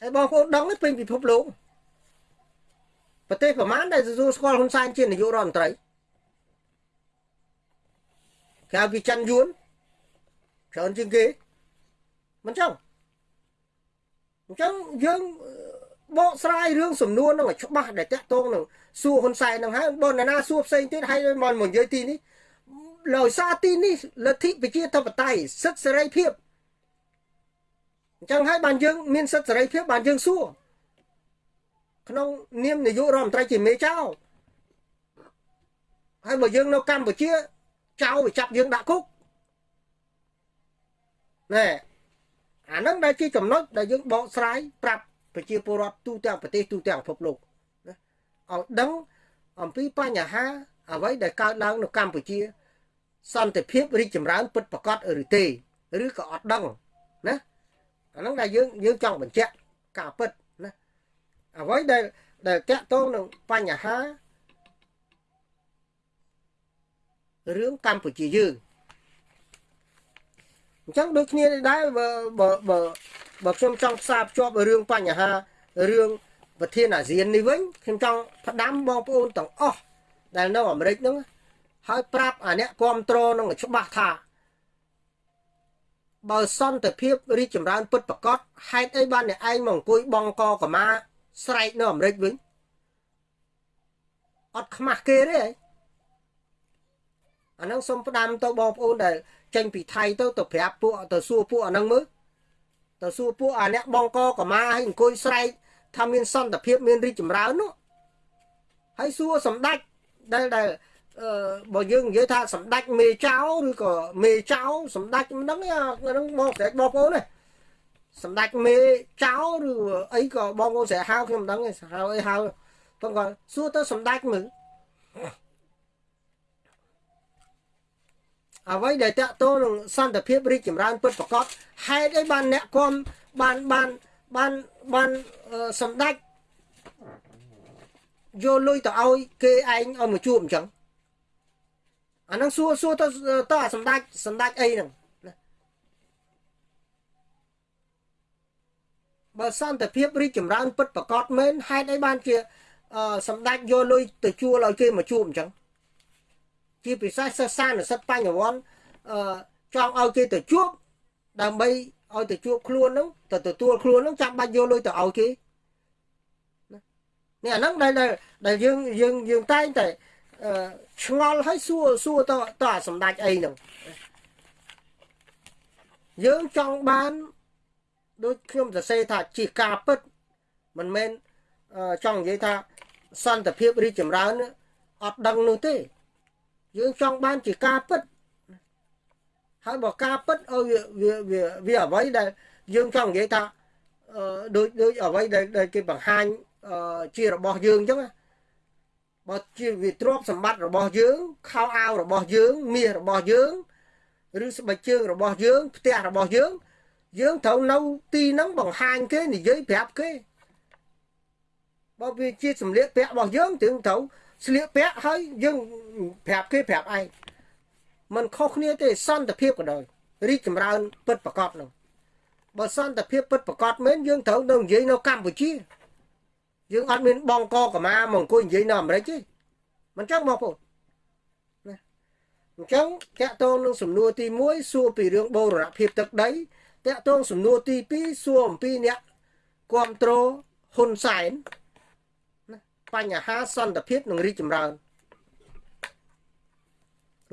ហើយបងប្អូនដឹងពេញពិភពលោកប្រទេសប្រមាណដែលទទួលស្គាល់ហ៊ុនសែនជានាយករដ្ឋមន្ត្រីក្រៅពីចិនយួនច្រើនជាងគេ មិនចឹងអញ្ចឹងយើងបកស្រាយរឿងសំណួរនឹងឲ្យច្បាស់ដែលតាក់ទងនឹងសួរហ៊ុនសែននឹងហើយបើនរណាសួរផ្សេងទៀតហើយមកមកនិយាយទីនេះដោយសារទីនេះលទ្ធិប្រជាធិបតេយ្យសិទ្ធិសេរីភាពអញ្ចឹងហើយបានយើងមានសិទ្ធិសេរីភាពបានយើងសួរក្នុងនាមនាយករដ្ឋមន្ត្រីជាមេចៅហើយបើយើងនៅកម្ពុជាចៅវាចាប់យើងដាក់គុកណែ អាហ្នឹងដែលជាចំណុចដែលយើងបកស្រាយប្រាប់ប្រជាពលរដ្ឋទូទាំងប្រទេសទូទាំងពិភពលោកណាឲ្យដឹងអំពីបញ្ហាអ្វីដែលកើតឡើងនៅកម្ពុជា សន្តិភាពរីកចម្រើន ពិតប្រាកដឬទេឬក៏អត់ដឹងណាអាហ្នឹងដែលយើងយើងចង់បញ្ជាក់ការពិតណាអ្វីដែលដែលតាក់ទងនឹងបញ្ហារឿងកម្ពុជាយើង អញ្ចឹងដូចគ្នាដែរបើបើបើបើខ្ញុំចង់ផ្សារភ្ជាប់រឿងបញ្ហារឿងប្រធានអាស៊ាននេះវិញខ្ញុំចង់ផ្ដាំបងប្អូនទាំងអស់ដែលនៅអាមេរិកហ្នឹងហើយប្រាប់អាអ្នកគ្រប់គ្រងនឹងច្បាស់ថាបើសន្តិភាពរីកចម្រើនពិតប្រកបហេតុអីបានអ្នកឯងមកអង្គុយបងកកម៉ាស្រែកនៅអាមេរិកវិញអត់ខ្មាស់គេទេអាហ្នឹងសូមផ្ដាំទៅបងប្អូនដែល ចេញពីថៃទៅទៅប្រាប់ពួកទៅសួរពួកអាហ្នឹងមើលទៅសួរពួកអាអ្នកបងកកម៉ាឲ្យអង្គុយស្រែកថាមានសន្តិភាពមានរីកចម្រើននោះហើយសួរសម្ដេចដែលដែលអឺបើយើងនិយាយថាសម្ដេចមេចៅឬក៏មេចៅសម្ដេចមិនដឹងហ្នឹងមកស្រែកបងប្អូនណាសម្ដេចមេចៅឬអីក៏បងប្អូនស្រែកហៅខ្ញុំមិនដឹងទេហៅអីហៅប៉ុន្តែសួរទៅសម្ដេចមើល អ្វីដែលតាក់ទងនឹងសន្តិភាពរីកចម្រើនពិតប្រាកដហេតុអីបានអ្នកគំបានបានបានបានសម្ដេចយកលុយទៅឲ្យគេឯងឲ្យមកជួបអញ្ចឹងអាហ្នឹងសួរសួរទៅទៅអាសម្ដេចសម្ដេចអីហ្នឹងបើសន្តិភាពរីកចម្រើនពិតប្រកបមែនហេតុអីបានជាសម្ដេចយកលុយទៅជួលឲ្យគេមកជួបអញ្ចឹង ជាពិសេសសិស្សានុសិទ្ធបញ្ញវន្តអឺចង់ឲ្យគេទៅជួបដើម្បីឲ្យទៅជួបខ្លួនហ្នឹងទៅទទួលខ្លួនហ្នឹងចាំបាច់យកលុយទៅឲ្យគេនេះអាហ្នឹងដែលដែលយើងយើងយើងតែងតែឆ្ងល់ឲ្យសួរសួរតតអាសម្ដេចអីហ្នឹងយើងចង់បានដូចខ្ញុំសរសេរថាជាការពិតមិនមែនចង់និយាយថាសន្តិភាពរីកចម្រើនអត់ដឹងនោះទេ យើងចង់បានជាការពិតហើយបើការពិតឲ្យវាវាវាអ្វីដែលយើងចង់និយាយថាដូចដូចអ្វីដែលគេបង្ហាញជារបស់យើងអញ្ចឹងបើជាវាទ្រព្យសម្បត្តិរបស់យើងខោអាវរបស់យើងមាសរបស់យើងឬស្បែកជើងរបស់យើងផ្ទះរបស់យើង យើងត្រូវនៅទីហ្នឹងបង្ហាញគេនិយាយប្រាប់គេបើវាជាសម្លៀកពាក់របស់យើងถึงត្រូវ ស្លៀកពាក់ហើយយើងប្រាប់គេប្រាប់ឯងมันខុសគ្នាទេសន្តិភាពក៏ដោយរីកចម្រើនពិតប្រកបនោះបើសន្តិភាពពិតប្រកបមែនយើងត្រូវនៅនិយាយនៅកម្ពុជាយើងអត់មានបងកកម៉ាមកអង្គុយនិយាយនៅអាមេរិកទេមិនចឹងបងប្អូនណាអញ្ចឹងតកតងនឹងសំណួរទី1សួរពីរឿងបូរណភាពទឹកដីតកតងសំណួរទី2សួរអំពីអ្នកគ្រប់គ្រងហ៊ុនសែន បញ្ហាសន្តិភាពនិងរីកចម្រើន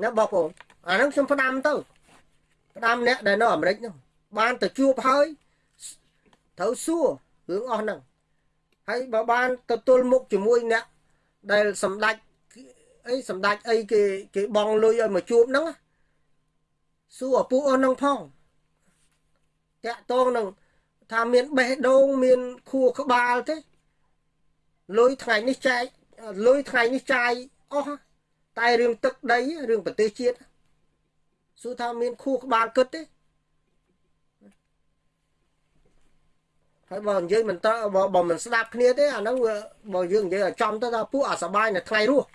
ណាបងប្អូនអាហ្នឹងខ្ញុំផ្ដាំទៅផ្ដាំអ្នកដែលនៅអាមេរិកនោះបានទៅជួបហើយត្រូវសួររឿងអស់ហ្នឹងហើយបើបានទៅទល់មុខជាមួយអ្នកដែលសម្ដេចអីសម្ដេចអីគេគេបងលុយឲ្យមកជួបហ្នឹងសួរឪពុកអូននឹងផងតាក់តងនឹងថាមានបេះដូងមានខួរក្បាលទេ លុយថ្ងៃនេះចែកលុយថ្ងៃនេះចាយអស់តែរឿងទឹកដីរឿងប្រទេសជាតិសួរថាមានខួរក្បាលគិតទេហើយបើនិយាយមិនតបើបើមិនស្ដាប់គ្នាទេអាហ្នឹងបើយើងនិយាយឲ្យចំទៅថាពួកអាសបាយនៅថ្ងៃរស់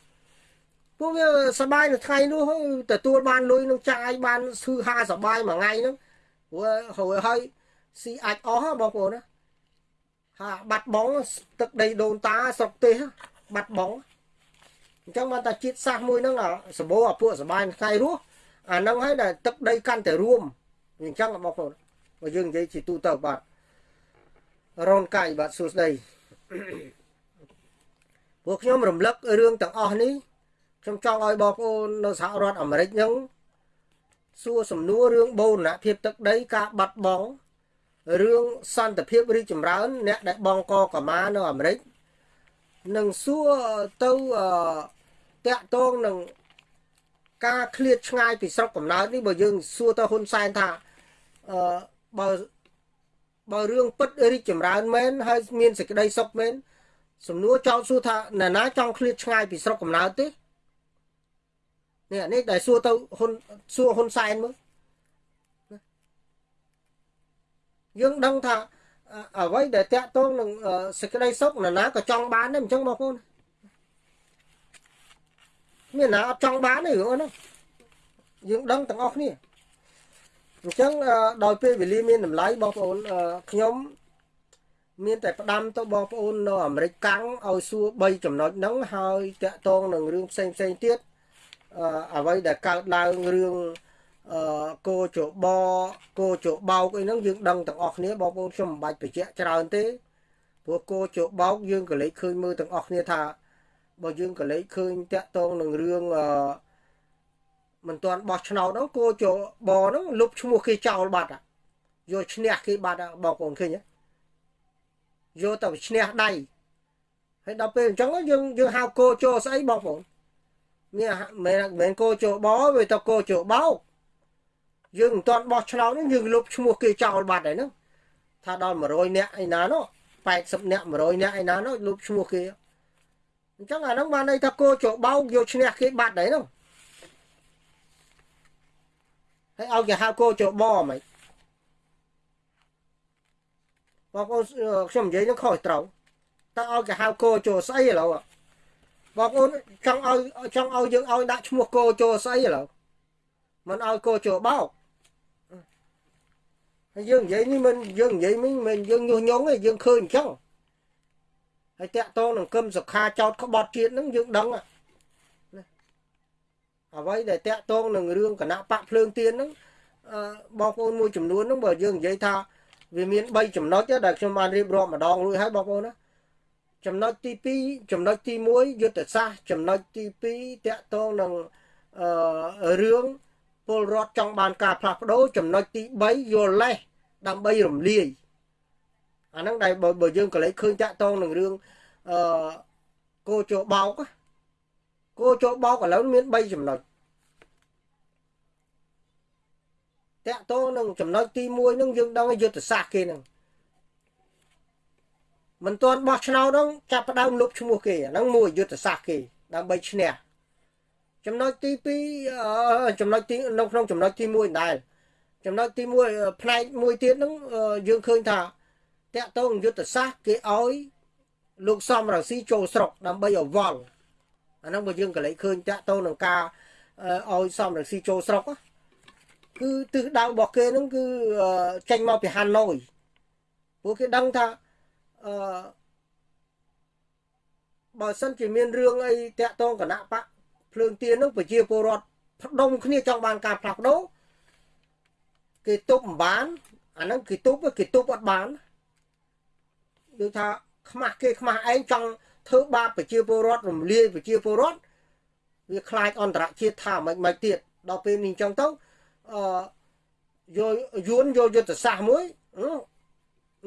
ពួកវាសបាយនៅថ្ងៃនោះទទួលបានលុយនឹងចាយបានឈឺហាសបាយមួយថ្ងៃហ្នឹងព្រោះហើយហើយស៊ីអាចអស់បងប្អូនណា ហាបាត់បងទឹកដីដូនតាស្រុកទេសបាត់បងអញ្ចឹងបានតាជាតិសាសមួយហ្នឹងសម្បូរអាពួកសបាយថ្ងៃរស់អាហ្នឹងហើយដែលទឹកដីកាន់តែរួមអញ្ចឹងបងប្អូនបើយើងនិយាយជាទូទៅបាទរនកាយបាទសួស្ដីពួកខ្ញុំរំលឹករឿងទាំងអស់នេះខ្ញុំចង់ឲ្យបងប្អូននៅសហរដ្ឋអាមេរិកហ្នឹងសួរសំណួររឿងបូរណភាពទឹកដីការបាត់បង់ រឿងសន្តិភាពរីកចម្រើន អ្នកដែលបងកកមានៅអាមេរិកនឹងសួរទៅតាក់ទងនឹងការឃ្លាតឆ្ងាយពីស្រុកកំណើតនេះបើយើងសួរទៅហ៊ុនសែនថាអឺបើបើរឿងពិតរីកចម្រើនមែនហើយមានសេចក្តីសុខមែនសំណួរចោទសួរថាណាណាចង់ឃ្លាតឆ្ងាយពីស្រុកកំណើតទេនេះនេះដែលសួរទៅហ៊ុនសួរហ៊ុនសែនមើល យើងដឹងថាអ្វីដែលតាក់ទងនឹងសេចក្តីសុខណាណាក៏ចង់បានដែរអញ្ចឹងបងប្អូនមានណាអត់ចង់បានទេរឿងហ្នឹងយើងដឹងទាំងអស់គ្នាអញ្ចឹងដោយពេលវេលាមានតម្លៃបងប្អូនខ្ញុំមានតែផ្ដាំទៅបងប្អូននៅអាមេរិកកាំងឲ្យសួរ3ចំណុចហ្នឹងហើយតាក់ទងនឹងរឿងផ្សេងផ្សេងទៀតអ្វីដែលកើតឡើងរឿង អឺគោជបគោជបោកអីហ្នឹងយើងដឹងទាំងអស់គ្នាបងប្អូនខ្ញុំមិនបាច់បញ្ជាក់ច្រើនទេព្រោះគោជបោកយើងក៏លេចឃើញមើលទាំងអស់គ្នាថាបើយើងក៏លេចឃើញតាក់ទងនឹងរឿងអឺមិនទាន់បោះឆ្នោតហ្នឹងគោជបហ្នឹងលុបឈ្មោះគេចោលបាត់យកឈ្នះគេបាត់បងប្អូនឃើញទេយកទៅឈ្នះដៃហើយដល់ពេលអញ្ចឹងយើងយើងហៅគោជស្អីបងប្អូននេះមិនមែនគោជបវាទៅគោជបោក យើងមិនទាន់បោះឆ្នោតនេះយើងលុបឈ្មោះគេចោលបាត់ហើយហ្នឹងថាដល់100នាក់ឯណានោះ80នាក់100នាក់ឯណានោះលុបឈ្មោះគេអញ្ចឹងអាហ្នឹងបានន័យថាគោចបោកយកឈ្នះគេបាត់ហើយហ្នឹងហើយឲ្យគេហៅគោចបមិនបងប្អូនខ្ញុំនិយាយនឹងខុសត្រូវតើឲ្យគេហៅគោចស្អីឥឡូវបងប្អូនចង់ឲ្យចង់ឲ្យយើងឲ្យដាក់ឈ្មោះគោចស្អីឥឡូវមិនឲ្យគោចបោក ហើយយើងនិយាយនេះមិនយើងនិយាយមិនមិនយើងញុះញង់ទេយើងឃើញអញ្ចឹងហើយតាក់តងនឹងគឹមសុខាចោតក្បត់ជាតិហ្នឹងយើងដឹងអ្វីដែលតាក់តងនឹងរឿងគណៈបកភ្លើងទៀនហ្នឹងបងប្អូនមួយចំនួនហ្នឹងបើយើងនិយាយថាវាមាន3ចំណុចដែលខ្ញុំបានរៀបរាប់ម្ដងរួចហើយបងប្អូនណាចំណុចទី2ចំណុចទី1យុទ្ធសាស្ត្រចំណុចទី2តាក់ទងនឹងអឺរឿង ពលរដ្ឋចង់បានការផ្លាស់ប្ដូរចំណុចទី3យល់លេសដើម្បីរំលាយអាហ្នឹងដែលបើយើងក៏លេចឃើញតាក់តងនឹងរឿងអឺគោជោបោកគោជោបោកឥឡូវមាន3ចំណុចតាក់តងនឹងចំណុចទី1ហ្នឹងយើងដឹងយុទ្ធសាស្ត្រគេហ្នឹងមិនទាន់បោះឆ្នោតហ្នឹងចាប់ផ្ដើមលុបឈ្មោះគេអាហ្នឹងមួយយុទ្ធសាស្ត្រគេដើម្បីឈ្នះ ចំណុចទី2ចំណុចទីនៅក្នុងចំណុចទី1ដែរចំណុចទី1ផ្នែកមួយទៀតហ្នឹងយើងឃើញថាតកតងយុទ្ធសាស្ត្រគេឲ្យលោកសំរងស៊ីចូលស្រុកដើម្បីឲ្យវល់អាហ្នឹងបើយើងក៏លេចឃើញតកតងនឹងការឲ្យសំរងស៊ីចូលស្រុកគឺទិសដៅរបស់គេហ្នឹងគឺចេញមកពីហាណូយព្រោះគេដឹងថាអឺបើសិនជាមានរឿងអីតាក់តងគណៈបក ភ្លើងទៀននឹងប្រជាពលរដ្ឋផ្ដុំគ្នាចង់បានការផ្លាស់ប្ដូរគេទប់មិនបានអាហ្នឹងគេទប់គេទប់អត់បានដូចថាខ្មាស់គេខ្មាស់ឯងចង់ធ្វើបាបប្រជាពលរដ្ឋរំលាយប្រជាពលរដ្ឋវាខ្លាចអន្តរជាតិថាមិនមិនទៀតដល់ពេលនេះអញ្ចឹងទៅអឺយកយួនយកយុទ្ធសាស្ត្រមួយ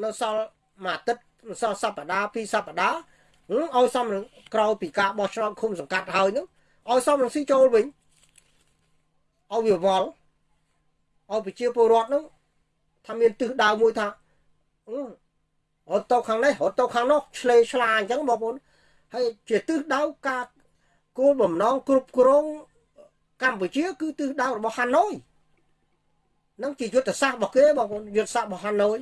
នៅសល់មួយអាទិត្យសល់សប្តាហ៍ពីរសប្តាហ៍ឲ្យសំក្រោយពីការបោះឆ្នោតឃុំសង្កាត់ហើយហ្នឹង ឲ្យសំរងស៊ីចូលវិញឲ្យវាវល់ឲ្យប្រជាពលរដ្ឋហ្នឹងថាមានទិសដៅមួយថារត់ទៅខាងនេះរត់ទៅខាងនោះឆ្លេឆ្លាអញ្ចឹងបងប្អូនហើយជាទិសដៅការគោលបំណងគ្រប់គ្រងកម្ពុជា គឺទិសដៅរបស់ហាណូយនឹងជាយុទ្ធសាស្ត្ររបស់គេបងប្អូនយុទ្ធសាស្ត្ររបស់ហាណូយ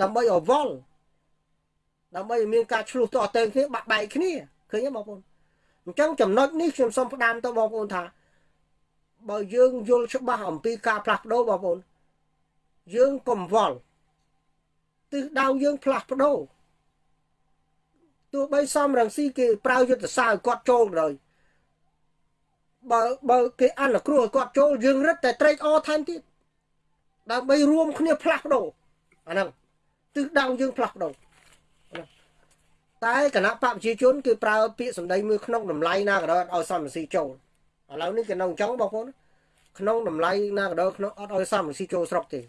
ដើម្បីឲ្យវល់ដើម្បីឲ្យមានការឆ្លោះតតេងគ្នាបាក់បែកគ្នាឃើញទេបងប្អូន អញ្ចឹងចំណុចនេះខ្ញុំសូមផ្ដាំទៅបងប្អូនថា បើយើងយល់ច្បាស់អំពីការផ្លាស់ប្ដូរបងប្អូនយើងកុំវល់ទិសដៅយើងផ្លាស់ប្ដូរទោះបីសំរងស៊ីគេប្រើយុទ្ធសាស្ត្រឲ្យគាត់ចូលទៅបើបើគេអនុគ្រោះឲ្យគាត់ចូលយើងរឹតតែត្រេកអរថែមទៀតដើម្បីរួមគ្នាផ្លាស់ប្ដូរអាហ្នឹងទិសដៅយើងផ្លាស់ប្ដូរ តែគណៈបកប្រជាជនគេប្រើពាក្យសម្ដីមួយក្នុងតម្លៃណាក៏ដោយឲ្យសំរងស៊ីចូលឥឡូវនេះគេនៅអញ្ចឹងបងប្អូនក្នុងតម្លៃណាក៏ដោយក្នុងអត់ឲ្យសំរងស៊ីចូលស្រុកទេ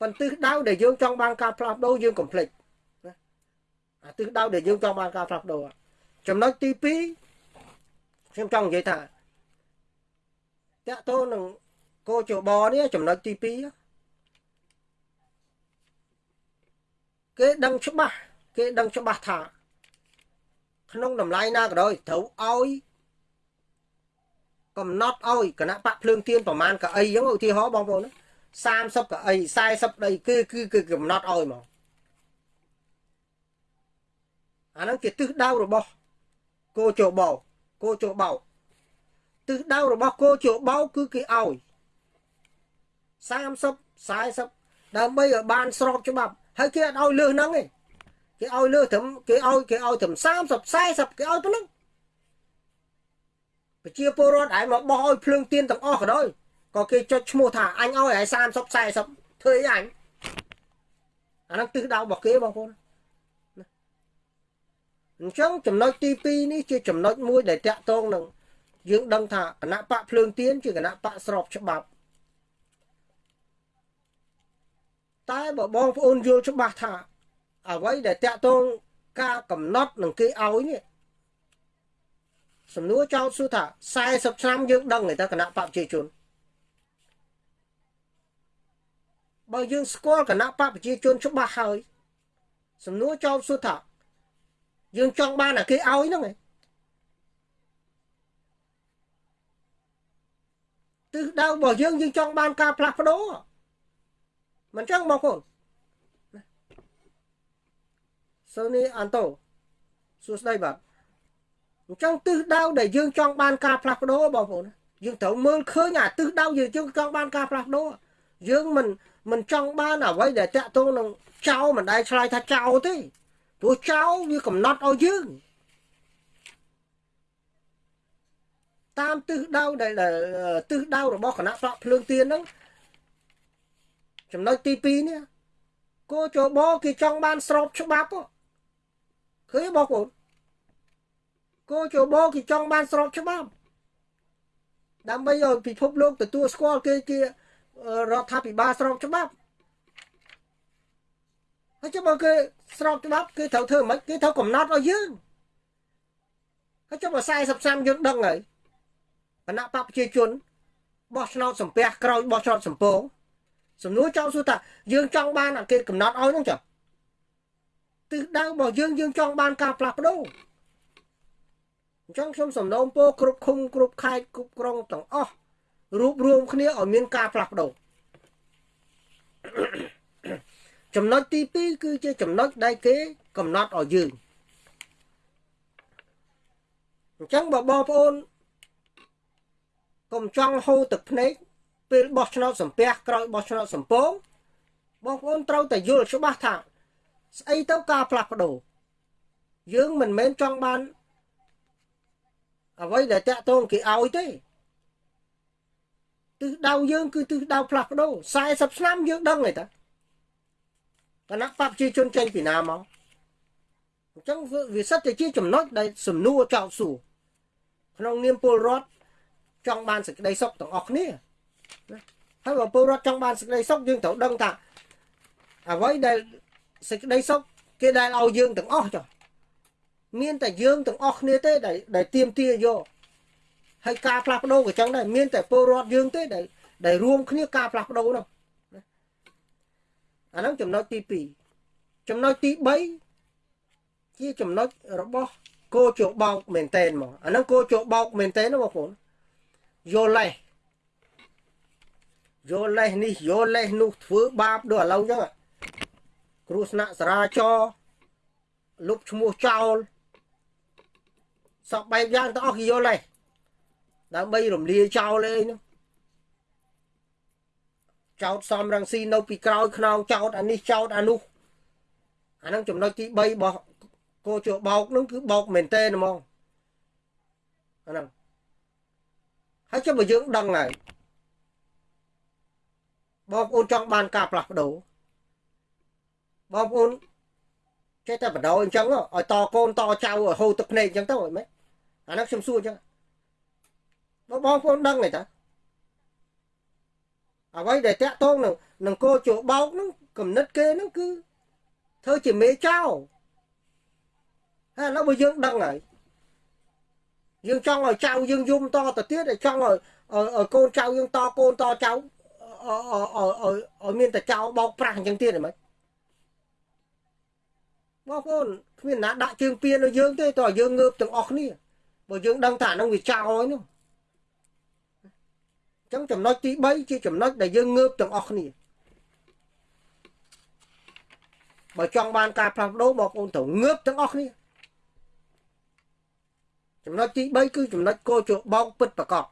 ប៉ុន្តែទិសដៅដែលយើងចង់បានការផ្លាស់ប្ដូរយើងកុំភ្លេចណាអាទិសដៅដែលយើងចង់បានការផ្លាស់ប្ដូរចំណុចទី2ខ្ញុំចង់និយាយថាតកតោនឹងកោជបនេះចំណុចទី2គេដឹងច្បាស់ គេដឹងច្បាស់ថា ក្នុងតម្លៃណាក៏ដោយត្រូវឲ្យកំណត់ឲ្យគណៈបកភ្លើងទៀនប្រមាណកៅអីអញ្ចឹងឧទាហរណ៍បងប្អូន30កៅអី40ដីគឺគឺគឺកំណត់ឲ្យមកអាហ្នឹងជាទិសដៅរបស់គោជបោគោជបោទិសដៅរបស់គោជបោគឺគេឲ្យ30 40ដើម្បីឲ្យបានស្របច្បាប់ហើយគេអត់ឲ្យលើសហ្នឹងទេ គេឲ្យលើសត្រឹមគេឲ្យគេឲ្យត្រឹម30 40គេឲ្យប៉ុណ្ណឹងប្រជាពលរដ្ឋឯងមកបោះឲ្យភ្លើងទៀនទាំងអស់ក៏ដោយក៏គេចុចឈ្មោះថាអញឲ្យឯ30 40ធ្វើអីអញអាហ្នឹងទិសដៅរបស់គេបងប្អូនអញ្ចឹងចំណុចទី2នេះជាចំណុចមួយដែលតាក់ទងនឹងយើងដឹងថាគណៈបកភ្លើងទៀនជាគណៈបកស្របច្បាប់តែបើបងប្អូនយល់ច្បាស់ថា អ្វីដែលតាក់ទងការកំណត់នឹងគេឲ្យនេះសំណួរចោទសួរថា40ឆ្នាំយើងដឹងតែគណៈបព្វជិជនបើយើងស្គាល់គណៈបព្វជិជនច្បាស់ហើយសំណួរចោទសួរថាយើងចង់បានអាគេឲ្យហ្នឹងឯងទិសដៅរបស់យើងយើងចង់បានការផ្លាស់ប្ដូរមិនចឹងបងប្អូន សូនីអាន់តូសួស្ដីបាទអញ្ចឹងទិសដៅដែលយើងចង់បានការផ្លាស់ប្ដូរបងប្អូនយើងត្រូវមើលឃើញអាទិសដៅយើងយើងចង់បានការផ្លាស់ប្ដូរយើងមិនមិនចង់បានអ្វីដែលតាក់ទងនឹងចោលមិនដែលឆ្លើយថាចោលទេព្រោះចោលវាកំណត់ឲ្យយើងតាមទិសដៅដែលទិសដៅរបស់គណៈបកភ្លើងទៀនហ្នឹងចំណុចទី2នេះគោចបគេចង់បានស្របច្បាប់ ឃើញបងប្អូនគោចបគេចង់បានស្របច្បាប់ដើម្បីឲ្យពិភពលោកទទួលស្គាល់គេជារដ្ឋាភិបាលស្របច្បាប់ហើយចាំបើគេស្របច្បាប់គេត្រូវធ្វើមិនគេត្រូវកំណត់ឲ្យយើងហើយចាំបើ40ឆ្នាំយើងដឹងហើយគណៈបកប្រជាជនបោះឆ្នោតសំពះក្រោយបោះឆ្នោតសំពងសំណួរចោលសួរថាយើងចង់បានគេកំណត់ឲ្យហ្នឹងចុះ ទិសដៅរបស់យើងយើងចង់បានការផ្លាស់ប្ដូរអញ្ចឹងខ្ញុំសំណូមពរគ្រប់ឃុំគ្រប់ខេត្តគ្រប់ក្រុងទាំងអស់រួបរวมគ្នាឲ្យមានការផ្លាស់ប្ដូរចំណុចទី2គឺជាចំណុចដែលគេ កំណត់ឲ្យយើងអញ្ចឹងបើបងប្អូនកុំចង់ហូរទឹកភ្នែកពេលបោះឆ្នោតសំពះក្រោយបោះឆ្នោតសំពងបងប្អូនត្រូវតែយល់ច្បាស់ថា ស្អីទៅការផ្លាស់ប្ដូរយើងមិនមែនចង់បានអ្វីដែលតាក់ទងគេឲ្យទេទិសដៅយើងគឺទិសដៅផ្លាស់ប្ដូរ40ឆ្នាំយើងដឹងហើយតាគណៈបព្វជិជនចេញពីណាមកអញ្ចឹងវាសិតតែជាចំណុចដែលសំណួរចោទសួរក្នុងនាមពលរដ្ឋចង់បានសេចក្តីសុខទាំងអស់គ្នាហើយបើពលរដ្ឋចង់បានសេចក្តីសុខយើងត្រូវដឹងថាអ្វីដែល សេចក្តីសុខគេដែលឲ្យយើងទាំងអស់ចុះមានតែយើងទាំងអស់គ្នាទេដែលដែលទៀមទាយកហើយការផ្លាស់ប្ដូរក៏ចឹងដែរមានតែពលរដ្ឋយើងទេដែលដែលរួមគ្នាការផ្លាស់ប្ដូរនោះអាហ្នឹងចំណុចទី2ចំណុចទី3ជាចំណុចរបស់គោជោបោកមែនតែនមកអាហ្នឹងគោជោបោកមែនតែនណាបងប្អូនយល់លេះយល់លេះនេះយល់លេះនោះធ្វើបាបដូចឥឡូវចឹង គ្រោះស្នាក់សារាចរលុបឈ្មោះចោលសពបែបយ៉ាងទាំងអស់គេយល់លេះដើម្បីរំលាយចោលអីនោះចោតសំរងស៊ីនៅពីក្រោយខ្នងចោតអានេះចោតអានោះអាហ្នឹងចំណុចទី3របស់គោជបោកហ្នឹងគឺបោកមែនតើហ្មងអាហ្នឹងហើយចុះបើយើងដឹងហើយបងប្អូនចង់បានការផ្លាស់ប្ដូរ បងប្អូនចេះតែបដោអញ្ចឹងឲ្យតកូនតចៅឲ្យហូរទឹកភ្នែកអញ្ចឹងទៅអីមែនអានោះខ្ញុំសួរអញ្ចឹងបងប្អូនដឹងទេតាអ្វីដែលតាក់ទងនឹងនឹងគោជបោកហ្នឹងគំនិតគេហ្នឹងគឺធ្វើជាមេចៅហើយឥឡូវបើយើងដឹងហើយយើងចង់ឲ្យចៅយើងយំតទៅទៀតឲ្យចង់ឲ្យកូនចៅយើងតកូនតចៅឲ្យឲ្យមានតែចៅបោកប្រាស់អញ្ចឹងទៀតហ្មង បងប្អូនគ្មានណាដាក់ជើងពៀនឲ្យយើងទេតើយើងងើបទាំងអស់គ្នាបើយើងដឹងថាហ្នឹងវាចៅហើយនោះចឹងចំណុចទី3ជាចំណុចដែលយើងងើបទាំងអស់គ្នាបើចង់បានការផ្លាស់ប្ដូរបងប្អូនត្រូវងើបទាំងអស់គ្នាចំណុចទី3គឺចំណុចកោជបោកពិតប្រកបឥ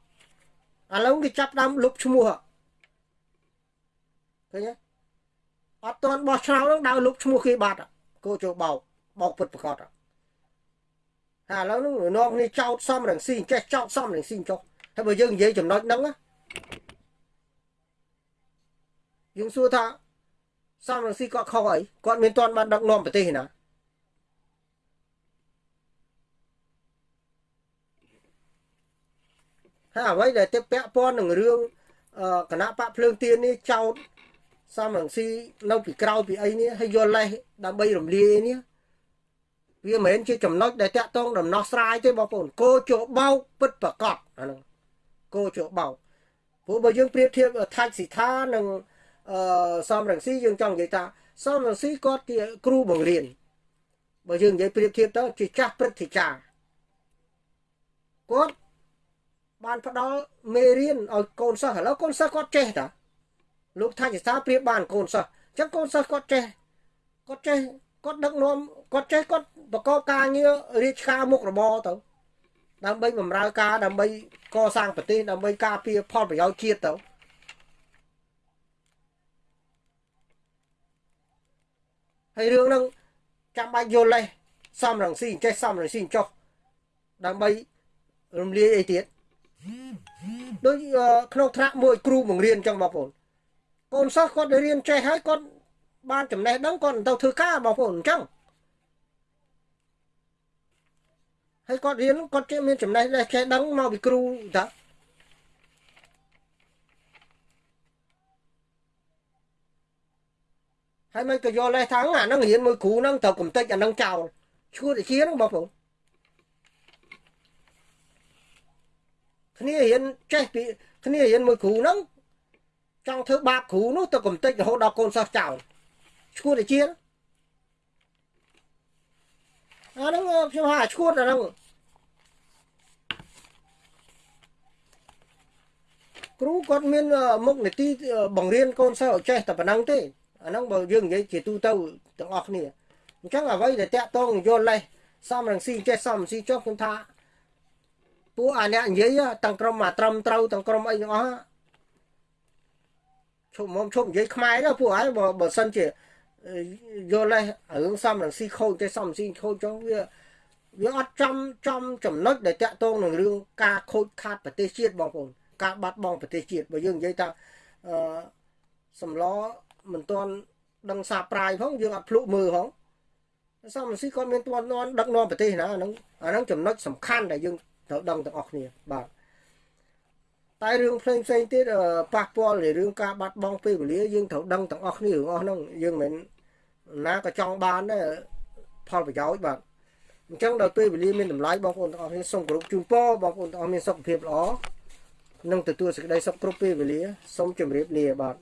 ឡូវគេចាប់ដើមលុបឈ្មោះឃើញទេអត់ទាន់បោះឆ្នោតនឹងដើរលុបឈ្មោះគេបាត់ កោជបោកបោកពិតប្រកបហើយឥឡូវនឹងនាំគ្នាចោតសំរងស៊ីចេះចោតសំរងស៊ីចុះហើយបើយើងនិយាយចំណុចហ្នឹងណាយើងសួរថាសំរងស៊ីគាត់ខុសអីគាត់មានទាន់បានដឹកនាំប្រទេសណាហើយអ្វីដែលទៅពាក់ព័ន្ធនឹងរឿងគណៈបកភ្លើងទៀននេះចោត សំរងស៊ីនៅពីក្រោយពីអីនេះហើយយកលេសដើម្បីរំលាយនេះវាមិនមែនជាចំណុចដែលតាក់ទងដំណោះស្រាយទេបងប្អូនគោជបោកពិតប្រកបអាហ្នឹងគោជបោកព្រោះបើយើងប្រៀបធៀបថាច់សិដ្ឋានិងអឺសំរងស៊ីយើងចង់និយាយថាសំរងស៊ីគាត់ជាគ្រូបង្រៀនបើយើងនិយាយប្រៀបធៀបទៅជាចាស់ព្រឹទ្ធាចារ្យគាត់បានផ្ដល់មេរៀនឲ្យកូនសិស្សឥឡូវកូនសិស្សគាត់ចេះតា លោកថាជាសាប្រៀបបានកូនសិស្សអញ្ចឹងកូនសិស្សគាត់ចេះគាត់ចេះគាត់ដឹកនាំគាត់ចេះគាត់ប្រកបការងាររាជការមុខរបរទៅដើម្បីបម្រើការដើម្បីកសាងប្រទេសដើម្បីការពារផលប្រយោជន៍ជាតិទៅហើយរឿងហ្នឹងចាំបាច់យល់លេសសំរងស៊ីចេះសំរងស៊ីចុះដើម្បីរំលាយអីទៀតដូចក្នុងថ្នាក់មួយគ្រូបង្រៀនអញ្ចឹងបងប្អូន កូនសិស្សគាត់រៀនចេះហើយគាត់បានចំណេះដឹងគាត់ទៅធ្វើការបងប្អូនអញ្ចឹងហើយគាត់រៀនគាត់ចេះមានចំណេះចេះដឹងមកពីគ្រូតាហើយមិនក៏យកលេសថាអាហ្នឹងរៀនមួយគ្រូហ្នឹងត្រូវកំតិចអាហ្នឹងចោលឈួតជាហ្នឹងបងប្អូនគ្នារៀនចេះពីគ្នារៀនមួយគ្រូហ្នឹង ចង់ធ្វើបាបគ្រូនោះទៅកំតិចរហូតដល់កូនសិស្សចោលឈួតជាអាហ្នឹងខ្ញុំហៅឈួតអាហ្នឹងគ្រូគាត់មានមុខនីតិបង្រៀនកូនសិស្សឲ្យចេះតែប៉ុណ្ណឹងទេអាហ្នឹងបើយើងនិយាយជាទូទៅទាំងអស់គ្នាអញ្ចឹងអ្វីដែលតាក់ទងយល់លេសសំរងស៊ីចេះសំស៊ីចុះខ្ញុំថាពួកអាអ្នកនិយាយទាំងក្រុមអាត្រឹមត្រូវទាំងក្រុមអីទាំងអស់ ឈប់មកឈប់និយាយខ្មែរទៅពួកហើយបើបើសិនជាយល់លេសរឿងសំរងស៊ីខូចទេសំស៊ីខូចចុះវាវាអត់ចំចំចំណុចដែលតាក់ទងនឹងរឿងការខូចខាតប្រទេសជាតិបងប្អូនការបាត់បង់ប្រទេសជាតិបើយើងនិយាយថាអឺសំឡមិនទាន់ដឹងសាប្រាយផងយើងអត់ភ្លុកមើលផងសំស៊ីគាត់មានទាន់នាំដឹកនាំប្រទេសណាហ្នឹងអាហ្នឹងចំណុចសំខាន់ដែលយើងត្រូវដឹងទាំងអស់គ្នាបាទ តែរឿងផ្សេងផ្សេងទៀតប៉ះពាល់នៃរឿងការបាត់បង់ពេលវេលាយើងត្រូវដឹងទាំងអស់គ្នារឿងអស់ហ្នឹងយើងមិនណាក៏ចង់បានដែរផលប្រយោជន៍បាទអញ្ចឹងដល់ពេលវេលាមានតម្លៃបងប្អូនទាំងអស់គ្នាសូមគោរពជូនពរបងប្អូនទាំងអស់មានសុខភាពល្អនឹងទទួលសេចក្តីសុខគ្រប់ពេលវេលាសូមជម្រាបលាបាទ